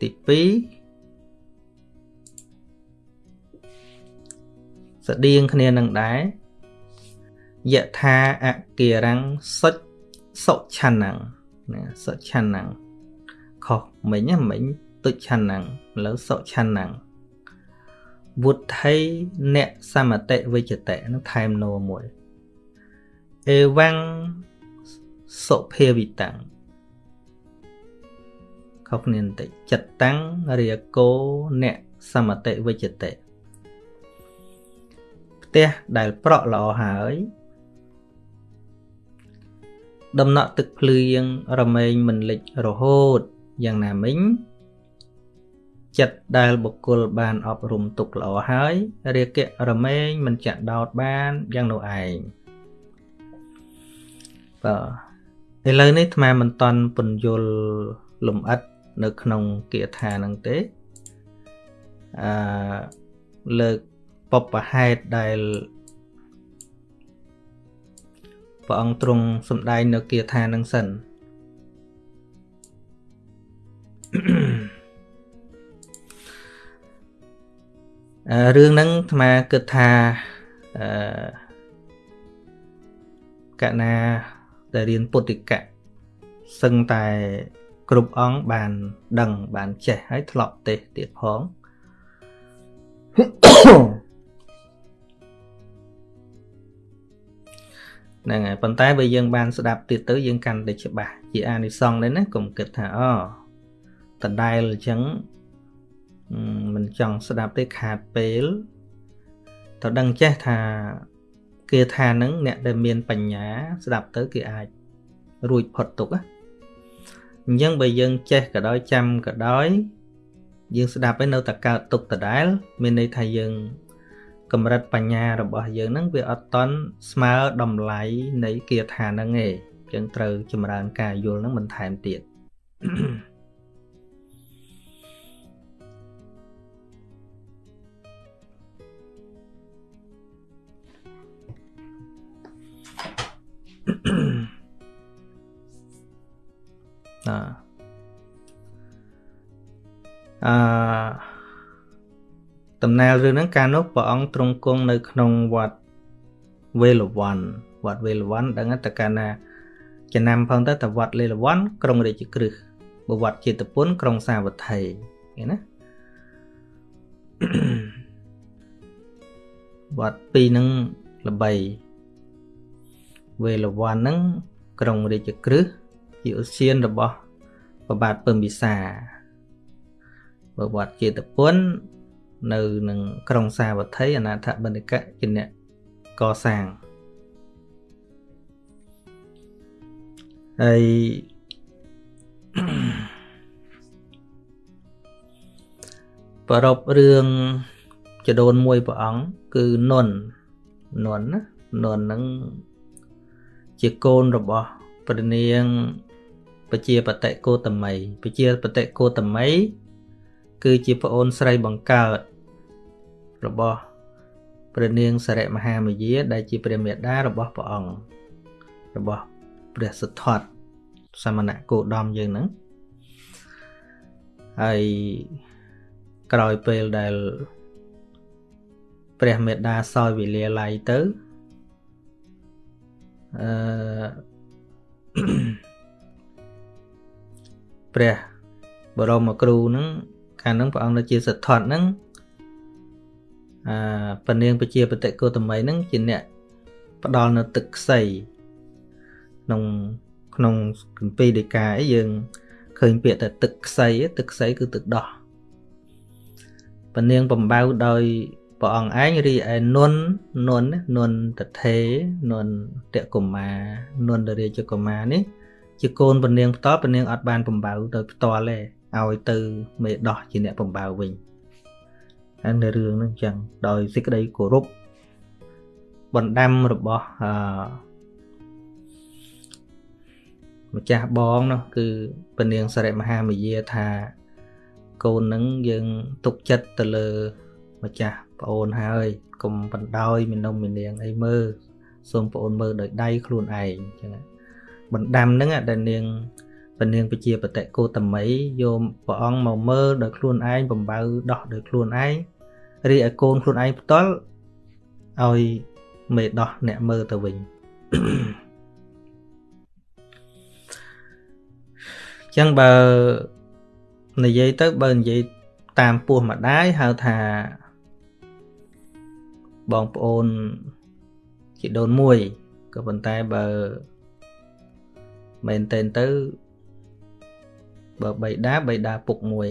ទី2ស្តៀងគ្នានឹងដែរយថាអគិរੰសុចសុឆានੰណាសុឆានੰខុសមិញមិញទុឆានੰឥឡូវសុឆានੰវុទ្ធិអ្នកសមតិវិជ្ជតិនឹងថែមណូមួយអេវੰសុភាវិតੰ ខុសគ្នាបន្តិចចិត្តតាំងរាគោអ្នកសមតិវិជ្ជតិផ្ទះដែលប្រក់ល្អហើយដំណក់ទឹកភ្លៀងរមែងមិនលិចរហូតយ៉ាងណាមិញចិត្តដែលបុគ្គលបានអប់រំទុកល្អហើយរាគៈរមែងមិនចាក់ដោតបានយ៉ាងនោះឯងបាទឥឡូវនេះអាត្មាមិនតន់ពន្យល់លំអិត នៅក្នុងគាថាហ្នឹងទេអឺលើកបបហេតុដែលព្រះអង្គទ្រង់សម្ដែងនៅគាថានឹងសិនរឿងហ្នឹងអាត្មាគិតថាអឺកណាដែលរៀនពុទ្ធិកៈសឹងតែ គ្រប់អង្គបានដឹងបានចេះហើយធ្លាប់ទេសទៀតផងហ្នឹងហើយប៉ុន្តែបើយើងបានស្ដាប់ទៀតទៅយើងកាន់តែច្បាស់ជាអានិសង្សដែរណាកុំគិតថាអូតដែលអញ្ចឹងមិនចង់ស្ដាប់ទេខាតពេលតើដឹងចេះថាគេថានឹងអ្នកដែលមានបញ្ញា ស្ដាប់ទៅគេអាចរួចផុតទុកណា អញ្ចឹងបើយើងចេះក៏ដោយចាំក៏ដោយយើងស្ដាប់ហើយនៅតែកើតទុកដដែល មានន័យថាយើងកម្រិតបញ្ញារបស់យើងហ្នឹងវាអត់តន់ស្មើតម្លៃនៃគាថាហ្នឹងទេអញ្ចឹងត្រូវចម្រើនការយល់ហ្នឹងបន្ថែមទៀតអឺ ដំណើររឿងហ្នឹងកាលនោះព្រះអង្គទ្រង់គង់នៅក្នុងវត្តវេលវ័នវត្តវេលវ័នដឹងតែកាលណាចំណាំផងទៅតែវត្តលេលវ័នក្រុងរាជក្រឹសបវត្តជាតិពុនក្រុងសាវត្ថីឃើញណាវត្តពីរហ្នឹងល្បីវេលវ័នហ្នឹងក្រុងរាជក្រឹស ជាឧស្សាហរបស់ប្របាទពឹមវិសាបវត្តជាតិពុននៅនឹងក្រុងសាវត្ថីអនាថបណ្ឌិកៈជាអ្នកកសាងហើយប្រពរឿងចដូនមួយព្រះអង្គគឺនុននុនណានុនហ្នឹងជាកូនរបស់ព្រះនាង ពជាបតិកោតមីពជាបតិកោតមីគឺជាប្អូនស្រីបង្កើតរបស់ព្រះនាងសរិមហាមយា ដែលជាព្រះមេដារបស់ព្រះអង្គរបស់ព្រះសទ្ធត្ថសមណៈគោដមយើងហ្នឹងហើយក្រោយពេលដែលព្រះមេដាសោយវិលាល័យទៅអឺ ព្រះបរមគ្រូហ្នឹងកាលហ្នឹងព្រះអង្គនៅជាសទ្ធត្ថហ្នឹងអឺពនាងពជាបតិកោតមីហ្នឹងជាអ្នកផ្ដល់នៅទឹកខ្សីក្នុងក្នុងគម្ពីរដីកាអីយើងឃើញពាក្យថាទឹកខ្សីទឹកខ្សីគឺទឹកដោះពនាងបំបៅដោយព្រះអង្គឯងរីឯនុននុននុនតថេនុនតកុមានុនរាជកុមានេះ ជាកូនពនាងផ្ទាល់ពនាងអត់បានបំបៅដោយផ្ទាល់ទេឲ្យទៅមេដោះជាអ្នកបំបៅវិញហើយនៅរឿងហ្នឹងចឹងដោយសេចក្តីគោរពបណ្ដាំរបស់អឺម្ចាស់បងនោះគឺពនាងសរិមហាមយាថាកូននឹងយើងទុកចិត្តទៅលើម្ចាស់ប្អូនហើយកុំបណ្ដោយមាននំមាននាងអីមើលសូមប្អូនមើលដោយដៃខ្លួនឯងចឹង បណ្ដាំហ្នឹងដែលនាងពនាងពជាបតិកោតមីយកព្រះអង្គមកមើលដោយខ្លួនឯងបំបៅដោះដោយខ្លួនឯងរីឯកូនខ្លួនឯងផ្ទាល់ឲ្យមេដោះអ្នកមើលទៅវិញចឹងបើនិយាយទៅបើនិយាយតាមពោះម្ដាយហៅថាបងប្អូនជីដូនមួយក៏ប៉ុន្តែបើ មែនតែនទៅបើបៃតាបៃតាពុកមួយ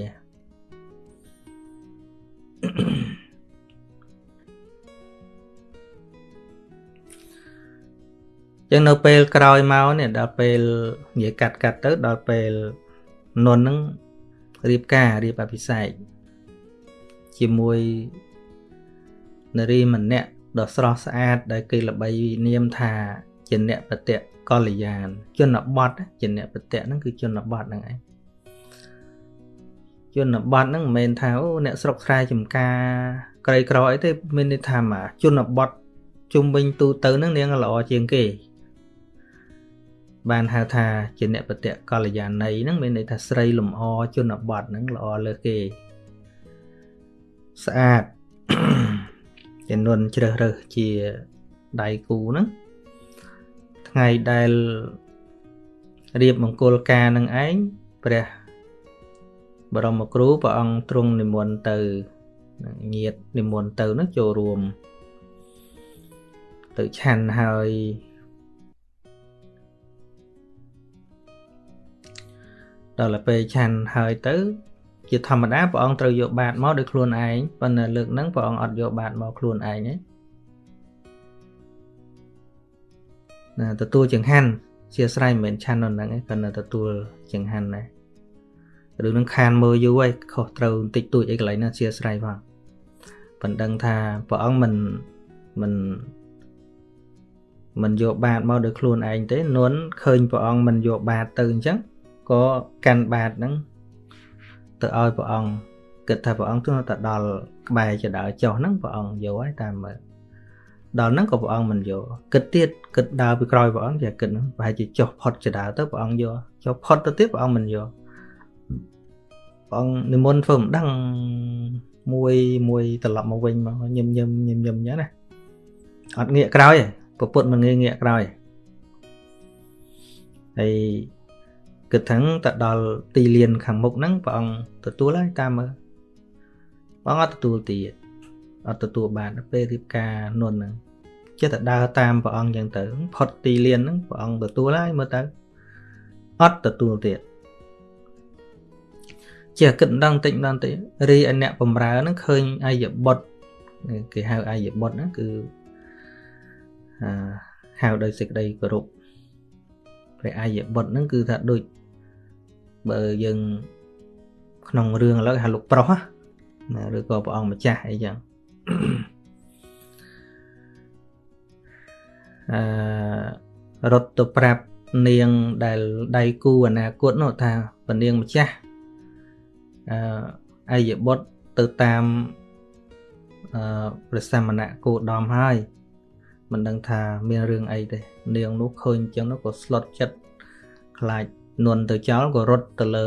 ចឹងនៅពេលក្រោយមកនេះដល់ពេលនិយាយកាត់កាត់ទៅដល់ពេលនុនហ្នឹងរៀបការរៀបអភិសេកជាមួយនារីម្នាក់ដ៏ស្រស់ស្អាតដែលគេល្បីនាមថា ជាអ្នកបតៈកល្យានជនបទជាអ្នកបតៈហ្នឹងគឺជនបទហ្នឹងឯងជនបទហ្នឹងមិនមែនថាអូអ្នកស្រុកស្រែចំការក្រីក្រអីទេមានន័យថាមកជនបទជុំវិញទូទៅហ្នឹងនាងល្អជាងគេ បានហៅថាជាអ្នកបតៈកល្យាណីហ្នឹងមានន័យថាស្រីលំអជនបទហ្នឹងល្អលើសគេស្អាតចំនួនជ្រើសរើសជាដៃគូហ្នឹង ថ្ងៃដែលរៀបមង្គលការនឹងឯងព្រះបរមគ្រូព្រះអង្គទ្រង់និមន្តទៅញាតនិមន្តទៅនោះចូលរួម ទៅឆាន់ហើយដល់ពេលឆាន់ហើយទៅ ជាធម្មតាព្រះអង្គត្រូវយកបាតមកដោយខ្លួនឯងប៉ុន្តែលើកហ្នឹងព្រះអង្គអត់យកបាតមកខ្លួនឯងទេ ទទួលចង្ហាន់ជាស្រ័យមិនមែនឆាន់នៅហ្នឹងទេប៉ុន្តែទទួលចង្ហាន់ដែរឬនឹងខានមើលយូរហើយខុសត្រូវបន្តិចតួចអីកន្លែងណាជាស្រ័យផងប៉ុន្តែថាព្រះអង្គមិនមិនមិនយកបាតមកដោយខ្លួនឯងទេនួនឃើញព្រះអង្គមិនយកបាតទៅអញ្ចឹងក៏កាន់បាតហ្នឹងទៅឲ្យព្រះអង្គគិតថាព្រះអង្គទោះតែដល់ក្បែរចដើចុះហ្នឹងព្រះអង្គយកហើយតាមមើល ដល់ហ្នឹងក៏ព្រះអង្គមិនយកគិតទៀតគិតដើរពីក្រោយព្រះអង្គជាគិតហ្នឹងប្រហែលជាចុះផុតចដើទៅព្រះអង្គយកចុះផុតទៅទៀតព្រះអង្គមិនយកព្រះអង្គនិមន្តធ្វើមិនដឹងមួយមួយត្រឡប់មកវិញមកញឹមញឹមញឹមញឹមអញ្ចឹងណាអត់ងាកក្រោយទេពុទ្ធមិនងាកងាកក្រោយហើយគិតថាទៅដល់ទីលានខាងមុខហ្នឹងព្រះអង្គទទួលហើយតាមមើលព្រះអង្គអត់ទទួលទៀត អត់ទទួលបានពេលរៀបការនុនហ្នឹងចិត្តតែដើរតាមព្រះអង្គចឹងទៅផុតទីលានហ្នឹងព្រះអង្គទទួលហើយមើលទៅអត់ទទួលទៀតជាគិតម្ដងតិចម្ដងតិចរីឯអ្នកបំរើហ្នឹងឃើញអាយបុត្រគេហៅអាយបុត្រហ្នឹងគឺអឺហៅដោយសេចក្តីគោរពព្រះអាយបុត្រហ្នឹងគឺថាដូចបើយើងក្នុងរឿងឥឡូវហៅលោកប្រុសណាឬក៏ព្រះអង្គម្ចាស់អីចឹង អឺរត់ទៅប្រាប់នាងដែលដៃគូអនាគតនោះថាពនាងម្ចាស់អឺអាយបុត្រទៅតាមអឺព្រះសមណៈគោដំហើយមិនដឹងថាមានរឿងអីទេនាងនោះឃើញចឹងនោះក៏ស្លុតចិត្តខ្លាចនន់ទៅចោលក៏រត់ទៅលើ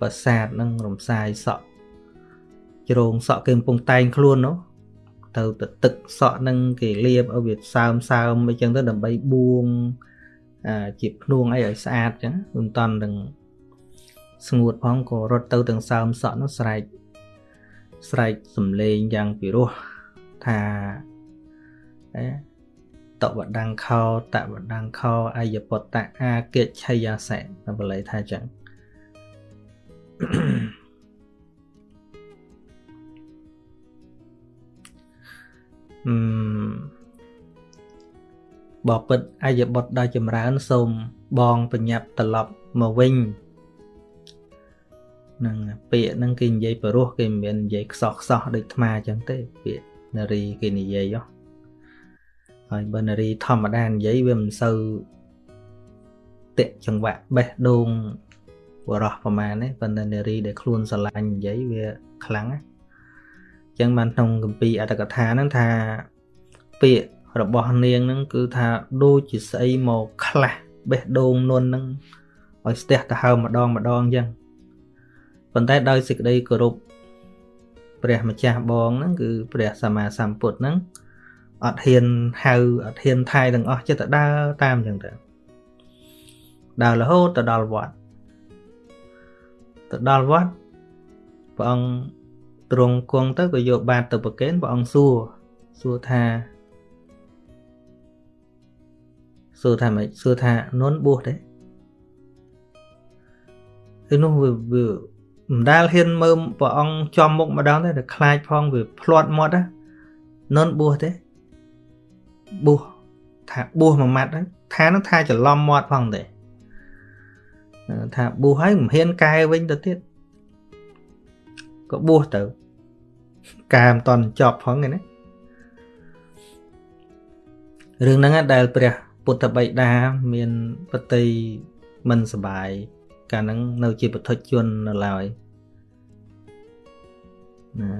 ប្រាសាទនឹងរំសាយសក់ជ្រងសក់គេកំពុងតែងខ្លួននោះ ទៅទៅទឹកសក់នឹងគេលាបឲ្យវាសើមសើមអីចឹងទៅដើម្បីបួងអាជាភ្នួងអីឲ្យស្អាតចឹងមិនតាន់នឹងស្ងួតផងក៏រត់ទៅទាំងសើមសក់នោះស្រែកស្រែកសំលេងយ៉ាងពិរោះថាអេតវដង្ខោតវដង្ខោអយពតៈអាកិច្ឆយាសេតែបល័យថាចឹងអឺ បបិទ្ធអយបុត្រដ៏ចម្រើនសូមបងបញ្ញាប់ត្រឡប់មកវិញនឹងពាក្យហ្នឹងគេនិយាយបរោះគេមិនមែននិយាយខ្សោះខ្សោះដូចថ្មអញ្ចឹងទេពាក្យនារីគេនិយាយហ៎ហើយបើនារីធម្មតានិយាយវាមិនសូវតាក់ចង្វាក់បេះដូងបរោះប្រមាណទេប៉ុន្តែនារីដែលខ្លួនស្រឡាញ់និយាយវាខ្លាំងណាអញ្ចឹងបានក្នុងគម្ពីរអត្តកថាហ្នឹងថាពាក្យ របស់នាងហ្នឹងគឺថាដូចជាស្អីមកខ្លះបេះដូងនុនហ្នឹងឲ្យស្ទះទៅហើម្ដងម្ដងអញ្ចឹងប៉ុន្តែដោយសេចក្តីគោរពព្រះម្ចាស់បងហ្នឹងគឺព្រះសម្មាសម្ពុទ្ធហ្នឹងអត់ហ៊ានហៅអត់ហ៊ានថៃទាំងអស់ចិត្តទៅដើរតាមអញ្ចឹងទៅដើររហូតទៅដល់វត្តទៅដល់វត្តព្រះអង្គទ្រង់គង់ទៅក៏យកបាតទៅប្រគេនព្រះអង្គសួរសួរថា សួរថាម៉េចសួរថានុនបួសទេឯនោះវាវាមិនដែលហ៊ានមើលព្រះអង្គចំមុខម្ដងទេតែខ្លាចផងវាភ្លាត់មាត់ណានុនបួសទេបួសថាបួសមួយម៉ាត់ហ្នឹងថានឹងថាច្រឡំមាត់ផងទេថាបួសហើយមិនហ៊ានកែវិញទៅទៀតក៏បួសទៅកែមិនតន់ចប់ផងឯណារឿងហ្នឹងដែលព្រះ ពុទ្ធបិតាមានបតីមិនសបាយកាលហ្នឹងនៅជាពុទ្ធជននៅឡើយណា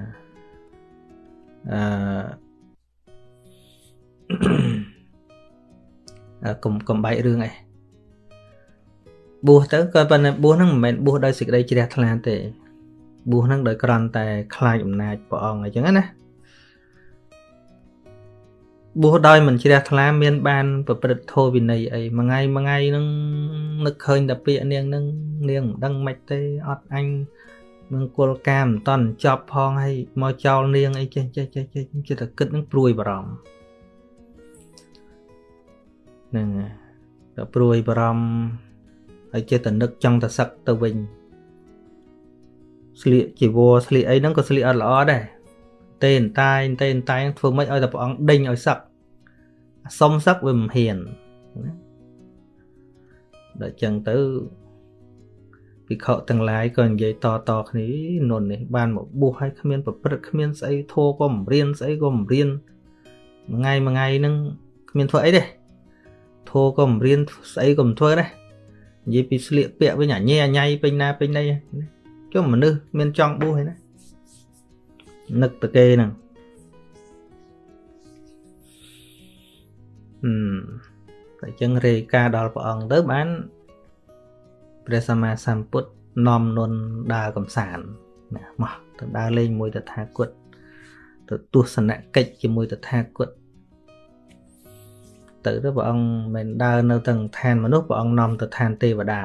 អឺកុំកុំបែករឿងអីបួសទៅក៏ប៉ុន្តែបួសហ្នឹងមិនមែនបួសដោយសេចក្តីជ្រះថ្លាទេបួសហ្នឹងដោយគ្រាន់តែខ្លាចអំណាចព្រះអង្គអញ្ចឹងណា បួសដោយមិនជ្រះថ្លាមានបានប្រព្រឹត្តធម៌វិន័យអីមួយថ្ងៃមួយថ្ងៃហ្នឹងនឹកឃើញតែពាក្យនាងហ្នឹងនាងមិនដឹងមិនទេអត់អញនឹងគល់កាមមិនតន់ចប់ផងហើយមកចោលនាងអីចេះចេះចេះចេះចិត្តតែគិតនឹងព្រួយបារម្ភហ្នឹងតែព្រួយបារម្ភហើយចិត្តតែនឹកចង់តែសឹកទៅវិញស្លៀកជីវរស្លៀកអីហ្នឹងក៏ស្លៀកអត់ល្អដែរ ទេនតែងទេនតែងធ្វើម៉េចឲ្យតែព្រះអង្គដេញឲ្យសឹកសុំសឹកវាមិនហ៊ានណាដល់ចឹងទៅភិក្ខុទាំងឡាយក៏និយាយតតគ្នានុននេះបានមកបួសឲ្យគ្មានប្រព្រឹត្តគ្មានស្អីធោក៏មិនរៀនស្អីក៏មិនរៀនមួយថ្ងៃមួយថ្ងៃហ្នឹងគ្មានធ្វើអីទេធោក៏មិនរៀនស្អីក៏មិនធ្វើដែរនិយាយពីស្លៀកពាក់វិញអញញ៉ៃអញ៉ៃពេញណាពេញណីចុះមនុស្សមានចង់បួសឯណា នឹកទៅគេហ្នឹងហឹមតែចឹងរេការដល់ព្រះអង្គទៅបានព្រះសម្មាសម្ពុទ្ធនាំនុនដើរកំសាន្តណាមកទៅដើរលេងមួយតថាគតទៅទស្សនកិច្ចជាមួយតថាគតទៅទៅព្រះអង្គមិនដើរនៅទាំងឋានមនុស្សព្រះអង្គនាំទៅឋានទេវតា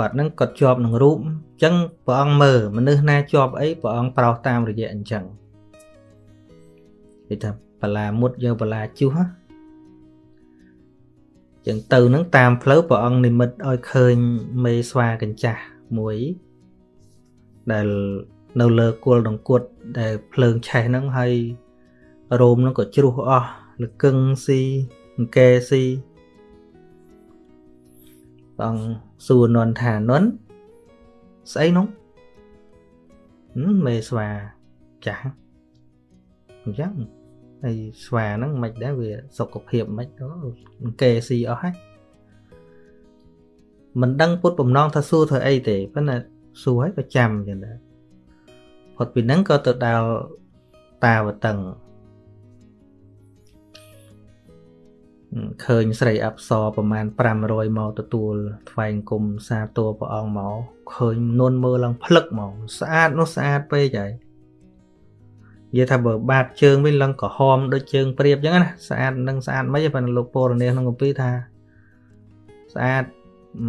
គាត់នឹងគាត់ជាប់នឹងរូបអញ្ចឹងព្រះអង្គមើលមនុស្សណាជាប់អីព្រះអង្គប្រោសតាមរយៈអញ្ចឹងគេថាបលាមុតយកបលាជុះចឹងទៅនឹងតាមផ្លូវព្រះអង្គនិមិត្តឲ្យឃើញមេស្វាកញ្ចាស់មួយដែលនៅលើគល់ដង្គុតដែលភ្លើងឆេះហ្នឹងហើយរោមហ្នឹងក៏ជ្រុះអស់លកឹងស៊ីអង្គែស៊ី បងសួរនន់ថានន់ស្អីនោះមេស្វាចាស់អញ្ចឹងហើយស្វាហ្នឹងមិនដែរវាសុខភាពមិនអង្គែស៊ីអស់ហើយមិនដឹងពុតបំណងថាសួរធ្វើអីទេប៉ុន្តែសួរហើយក៏ចាំចឹងដែរផុតពីហ្នឹងក៏ទៅដល់តាវតឹង ឃើញស្រីអប្សរប្រមាណ500មកទទួលថ្វាយគុំសាទរព្រះអង្គមកឃើញនន់មើលឡើងភ្លឹកមកស្អាតនោះស្អាតពេកហើយនិយាយថាបើបាតជើងវិញឡើងក្រហមដូចជើងព្រាបអញ្ចឹងណាស្អាតនឹងស្អាតមិនប៉ុន្តែលោកពរនេះក្នុងគម្ពីរថាស្អាត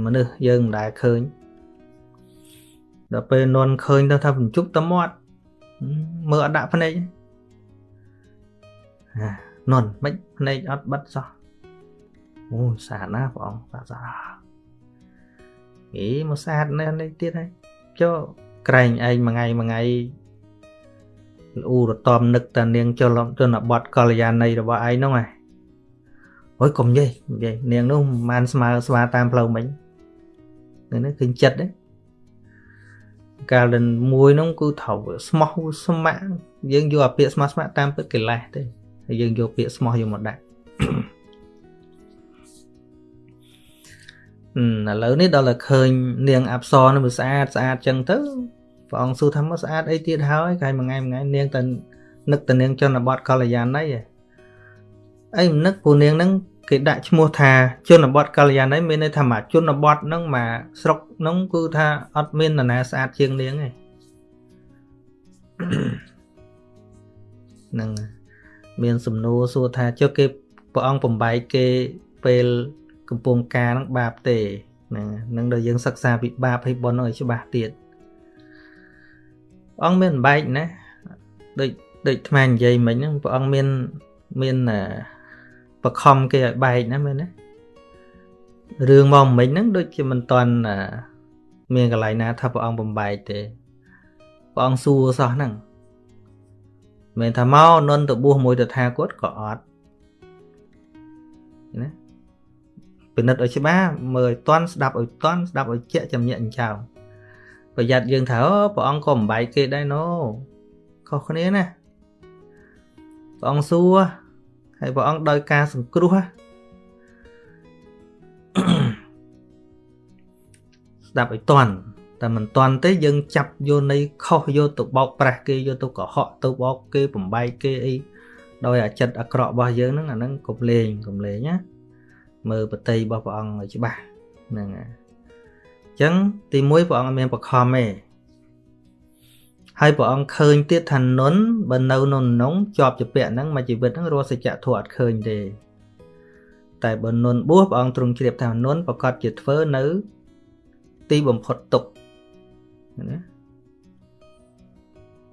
មនុស្សយើងមិនដែលឃើញដល់ពេលនន់ឃើញទៅថាបញ្ជុកតមាត់មើលអត់ដាក់ភ្នែកនន់មិនភ្នែកអត់បិទសោះ អូស្អាតណាស់ព្រះអង្គស្អាតស្អាតអេមកស្អាតនេះនេះទៀតហើយចុះក្រែងឯងមួយថ្ងៃមួយថ្ងៃលូរតំនឹកតានាងចលជនបត់កល្យាណីរបស់ឯងហ្នឹងហ៎អើយកុំនិយាយនិយាយនាងនោះមិនបានស្មើស្វាតាមផ្លូវមិញនេះឃើញចិត្តទេកាលដែលមួយនោះគឺត្រូវស្មោះស្ម័គ្រយើងយកអាពាក្យស្មោះស្ម័គ្រតាមពិតកិលេសទេហើយយើងយកពាក្យស្មោះយកមកដាក់ ឥឡូវនេះដល់តែឃើញនាងអប្សរនោះវាស្អាតស្អាតចឹងទៅព្រះអង្គសួរថាមកស្អាតអីទៀតហើយកាយមួយថ្ងៃមួយថ្ងៃនាងទៅនឹកទៅនាងជនបទកល្យាណីអីមិននឹកពូនាងហ្នឹងគេដាក់ឈ្មោះថាជនបទកល្យាណីមានន័យថាមកជនបទហ្នឹងមកស្រុកហ្នឹងគឺថាអត់មាននរណាស្អាតជាងនាងទេហ្នឹងមានសំណួរសួរថាចុះគេព្រះអង្គបំបែកគេពេល កំពុងការហ្នឹងបាបទេហ្នឹងនឹងដល់យើងសិក្សាពីបាបហើយបុណ្យឲ្យច្បាស់ទៀតព្រះអង្គមានបែកណាដូចដូចថ្មនិយាយមិញហ្នឹងព្រះអង្គមានមានបខំគេឲ្យបែកណាមែនណារឿងមកមិញហ្នឹងដូចជាមិនតន់មានកន្លែងណាថាព្រះអង្គបំបែកទេព្រះអង្គសួរសោះហ្នឹងមិនថាមកនន់ទៅបួសមួយតថាគតក៏អត់ ពិនិត្យឲ្យច្បាស់មើលឲ្យតន់ស្ដាប់ឲ្យតន់ស្ដាប់ឲ្យជាក់ចំញាក់ចោលប្រយ័ត្នយើងថាអូព្រះអង្គក៏បំបែកគេដែរណូខុសគ្នាណាព្រះអង្គសួរហើយព្រះអង្គដោយការសង្គ្រោះស្ដាប់ឲ្យតន់តែមិនតន់ទេយើងចាប់យកនៃខុសយកទៅបោកប្រាស់គេយកទៅកុហកទៅបោកគេបំបែកគេអីដោយអាចិត្តអាក្រក់របស់យើងហ្នឹងអាហ្នឹងកុំលេងកុំលេងណា មើលបតីរបស់ព្រះអង្គឲ្យច្បាស់ហ្នឹងហើយអញ្ចឹងទី1ព្រះអង្គអត់មានបខំទេហើយព្រះអង្គឃើញទៀតថានុនបើនៅនៅក្នុងជាប់ជាពាក់ហ្នឹងមួយជីវិតហ្នឹងរស់សច្ចធម៌អត់ឃើញទេតែបើនុនបួសព្រះអង្គទ្រង់ជ្រាបថានុនប្រកាសជាធ្វើនៅ ទីបំផុតទុកណា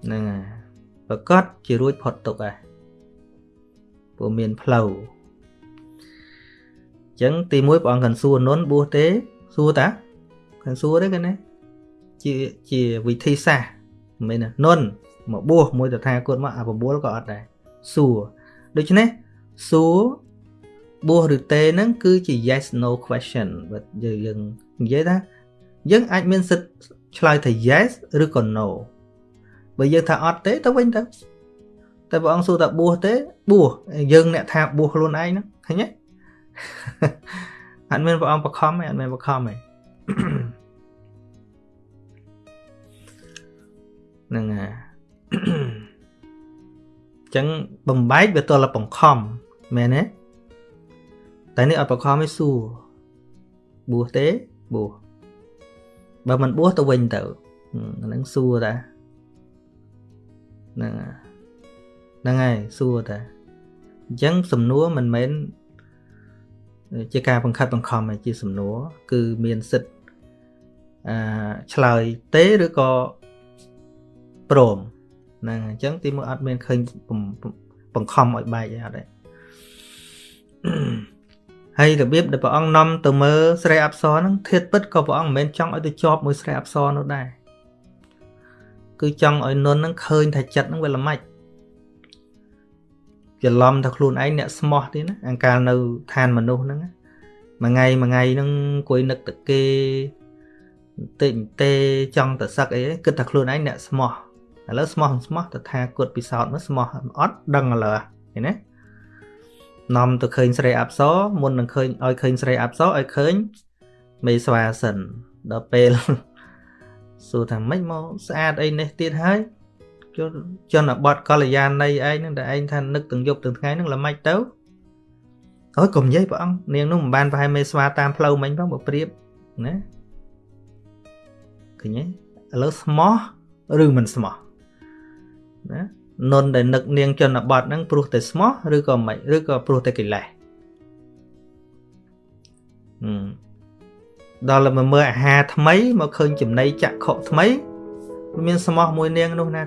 ហ្នឹងហើយប្រកាសជារួចផុតទុកហើយព្រោះមានផ្លូវអញ្ចឹងទី1ព្រះអង្គកាន់សួរនុនបួសទេសួរតាកាន់សួរទេកណាជាជាវិធីសាស្ត្រមិនមែននុនមកបួសមួយតថាគតមកអា9ក៏អត់ដែរសួរដូច្នេះសួរបួសឬទេហ្នឹងគឺជា yes no question បើយើងនិយាយថាយើងអាចមានសិទ្ធឆ្លើយថា yes ឬក៏ no បើយើងថាអត់ទេទៅវិញទៅតែព្រះអង្គសួរថាបួសទេបួសយើងអ្នកថាបួសខ្លួនឯងហ្នឹងឃើញទេ អត់មានព្រះអង្គបខំទេអត់មានបខំទេហ្នឹងហើយចឹងបំបែកវាទល់តែបង្ខំមែនទេតែនេះអត់បង្ខំទេសួរបួសទេបួសបើមិនបួសទៅវិញទៅហ្នឹងសួរតាហ្នឹងហ្នឹងហើយសួរតាអញ្ចឹងសំណួរមិនមែន ជាការបង្ខិតបង្ខំទេជាសំណួរគឺមានសិទ្ធអឺឆ្លើយទេឬក៏ព្រមហ្នឹងអញ្ចឹងទីមួយអត់មានឃើញបង្ខំឲ្យបែកទេអត់ទេហើយរបៀបដែលព្រះអង្គនាំទៅមើលស្រីអប្សរហ្នឹងធាតពិតក៏ព្រះអង្គមិនមែនចង់ឲ្យទៅជាប់មួយស្រីអប្សរនោះដែរគឺចង់ឲ្យនុនហ្នឹងឃើញថាចិត្តហ្នឹងវាល្មិច ច្រឡំថាខ្លួនឯងអ្នកស្មោះទេណាអង្កាលនៅឋានមនុស្សហ្នឹងមួយថ្ងៃមួយថ្ងៃហ្នឹងអង្គុយនឹកតែគេតិចទេចង់តែសឹកអីគិតថាខ្លួនឯងអ្នកស្មោះឥឡូវស្មោះស្មោះទៅថាគាត់ពិសោធន៍មកស្មោះអត់ដឹងឥឡូវឃើញទេនាំទៅឃើញស្រីអប្សរមុននឹងឃើញឲ្យឃើញស្រីអប្សរឲ្យឃើញមេស្វាសិនដល់ពេលសួរថាម៉េចមកស្អាតអីនេះទៀតហើយ ជនបទកល្យាណីឯងហ្នឹងដែលឯងថានឹកទាំងយប់ទាំងថ្ងៃហ្នឹងល្មិចទៅអូយកុំនិយាយព្រះអង្គនាងនោះមិនបានប្រហែលមេស្វាតាមផ្លូវមិញផងបើប្រៀបណាឃើញទេឥឡូវស្មោះឬមិនស្មោះណានុនដែលនឹកនាងជនបទហ្នឹងព្រោះតែស្មោះឬក៏មិនឬក៏ព្រោះតែកិលេសដល់មកមើលអាហារថ្មីមកឃើញចំណីចក្ខុថ្មី មានស្មោះមួយនាងនោះណា